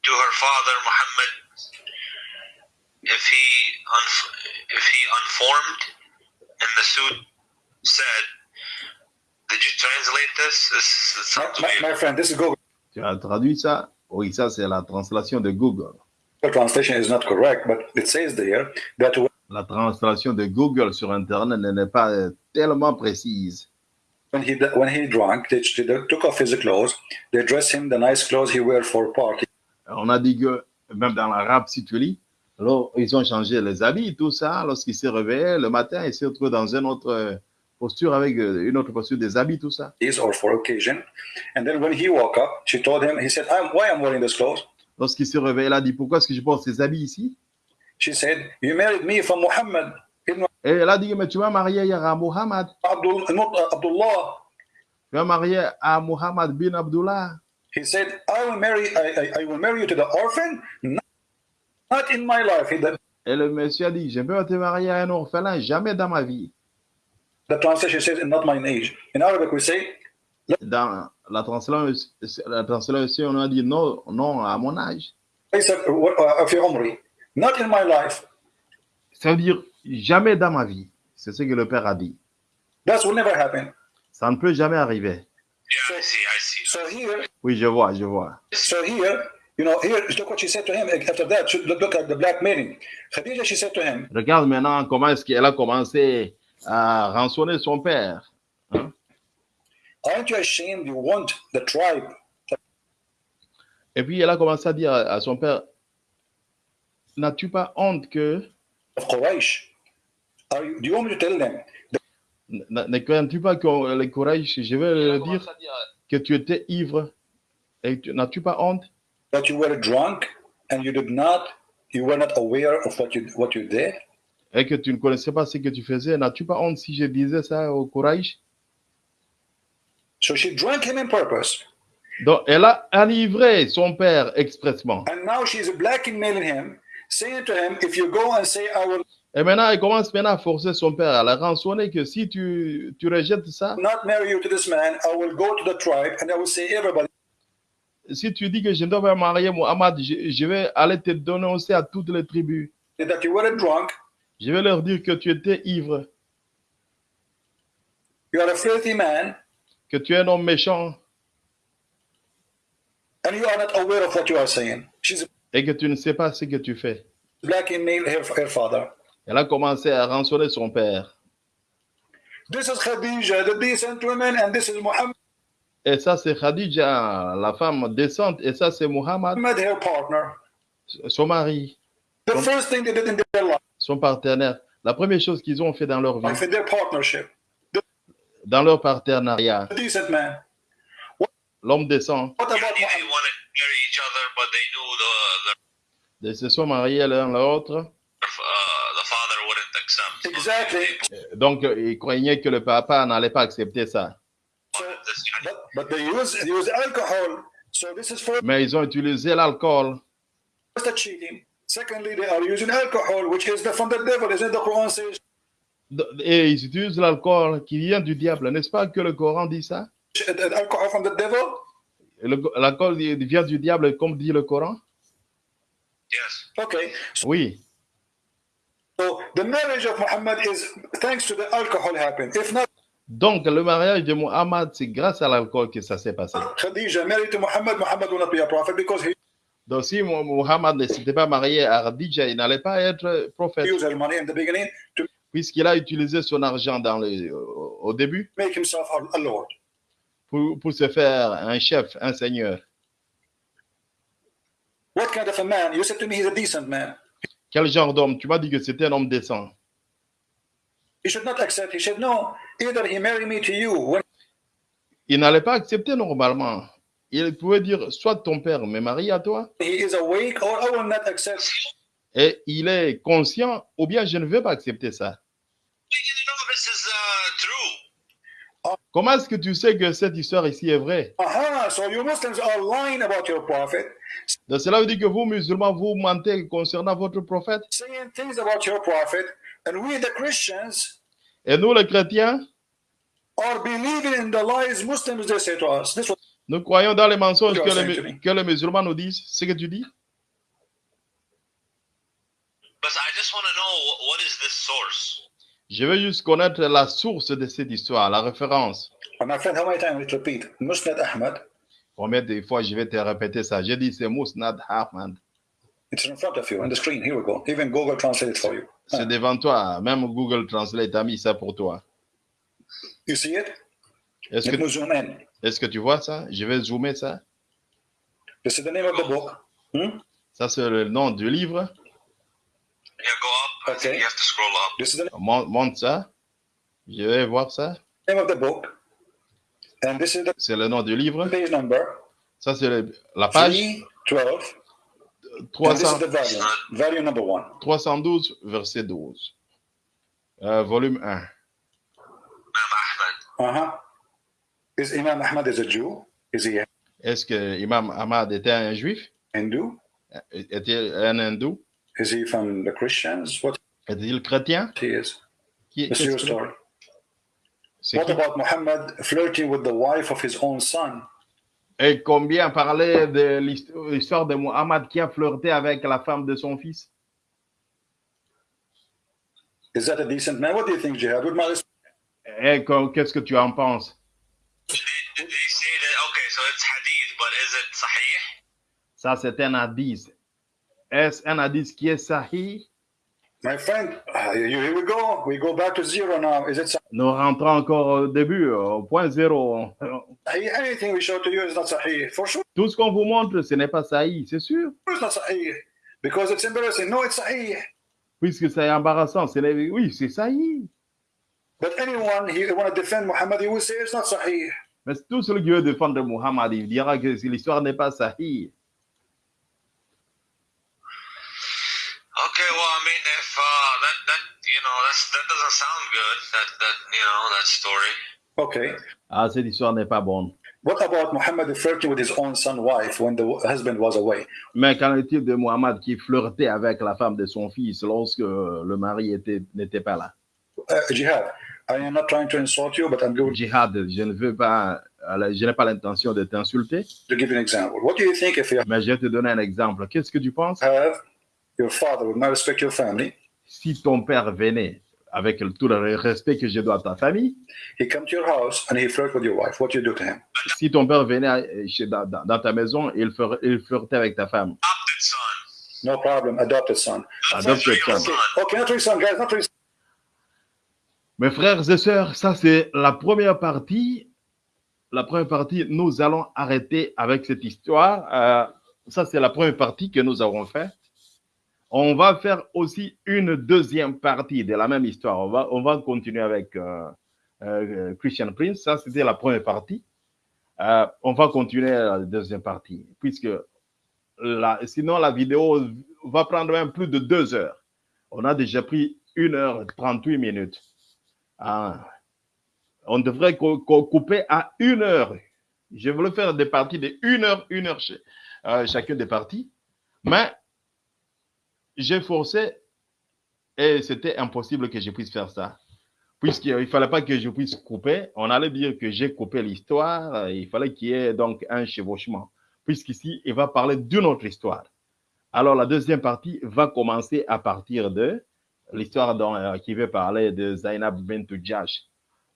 Speaker 3: to her father Muhammad if he if he unformed and the suit said did you translate this? This, this
Speaker 2: My, my, friend, this is Google
Speaker 1: tu as traduit ça? Oui, ça c'est la translation de Google.
Speaker 2: translation is not correct, but it says there that
Speaker 1: La translation de Google sur Internet n'est pas tellement précise.
Speaker 2: when he when he drank, they, they took off his clothes, they dressed him the nice clothes he wear for party.
Speaker 1: On a dit que, même dans l'arabe, si tu lis, alors, ils ont changé les habits, tout ça. Lorsqu'il s'est réveillé le matin, il s'est retrouvé dans une autre euh, posture avec euh, une autre posture des habits, tout ça.
Speaker 2: or for occasion. And then when he woke up, she told him, he said, I'm, why I'm wearing this clothes?
Speaker 1: Lorsqu'il s'est réveillé, il a dit Pourquoi est-ce que je porte ces habits ici?
Speaker 2: She said, you married me from Muhammad
Speaker 1: Et elle a dit Mais tu m'as marié à Muhammad.
Speaker 2: Abdul, not uh, Abdullah.
Speaker 1: Tu m'as marié à Muhammad bin Abdullah.
Speaker 2: He said, I will marry, I, I, I will marry you to the orphan, not, not in my life. He, the,
Speaker 1: Et le monsieur a dit Je pas te marier à un orphelin, jamais dans ma vie.
Speaker 2: the translation says, not my age. In Arabic, we say,
Speaker 1: Dans la translation, la translation on a dit non, non à mon âge.
Speaker 2: Not in my life.
Speaker 1: Ça veut dire jamais dans ma vie. C'est ce que le Père a dit.
Speaker 2: That will never happen.
Speaker 1: Ça ne peut jamais arriver.
Speaker 2: So here,
Speaker 1: oui, je vois, je vois.
Speaker 2: So here, you know, here, look what she said to him after that. Look, look at the black meaning. Khadija, she said to him.
Speaker 1: Regarde maintenant comment est-ce qu'elle a commencé à rançonner son père. Hein?
Speaker 2: Aren't you ashamed you want the tribe?
Speaker 1: Et puis elle a commencé à dire à son père, n'as-tu pas honte que,
Speaker 2: of Quraysh? Are you, do you want me to tell them?
Speaker 1: Ne crains-tu pas que les courage, je vais leur dire que tu étais ivre et tu- n'as-tu pas honte?
Speaker 2: That you were drunk and you did not, you were not aware of what you what you did?
Speaker 1: et que tu ne connaissais pas ce que tu faisais? N'as-tu pas honte si je disais ça au courage
Speaker 2: So she drank him in purpose,
Speaker 1: Donc elle a enivré son père expressement.
Speaker 2: and now she's blackmailing him, saying to him, "If you go and say I will
Speaker 1: Et maintenant, elle commence maintenant à forcer son père, à la rançonner que si tu, tu rejettes ça,
Speaker 2: not marry you to this man, I will go to the tribe and I will say everybody
Speaker 1: si tu dis que je ne dois pas marier Mohamed, je, je vais aller te dénoncer à toutes les tribus.
Speaker 2: that you were drunk,
Speaker 1: Je vais leur dire que tu étais ivre,
Speaker 2: you are a filthy man,
Speaker 1: que tu es un homme méchant
Speaker 2: and you are not aware of what you are saying." She's
Speaker 1: et que tu ne sais pas ce que tu fais.
Speaker 2: blackmailing her, her father.
Speaker 1: Elle a commencé à rançonner son père.
Speaker 2: This is Khadija, the decent woman, and this is Muhammad,
Speaker 1: Et ça, c'est Khadija, la femme décente, et ça, c'est
Speaker 2: her partner.
Speaker 1: son mari,
Speaker 2: The first thing they did in their life,
Speaker 1: son partenaire. La première chose qu'ils ont fait dans leur vie,
Speaker 2: in their partnership,
Speaker 1: dans leur partenariat,
Speaker 2: the decent man.
Speaker 1: l'homme décent,
Speaker 2: What about Muhammad?
Speaker 3: Each other but they knew the
Speaker 1: ils se sont mariés l'un l'autre.
Speaker 3: uh,
Speaker 2: Exactly.
Speaker 1: Donc, euh, ils croyaient que le papa n'allait pas accepter ça.
Speaker 2: So, but, but they use they use alcohol. So this is first
Speaker 1: Mais ils ont utilisé l'alcool.
Speaker 2: the cheating. Secondly, they are using alcohol, which is the, from the devil. Isn't the Quran says
Speaker 1: Et ils utilisent l'alcool qui vient du diable. N'est-ce pas que le Coran dit ça?
Speaker 2: Uh, alcohol from the devil?
Speaker 1: Le- L'alcool vient du diable, comme dit le Coran?
Speaker 3: Yes
Speaker 2: Okay. So,
Speaker 1: Oui.
Speaker 2: so the marriage of Muhammad is thanks to the alcohol happened. If not,
Speaker 1: Donc, le mariage de Muhammad, c'est grâce à l'alcool que ça s'est passé.
Speaker 2: Khadija married to Muhammad, Muhammad will not be a prophet because he
Speaker 1: Donc, si Mu- Muhammad ne s'était pas marié à Khadija, il n'allait pas être prophète,
Speaker 2: used her money in the beginning to
Speaker 1: puisqu'il a utilisé son argent dans le, au début
Speaker 2: make himself a lord.
Speaker 1: Pour, pour se faire un chef, un seigneur.
Speaker 2: What kind of a man? You said to me he's a decent man.
Speaker 1: Quel genre d'homme? Tu m'as dit que c'était un homme décent.
Speaker 2: He should not accept. He said, no, either he marry me to you when
Speaker 1: Il n'allait pas accepter normalement. Il pouvait dire soit ton père me marie à toi,
Speaker 2: he is awake, or I will not accept.
Speaker 1: et il est conscient, ou bien je ne vais pas accepter ça.
Speaker 3: you know this is uh, true
Speaker 1: Comment est-ce que tu sais que cette histoire ici est vraie?
Speaker 2: Aha, so you Muslims are lying about your prophet,
Speaker 1: Donc, Cela veut dire que vous, musulmans, vous mentez concernant votre prophète?
Speaker 2: saying things about your prophet, and we, the Christians,
Speaker 1: Et nous, les chrétiens,
Speaker 2: are believing in the lies Muslims they say to us. This was
Speaker 1: Nous croyons dans les mensonges que les,
Speaker 2: sanctionné.
Speaker 1: que les musulmans nous disent. C'est ce que tu dis?
Speaker 3: But I just want to know wh- what is this source?
Speaker 1: Je veux juste connaître la source de cette histoire, la référence.
Speaker 2: And my friend, how many times we repeat? Musnad Ahmad,
Speaker 1: Combien de fois je vais te répéter ça? J'ai dit c'est Mousnad Ahmad.
Speaker 2: it's in front of you on the screen. Here we go. Even Google Translate it for you.
Speaker 1: C'est devant toi. Même Google Translate a mis ça pour toi.
Speaker 2: You see it?
Speaker 1: Est-ce que,
Speaker 2: zoom in.
Speaker 1: est-ce que tu vois ça? Je vais zoomer ça.
Speaker 2: This is the name of the book. Hmm?
Speaker 1: Ça, c'est le nom du livre.
Speaker 3: Yeah,
Speaker 2: Okay.
Speaker 3: you have to scroll up.
Speaker 2: This is the
Speaker 1: Mon- Monte ça. Je vais voir ça.
Speaker 2: name of the book. And this is the
Speaker 1: C'est le nom du livre.
Speaker 2: page number
Speaker 1: Ça, c'est le- la page
Speaker 2: 312. And this
Speaker 1: 300
Speaker 2: is the volume. Volume number one.
Speaker 1: 312, verset 12. Euh, volume 1.
Speaker 3: Imam Ahmad.
Speaker 2: Uh-huh. Is Imam Ahmad is a Jew? Is he a
Speaker 1: Est-ce que Imam Ahmad était un juif?
Speaker 2: Hindu?
Speaker 1: Était un hindou
Speaker 2: Is he from the Christians? What
Speaker 1: Était-il chrétien?
Speaker 2: he is?
Speaker 1: Qui-
Speaker 2: story.
Speaker 1: c'est
Speaker 2: What
Speaker 1: qui?
Speaker 2: about Muhammad flirting with the wife of his own son?
Speaker 1: Et combien parlait de l'hist- l'histoire de Muhammad qui a flirté avec la femme de son fils?
Speaker 2: Is that a decent man? What do you think, Jihad? With my
Speaker 1: Et qu'est-ce que tu en penses?
Speaker 3: Did, did they say that? Okay, so it's hadith, but is it sahih?
Speaker 1: Ça, c'est un hadith. Est-ce un hadith qui est sahih
Speaker 2: my friend, uh, here we go. We go back to zero now. Is it
Speaker 1: Nous rentrons encore au début, au point zéro.
Speaker 2: sahih? Anything we show to you is not sahih. For sure,
Speaker 1: Tout ce qu'on vous montre, ce n'est pas sahih, c'est sûr.
Speaker 2: it's not sahih. Because it's embarrassing. No, it's sahih.
Speaker 1: Puisque c'est embarrassant. Oui, c'est sahih.
Speaker 2: But anyone want to defend Muhammad, he will say it's not sahih.
Speaker 1: Mais tout celui qui veut défendre Muhammad, il dira que l'histoire n'est pas sahih.
Speaker 3: Okay, well, I mean, if uh, that that you know that's that doesn't sound good. That that you know that story.
Speaker 2: Okay.
Speaker 1: Ah, cette histoire n'est pas bonne.
Speaker 2: What about Muhammad flirting with his own son wife when the husband was away?
Speaker 1: Mais qu'en est-il de Muhammad qui flirtait avec la femme de son fils lorsque le mari était- n'était pas là?
Speaker 2: Uh, Jihad, I am not trying to insult you, but I'm going
Speaker 1: Jihad, je ne veux pas, je n'ai pas l'intention de t'insulter,
Speaker 2: to give you an example. What do you think if you
Speaker 1: mais je vais te donner un exemple. Qu'est-ce que tu penses?
Speaker 2: have your father, with my respect to your family,
Speaker 1: si ton père venait, avec tout le respect que je dois à ta famille,
Speaker 2: he come to your house and he flirt with your wife? What do you do to him?
Speaker 1: si ton père venait chez- dans, ta maison, il, fer- il flirtait avec ta femme.
Speaker 3: Adopted son.
Speaker 2: No problem. Adopted son.
Speaker 1: Adopted
Speaker 3: Real
Speaker 1: son.
Speaker 3: son.
Speaker 2: Okay, not real son, guys? Not real.
Speaker 1: Mes frères et sœurs, ça c'est la première partie. La première partie, nous allons arrêter avec cette histoire. Euh, ça c'est la première partie que nous avons fait. On va faire aussi une deuxième partie de la même histoire. On va, on va continuer avec euh, euh, Christian Prince. Ça c'était la première partie. Euh, on va continuer la deuxième partie, puisque la- sinon la vidéo va prendre même plus de deux heures. On a déjà pris une heure 38 minutes. Ah. On devrait co- co- couper à une heure. Je voulais faire des parties de une heure, une heure ch- chacune des parties. Mais j'ai forcé et c'était impossible que je puisse faire ça. Puisqu'il ne fallait pas que je puisse couper, on allait dire que j'ai coupé l'histoire, il fallait qu'il y ait donc un chevauchement. Puisqu'ici, il va parler d'une autre histoire. Alors, la deuxième partie va commencer à partir de l'histoire euh, qui veut parler de Zainab bint Jash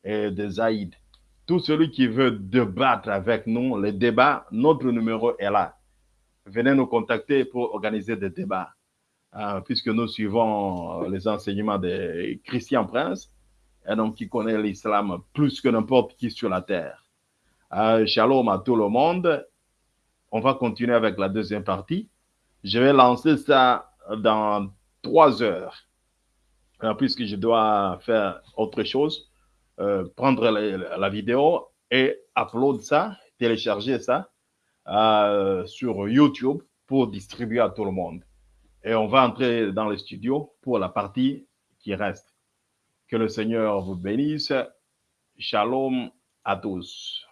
Speaker 1: et de Zaïd. Tout celui qui veut débattre avec nous, le débat, notre numéro est là. Venez nous contacter pour organiser des débats, euh, puisque nous suivons euh, les enseignements de Christian Prince, un homme qui connaît l'islam plus que n'importe qui sur la terre. Euh, shalom à tout le monde. On va continuer avec la deuxième partie. Je vais lancer ça dans trois heures. Euh, puisque je dois faire autre chose, prendre la, vidéo et upload ça, télécharger ça sur YouTube pour distribuer à tout le monde. Et on va entrer dans le studio pour la partie qui reste. Que le Seigneur vous bénisse. Shalom à tous.